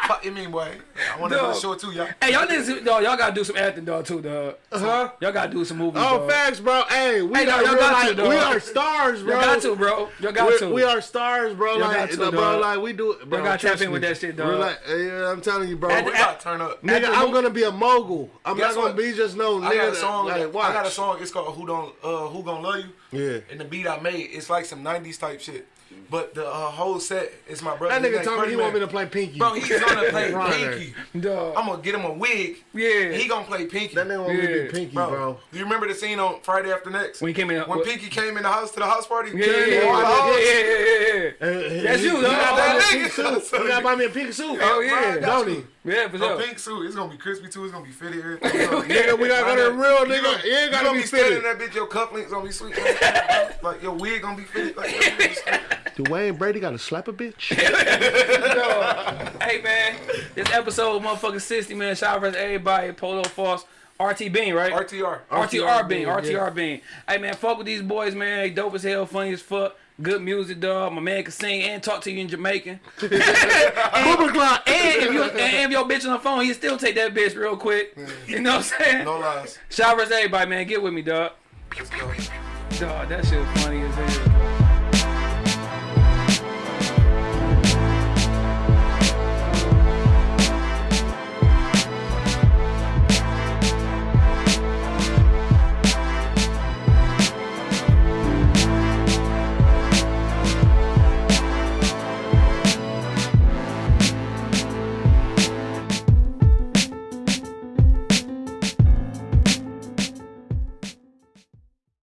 Fuck you mean, boy. I want to do Dog. a show too, y'all. Hey, y'all niggas, dog, y'all gotta do some acting, dog, too, dog. Huh? Y'all gotta do some movies, Oh, dog. facts, bro. Hey, we Hey, got dog, y'all got life- to, dog. We are stars, bro. Y'all got to, bro. Y'all got we, to. we are stars, bro. Y'all like, got to, bro, dog. like we do. Bro, gotta tap trust in with that shit, dog. We're like, yeah, I'm telling you, bro. At- We about to turn up. nigga, I'm gonna be a mogul. I'm not gonna be just no nigga. I got a song. I got a song. It's called "Who Don't uh, Who Gonna Love You." Yeah. And the beat I made, it's like some '90s type shit. But the uh, whole set is my brother. That nigga name told me he Pretty want me to play Pinky. Bro, he's gonna play Pinky. Dog. I'm gonna get him a wig. Yeah. He gonna play Pinky. That nigga want me to be Pinky, bro, bro. Do you remember the scene on Friday After Next? When he came in- When what- Pinky came in the house to the house party? Yeah, yeah, yeah, yeah, yeah, yeah, yeah, yeah. Hey, That's he- you, he dog. gotta buy me a That nigga. suit. He gotta buy me a pink suit. Hell yeah. Bro, I got Don't you. he? Yeah, for A sure. pink suit. It's gonna be crispy too. It's gonna be fitted. Everything. Nigga, we gotta go to real nigga. gonna- You ain't gonna be be standing fitted. that bitch. Your cufflinks gonna be sweet. like your wig gonna be fitted. Like, Wayne Brady gotta slap a bitch. Hey, man. This episode, motherfucking 60, man. Shout out to everybody. Polo Frost. RT Bean, right? RTR. RTR Bean, Bean, RTR yeah. Bean. Hey man, fuck with these boys, man. They dope as hell, funny as fuck. Good music, dog. My man can sing and talk to you in Jamaican. Clock. And if you and if your bitch on the phone, he still take that bitch real quick. You know what I'm saying? No lies. Shout out to everybody, man. Get with me, dog. Let's go. Dog, that shit funny as hell.